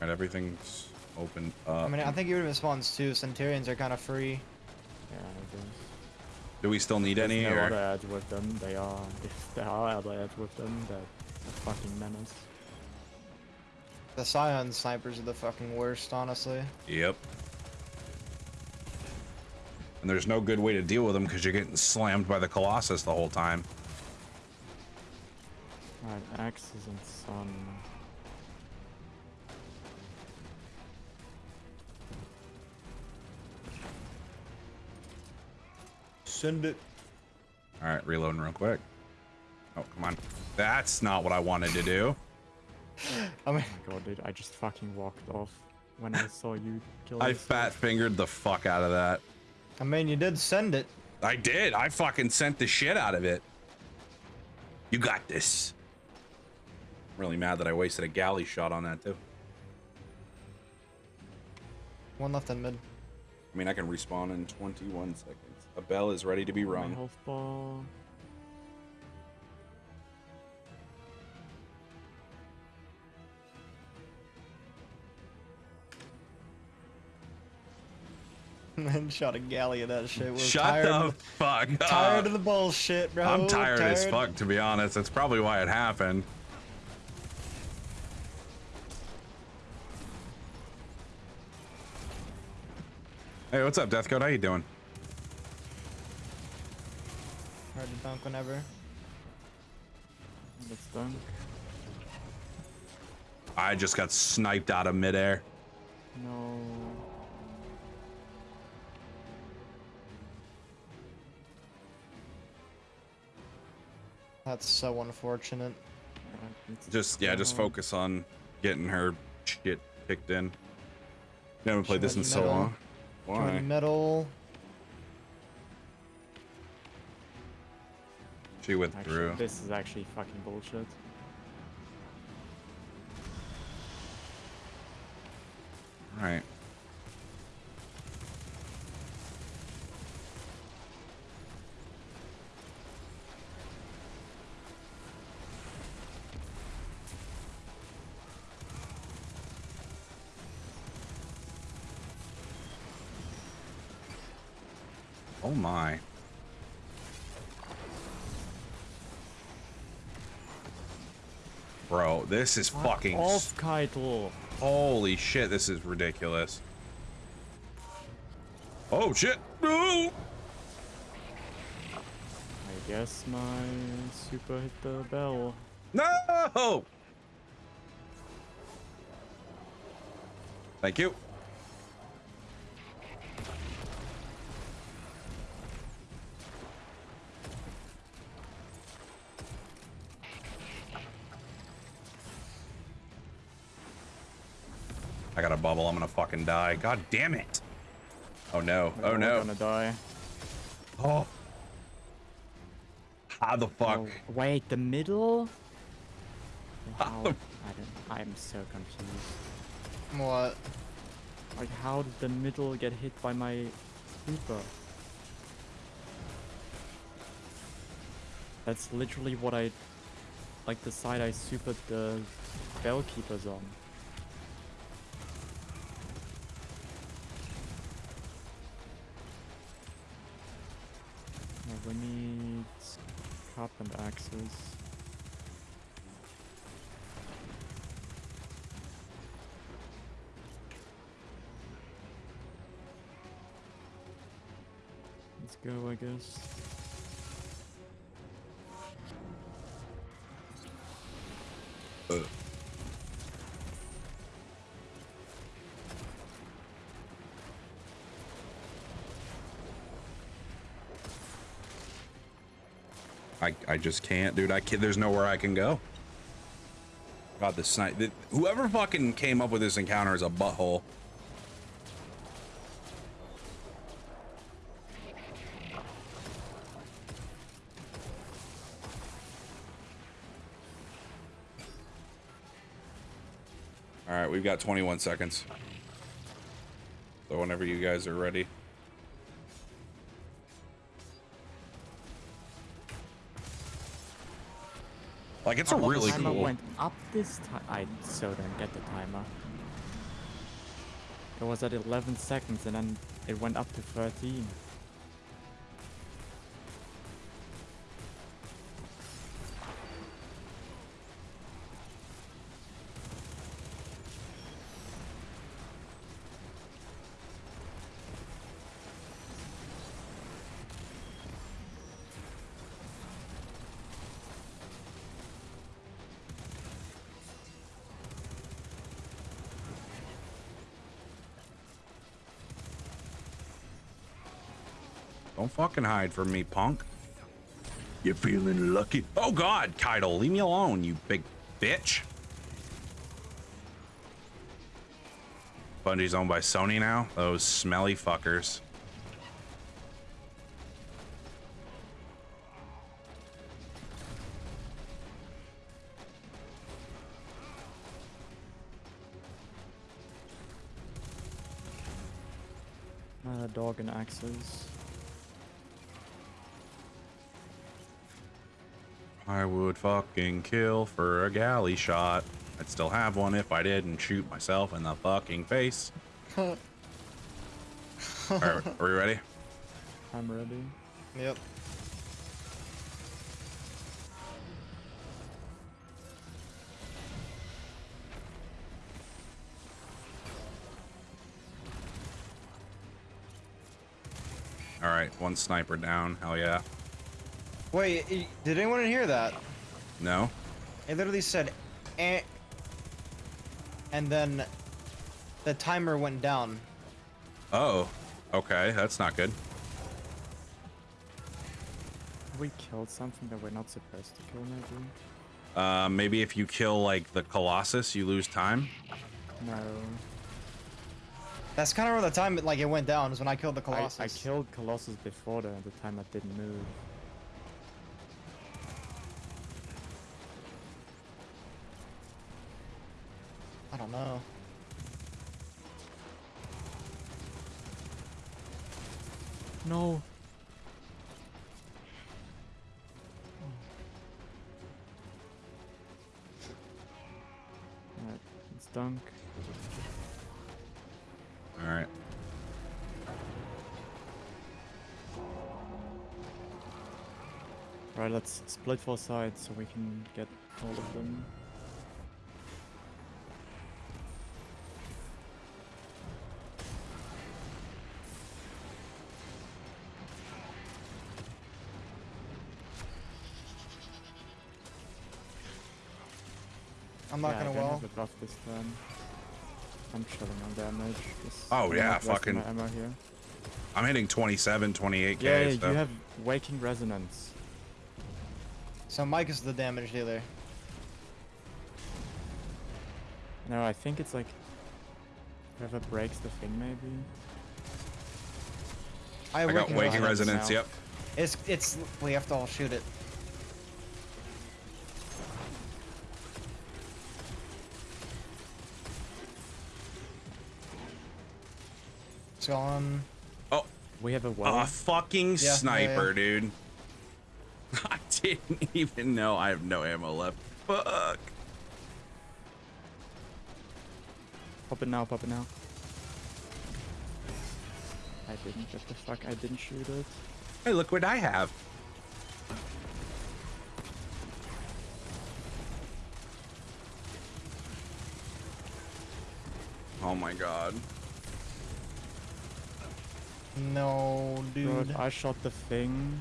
And everything's open up. I mean, I think even if it spawns two, centurions are kind of free. Yeah, I guess. Do we still need any? No Or? other ads with them. They are, if there are other ads with them, they're a fucking menace. The Scion snipers are the fucking worst, honestly. Yep. And there's no good way to deal with them because you're getting slammed by the Colossus the whole time. Alright, axes and sun. Send it. All right, reloading real quick. Oh, come on. That's not what I wanted to do. Oh my god, dude, I just fucking walked off when I saw you kill I fat fingered the fuck out of that. I mean, you did send it. I did. I fucking sent the shit out of it. You got this. I'm really mad that I wasted a galley shot on that too. One left in mid. I mean, I can respawn in 21 seconds. A bell is ready to be My rung. Man, shot a galley of that shit. We're Shut tired the of fuck the, up. tired of the bullshit, bro. I'm tired, as fuck, to be honest. That's probably why it happened. Hey, what's up, Deathcode? How you doing? Hard to dunk whenever. That's done. I just got sniped out of midair. No. That's so unfortunate. Just yeah, just um, focus on getting her shit kicked in. You haven't played this in Join so long. Join Why? middle. She withdrew. Actually, this is actually fucking bullshit. All right. Oh my. Bro, this is Fuck fucking off, Caiatl. Holy shit, this is ridiculous. Oh shit! No! I guess my super hit the bell. No! Thank you. I got a bubble. I'm gonna fucking die. God damn it. Oh no. Oh, we're Oh all no. gonna die. Oh. How the fuck? Oh, wait, the middle? How How? the- I I'm so confused. What? Like, how did the middle get hit by my super? That's literally what I, like the side I supered the bell keepers on. Guess. I, I just can't, dude. I can't, there's nowhere I can go. God, this snipe. Whoever fucking came up with this encounter is a butthole. We've got 21 seconds. So whenever you guys are ready. Like it's a love really timer cool. went up this time. I so don't get the timer. It was at 11 seconds and then it went up to 13. Fucking hide from me, punk. You feeling lucky? Oh God, Caiatl, leave me alone, you big bitch. Bungie's owned by Sony now. Those smelly fuckers. Uh, dog and axes. Would fucking kill for a galley shot. I'd still have one if I didn't shoot myself in the fucking face. All right, are we ready? I'm ready. Yep. All right, one sniper down. Hell yeah. Wait, did anyone hear that? No. It literally said, eh, and then the timer went down. Oh. Okay, that's not good. We killed something that we're not supposed to kill, maybe? Uh, maybe if you kill like the Colossus, you lose time. No. That's kind of where the time like it went down is when I killed the I, Colossus. I killed Colossus before the, the time I didn't move. Let's split four sides so we can get all of them. I'm not yeah, gonna I don't well. have a buff this turn. I'm chilling on damage. just- Oh, yeah, fucking- ammo here. I'm hitting 27, 28k. Yeah, yeah, so. you have waking resonance. So Mike is the damage dealer. No, I think it's like whoever breaks the thing, maybe. I, I got waking waking resonance. resonance. now. Yep. It's it's we have to all shoot it. It's gone. Oh, We have a well. a fucking yeah, yeah. sniper, dude. I didn't even know I have no ammo left. Fuck. Pop it now, pop it now. I didn't get the fuck, I didn't shoot it. Hey, look what I have. Oh my god. No, dude. Good, I shot the thing.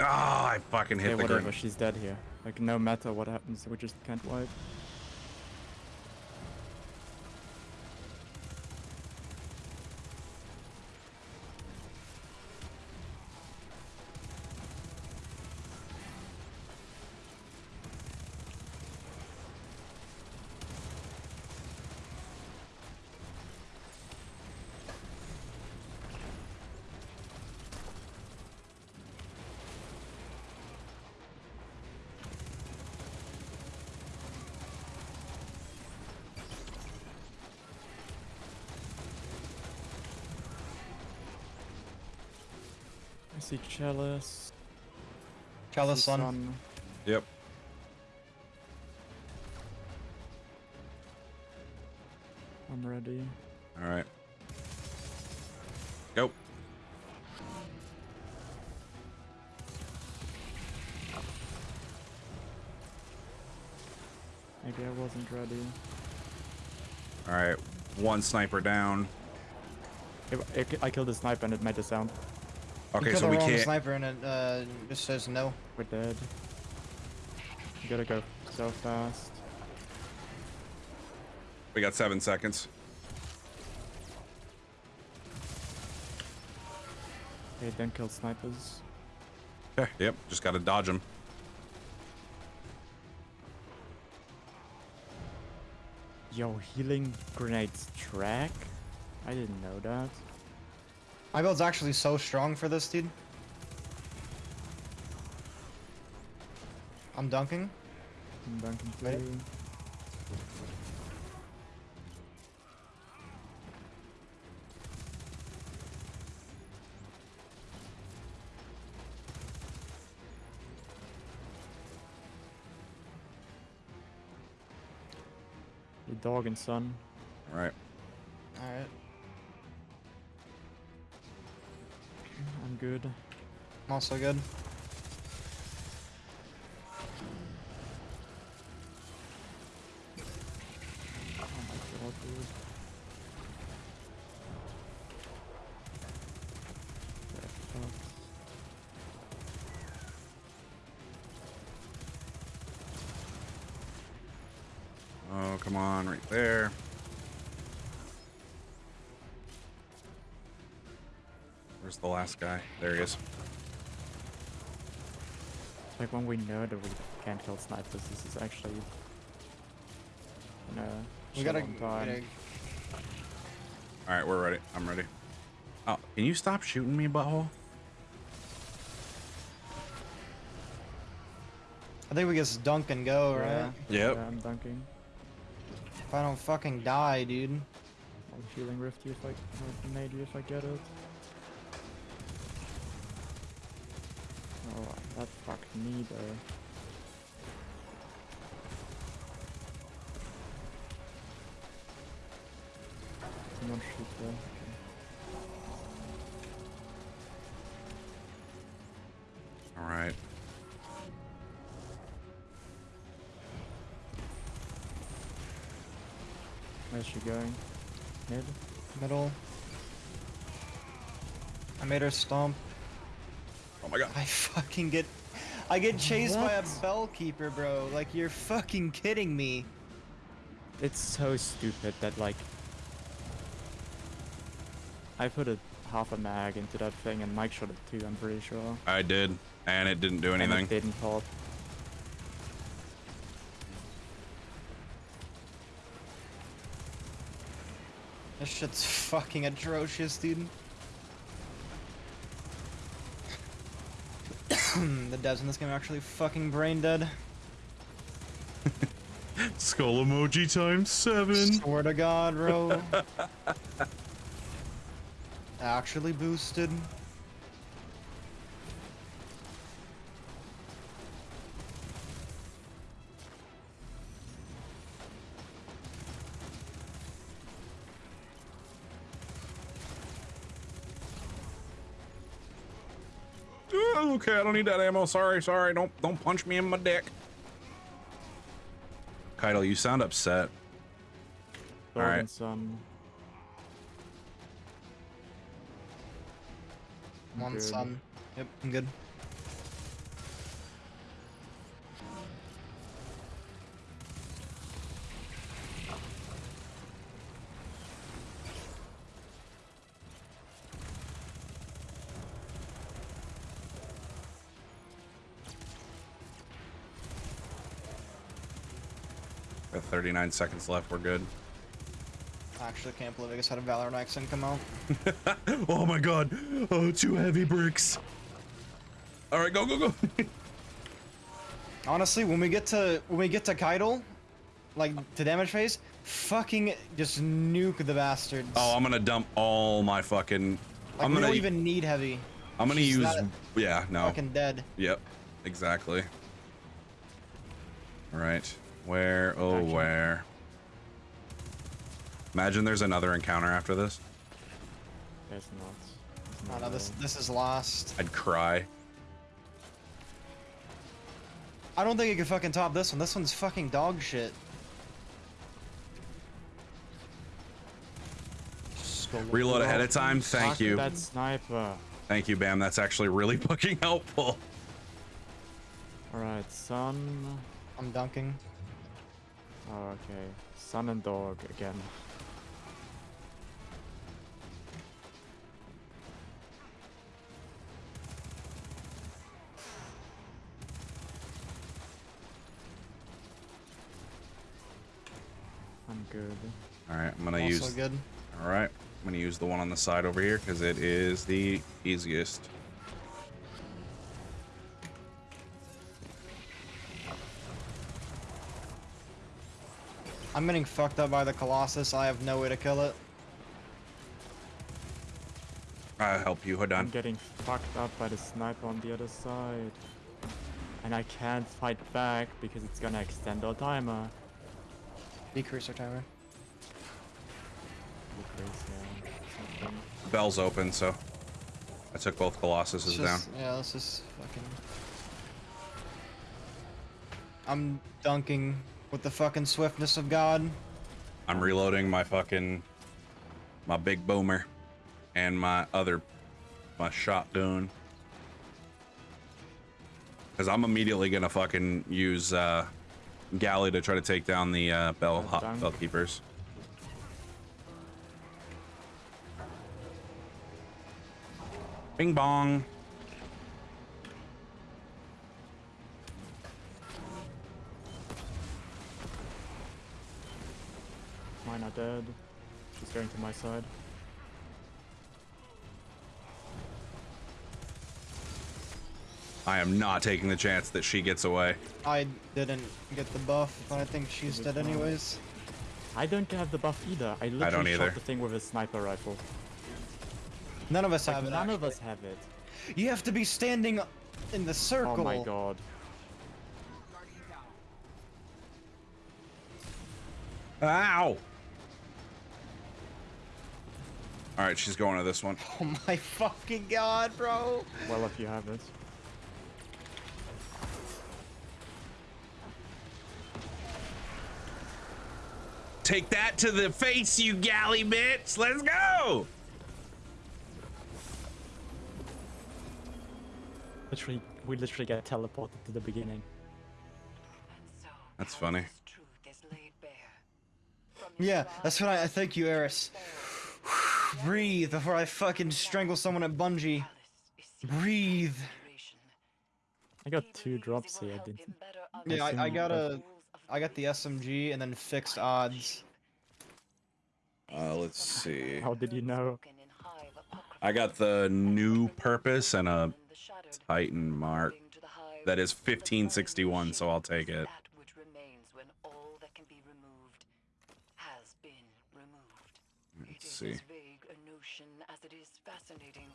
Ah, I fucking hit Okay, the whatever, grenade. she's dead here. Like, no matter what happens, we just can't wipe. Chalice. I Chalice see Sun. Sun. Yep. I'm ready. All right. Go. Maybe I wasn't ready. All right. One sniper down. I, I, I killed the sniper and it made a sound. Okay, so we can't. sniper and it uh, just says no. We're dead. You gotta go so fast. We got seven seconds. Okay, don't kill snipers. Okay, Yep. Just gotta dodge them. Yo, healing grenades track? I didn't know that. My build's actually so strong for this, dude. I'm dunking. I'm dunking too. Dog and son. Oh, come on, right there. Where's the last guy? There he is. Like when we know that we can't kill snipers, this is actually you know We gotta, on time. gotta All right, we're ready. I'm ready. Oh, can you stop shooting me, butthole? I think we just dunk and go, right? Yeah, Yep. yeah, I'm dunking. If I don't fucking die, dude. I'm healing rift you if I or nade if I get it. Oh, that fucked me though. Someone shoot there. Okay. All right. Where's she going? Mid? Middle. I made her stomp. Oh my god. I fucking get... I get chased by a What? bell keeper, bro. Like, you're fucking kidding me. It's so stupid that like I put a half a mag into that thing and Mike shot it too, I'm pretty sure. I did, and it didn't do And anything. it didn't pop. This shit's fucking atrocious, dude. the devs in this game are actually fucking brain dead. Skull emoji times seven. Swear to God, bro. actually boosted. Okay, I don't need that ammo. Sorry, sorry. Don't don't punch me in my dick. Caiatl, you sound upset. Dog Alright. and son. I'm One good. sun. Yep, I'm good. 39 seconds left. We're good. I actually can't believe I just had a Valorant accent come out. oh my god. Oh, two heavy bricks. All right, go, go, go. Honestly, when we get to when we get to Caiatl, like to damage phase, fucking just nuke the bastards. oh, I'm gonna dump all my fucking. like, I'm gonna. don't even need heavy. I'm gonna she's use. Yeah, no. Fucking dead. Yep. Exactly. Right. Where? Oh, Gotcha. where? Imagine there's another encounter after this. There's not. There's Oh no, this this is lost. I'd cry. I don't think it could fucking top this one. This one's fucking dog shit. Reload ahead of time. Thank you. That sniper. Thank you, Bam. That's actually really fucking helpful. Alright, son. I'm dunking. Oh, okay. Son and dog again. I'm good. All right, I'm gonna Also use. good. All right, I'm gonna use the one on the side over here because it is the easiest. I'm getting fucked up by the Colossus. I have no way to kill it. I'll help you, I'm getting fucked up by the sniper on the other side. And I can't fight back because it's gonna extend our timer. Decrease our timer. Decrease, yeah, something. Bell's open, so I took both Colossuses Let's down. Yeah, let's just fucking. I'm dunking with the fucking swiftness of God. I'm reloading my fucking my big boomer and my other my shotgun. Cause I'm immediately gonna fucking use uh Galley to try to take down the uh bell hot bell keepers. Bing bong. Mine are dead. She's going to my side. I am not taking the chance that she gets away. I didn't get the buff, but I think she's dead fine. anyways. I don't have the buff either. I literally don't either. shot the thing with a sniper rifle. None of us Like, have it. none of us have it. You have to be standing in the circle. Oh my god. Ow! All right, she's going to this one. Oh my fucking god, bro. Well, if you have this. Take that to the face, you galley bitch! Let's go! Literally, we literally get teleported to the beginning. That's funny. Yeah, that's what I, I thank you, Eris. Breathe before I fucking strangle someone at Bungie. Breathe. I got two drops here. Did, Yeah, I, I got a, I got the SMG and then fixed odds. Uh, let's see. How did you know? I got the new purpose and a Titan mark. That is 1561, so I'll take it. That which remains when all that can be removed has been removed. It Let's is see. as vague a notion as it is fascinating.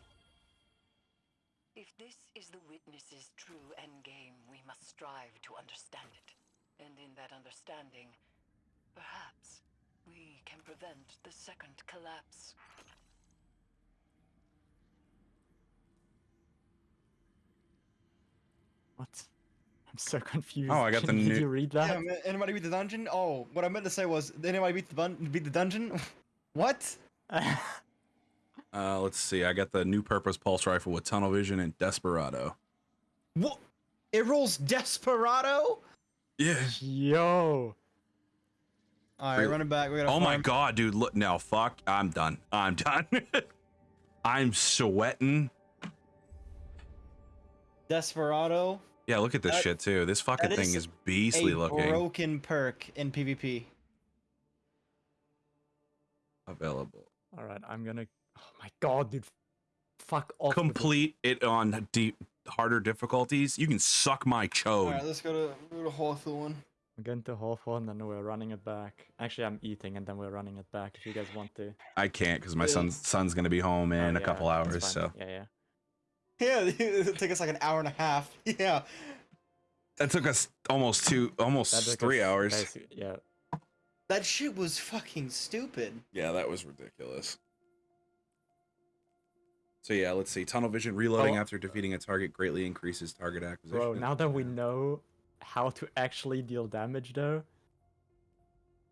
If this is the witness's true endgame, we must strive to understand it. And in that understanding, perhaps we can prevent the second collapse. What? I'm so confused. Oh, I got the Did new- you read that? Yeah, anybody beat the dungeon? Oh, what I meant to say was, did anybody beat the bun- beat the dungeon? what? Uh, let's see. I got the new purpose pulse rifle with tunnel vision and desperado. What? It rolls Desperado? Yeah. Yo. All right, Really? run back. We gotta. Oh my farm. god, dude! Look now, fuck. I'm done. I'm done. I'm sweating. Desperado. Yeah, look at this That- shit too. This fucking that thing is is beastly a looking. broken perk in PvP. Available. All right, I'm gonna. Oh my god, dude. Fuck off. with it. Complete it on deep, harder difficulties. You can suck my chode. right, let's go to go to Hawthorne. I'm going to Hawthorne, and then we're running it back. Actually, I'm eating, and then we're running it back. If you guys want to. I can't because my Yeah. son's son's gonna be home in Oh, a couple hours. So Yeah, yeah. Yeah, it'll take us like an hour and a half. Yeah. that took us almost two, almost three us hours. yeah. That shit was fucking stupid. Yeah, that was ridiculous. So yeah, let's see. Tunnel vision reloading Oh. after defeating a target greatly increases target acquisition. Bro, now that we know how to actually deal damage, though.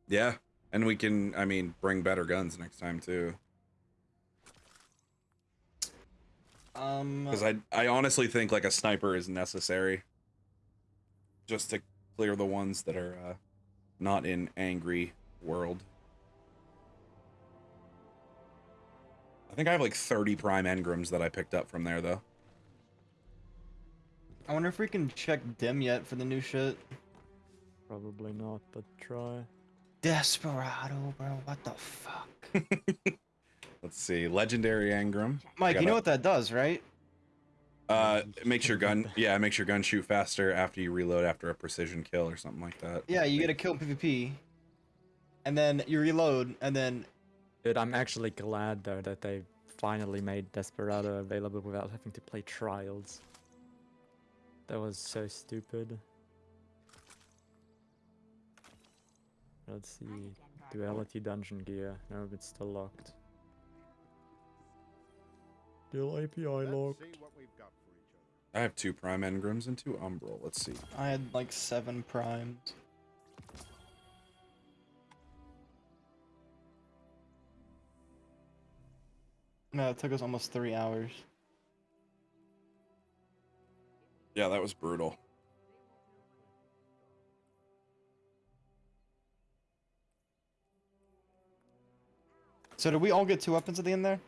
Yeah, and we can, I mean, bring better guns next time too. Um. Because I, I honestly think like a sniper is necessary, just to clear the ones that are uh, not in angry world. I think I have like 30 prime engrams that I picked up from there though. I wonder if we can check dim yet for the new shit. Probably not, but try. Desperado, bro. What the fuck? Let's see, legendary engram. Mike, you gotta- know what that does, right? Uh, it makes your gun, yeah, it makes your gun shoot faster after you reload after a precision kill or something like that. Yeah, you get a kill PvP, and then you reload, and then Dude, I'm actually glad though that they finally made Desperado available without having to play Trials. That was so stupid. Let's see. Duality dungeon gear. No, it's still locked. Still API locked. I have two prime engrams and two umbral. Let's see. I had like seven primes. No, it took us almost three hours. Yeah, that was brutal. So did we all get two weapons at the end there?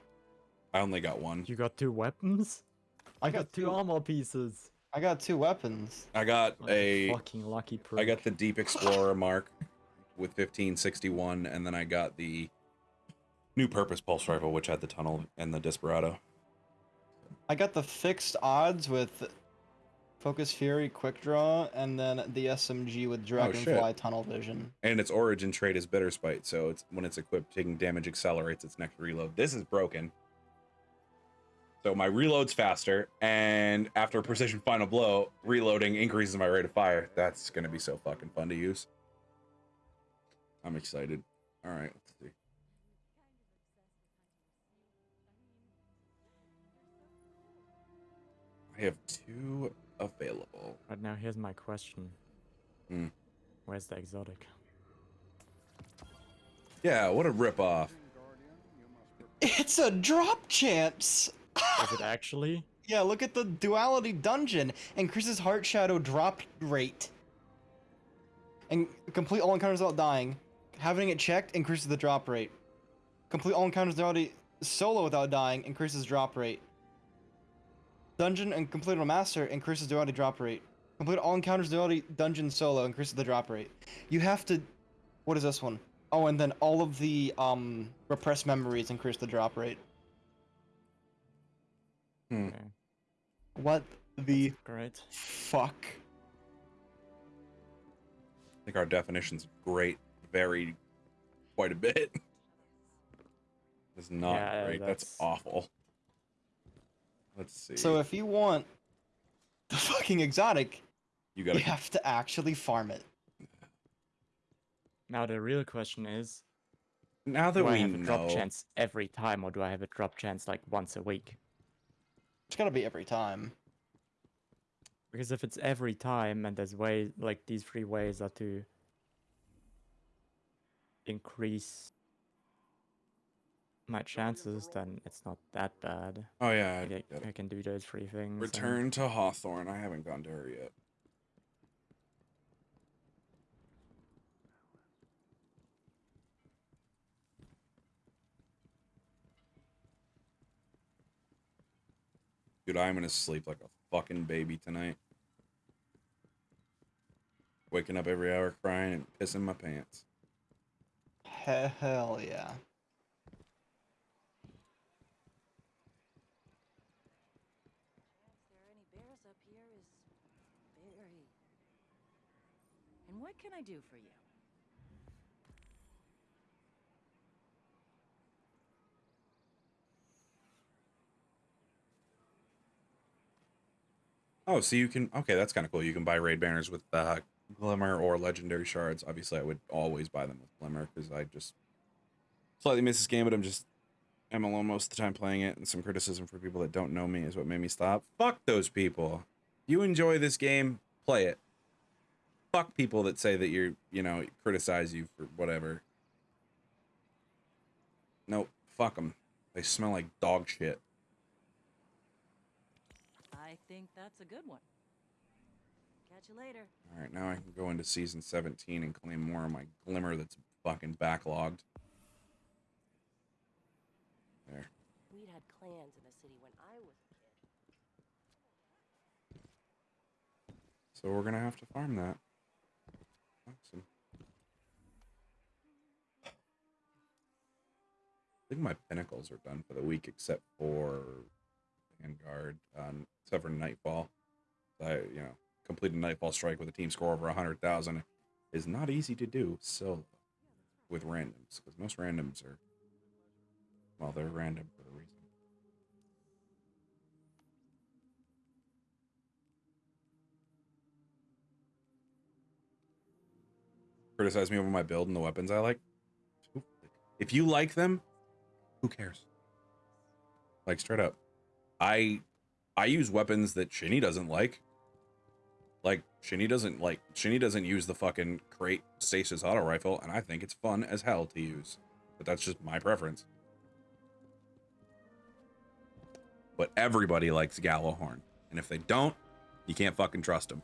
I only got one. You got two weapons? I got two armor pieces. I got two weapons. I got Like a fucking lucky prick. I got the Deep Explorer mark with 1561, and then I got the new purpose pulse rifle, which had the tunnel and the Desperado. I got the fixed odds with Focus Fury, Quick Draw, and then the SMG with oh, Dragonfly Oh. Tunnel Vision. And its origin trait is Bitter Spite, so it's when it's equipped, taking damage accelerates its next reload. This is broken. So my reload's faster, and after a Precision Final Blow, reloading increases my rate of fire. That's gonna be so fucking fun to use. I'm excited. All right, let's see. I have two available. But now, here's my question. Hmm. Where's the exotic? Yeah, what a ripoff. It's a drop chance! Is it actually? Yeah, look at the duality dungeon. Increases Heartshadow drop rate. And complete all encounters without dying. Having it checked increases the drop rate. Complete all encounters duality solo without dying increases drop rate. Dungeon and complete a master increases duality drop rate. Complete all encounters duality dungeon solo increases the drop rate. You have to. What is this one? Oh, and then all of the um repressed memories increase the drop rate. Hmm. Okay, What the great. fuck? I think our definitions great vary quite a bit. It's not Yeah, great. That's... that's- awful. Let's see. So if you want the fucking exotic, you you gotta have to actually farm it. Now the real question is, now that do I have a drop know. chance every time, or do I have a drop chance like once a week? It's gotta be every time. Because if it's every time, and there's way like these three ways are to increase my chances, then it's not that bad. Oh yeah, I Like, get I, I can do those three things. and- Return to Hawthorne. I haven't gone to her yet. Dude, I'm gonna sleep like a fucking baby tonight. Waking up every hour crying and pissing my pants. Hell yeah. there any bears up here is very. And what can I do for you? Oh, so you can okay, that's kind of cool. You can buy raid banners with uh, glimmer or legendary shards. Obviously, I would always buy them with glimmer because I just slightly miss this game, but I'm just I'm alone most of the time playing it, and some criticism for people that don't know me is what made me stop. Fuck those people. You enjoy this game, play it. Fuck people that say that you're you know criticize you for whatever. Nope, fuck them. They smell like dog shit. I think that's a good one. Catch you later. All right, now I can go into season 17 and claim more of my glimmer that's fucking backlogged. There. We'd had clans in the city when I was a kid. So we're gonna have to farm that. Awesome. I think my pinnacles are done for the week, except for Vanguard, except for Nightfall. I, you know, completed Nightfall strike with a team score over hundred thousand is not easy to do solo with randoms because most randoms are, well, they're random for a reason. criticize me over my build and the weapons I like. If you like them, who cares? Like straight up. I I use weapons that Shinny doesn't like. Like Shinny doesn't like Shinny doesn't use the fucking crate stasis auto rifle, and I think it's fun as hell to use. But that's just my preference. But everybody likes Gjallarhorn. And if they don't, you can't fucking trust them.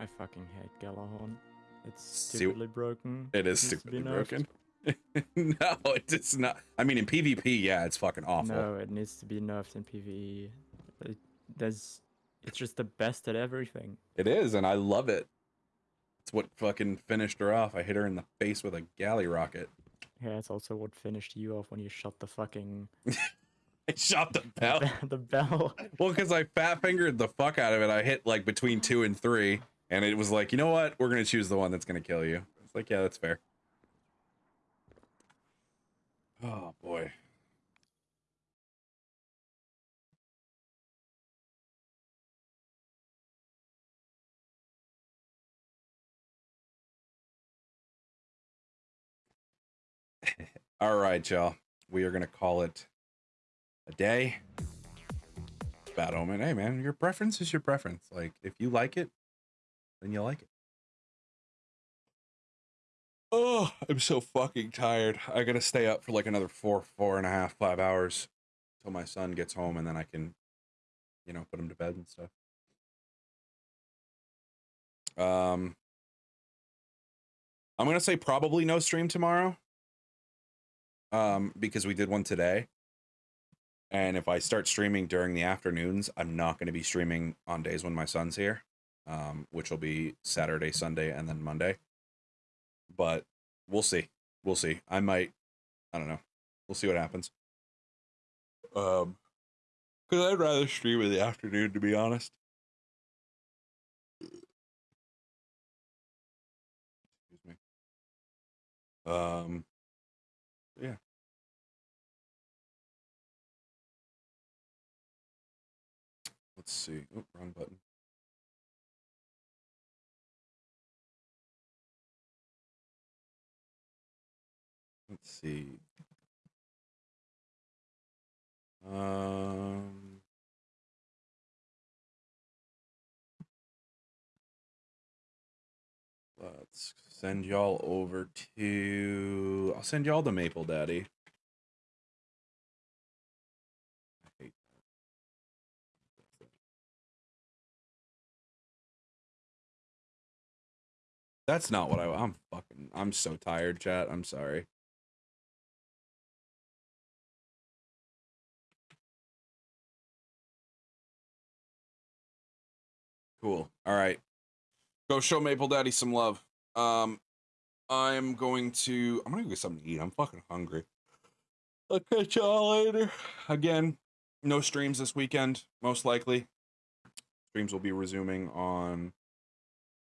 I fucking hate Gjallarhorn. It's See- stupidly broken. It is needs to be stupidly nerfed. no, it's not. I mean, in PvP, yeah, it's fucking awful. No, it needs to be nerfed in PvE. It, there's, it's just the best at everything. It is, and I love it. It's what fucking finished her off. I hit her in the face with a galley rocket. Yeah, it's also what finished you off when you shot the fucking I shot the the bell. the bell. well, because I fat fingered the fuck out of it. I hit like between two and three, and it was like, you know what? We're gonna choose the one that's gonna kill you. It's like, yeah, that's fair. Oh boy. All right, y'all. We are gonna call it a day. Bad omen. Hey, man, your preference is your preference. Like, if you like it, then you like it. Oh, I'm so fucking tired. I gotta stay up for like another four, four and a half, five hours till my son gets home, and then I can, you know, put him to bed and stuff. Um, I'm gonna say probably no stream tomorrow. Um, because we did one today. And if I start streaming during the afternoons, I'm not to be streaming on days when my son's here, um, which will be Saturday, Sunday, and then Monday. But we'll see. We'll see. I might. I don't know. We'll see what happens. Um, because I'd rather stream in the afternoon, to be honest. Excuse me. Um. Yeah. Let's see. Oh, wrong button. See. Um. Let's send y'all over to. I'll send y'all to Maple Daddy. That's not what I. I'm fucking. I'm so tired, chat. I'm sorry. Cool. All right. Go show Maple Daddy some love. Um, I'm going to. I'm gonna go get something to eat. I'm fucking hungry. I'll catch y'all later. Again, no streams this weekend, most likely. Streams will be resuming on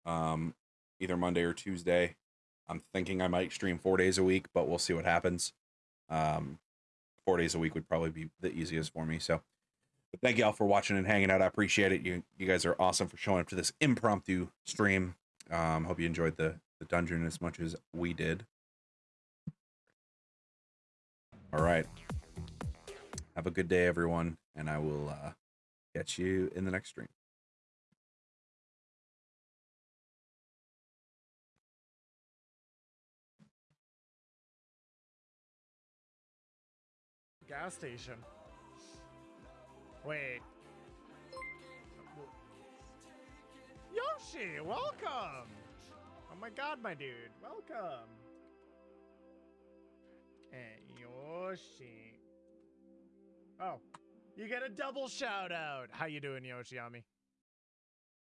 um either Monday or Tuesday. I'm thinking I might stream four days a week, but we'll see what happens. Um, four days a week would probably be the easiest for me. So, but thank y'all for watching and hanging out. I appreciate it. You you guys are awesome for showing up to this impromptu stream. Um, hope you enjoyed the the dungeon as much as we did. All right. Have a good day, everyone, and I will uh, catch you in the next stream. Gas station. Wait. Yoshi, welcome! Oh my god, my dude, welcome! Hey, Yoshi. Oh, you get a double shout out. How you doing, Yoshi Ami?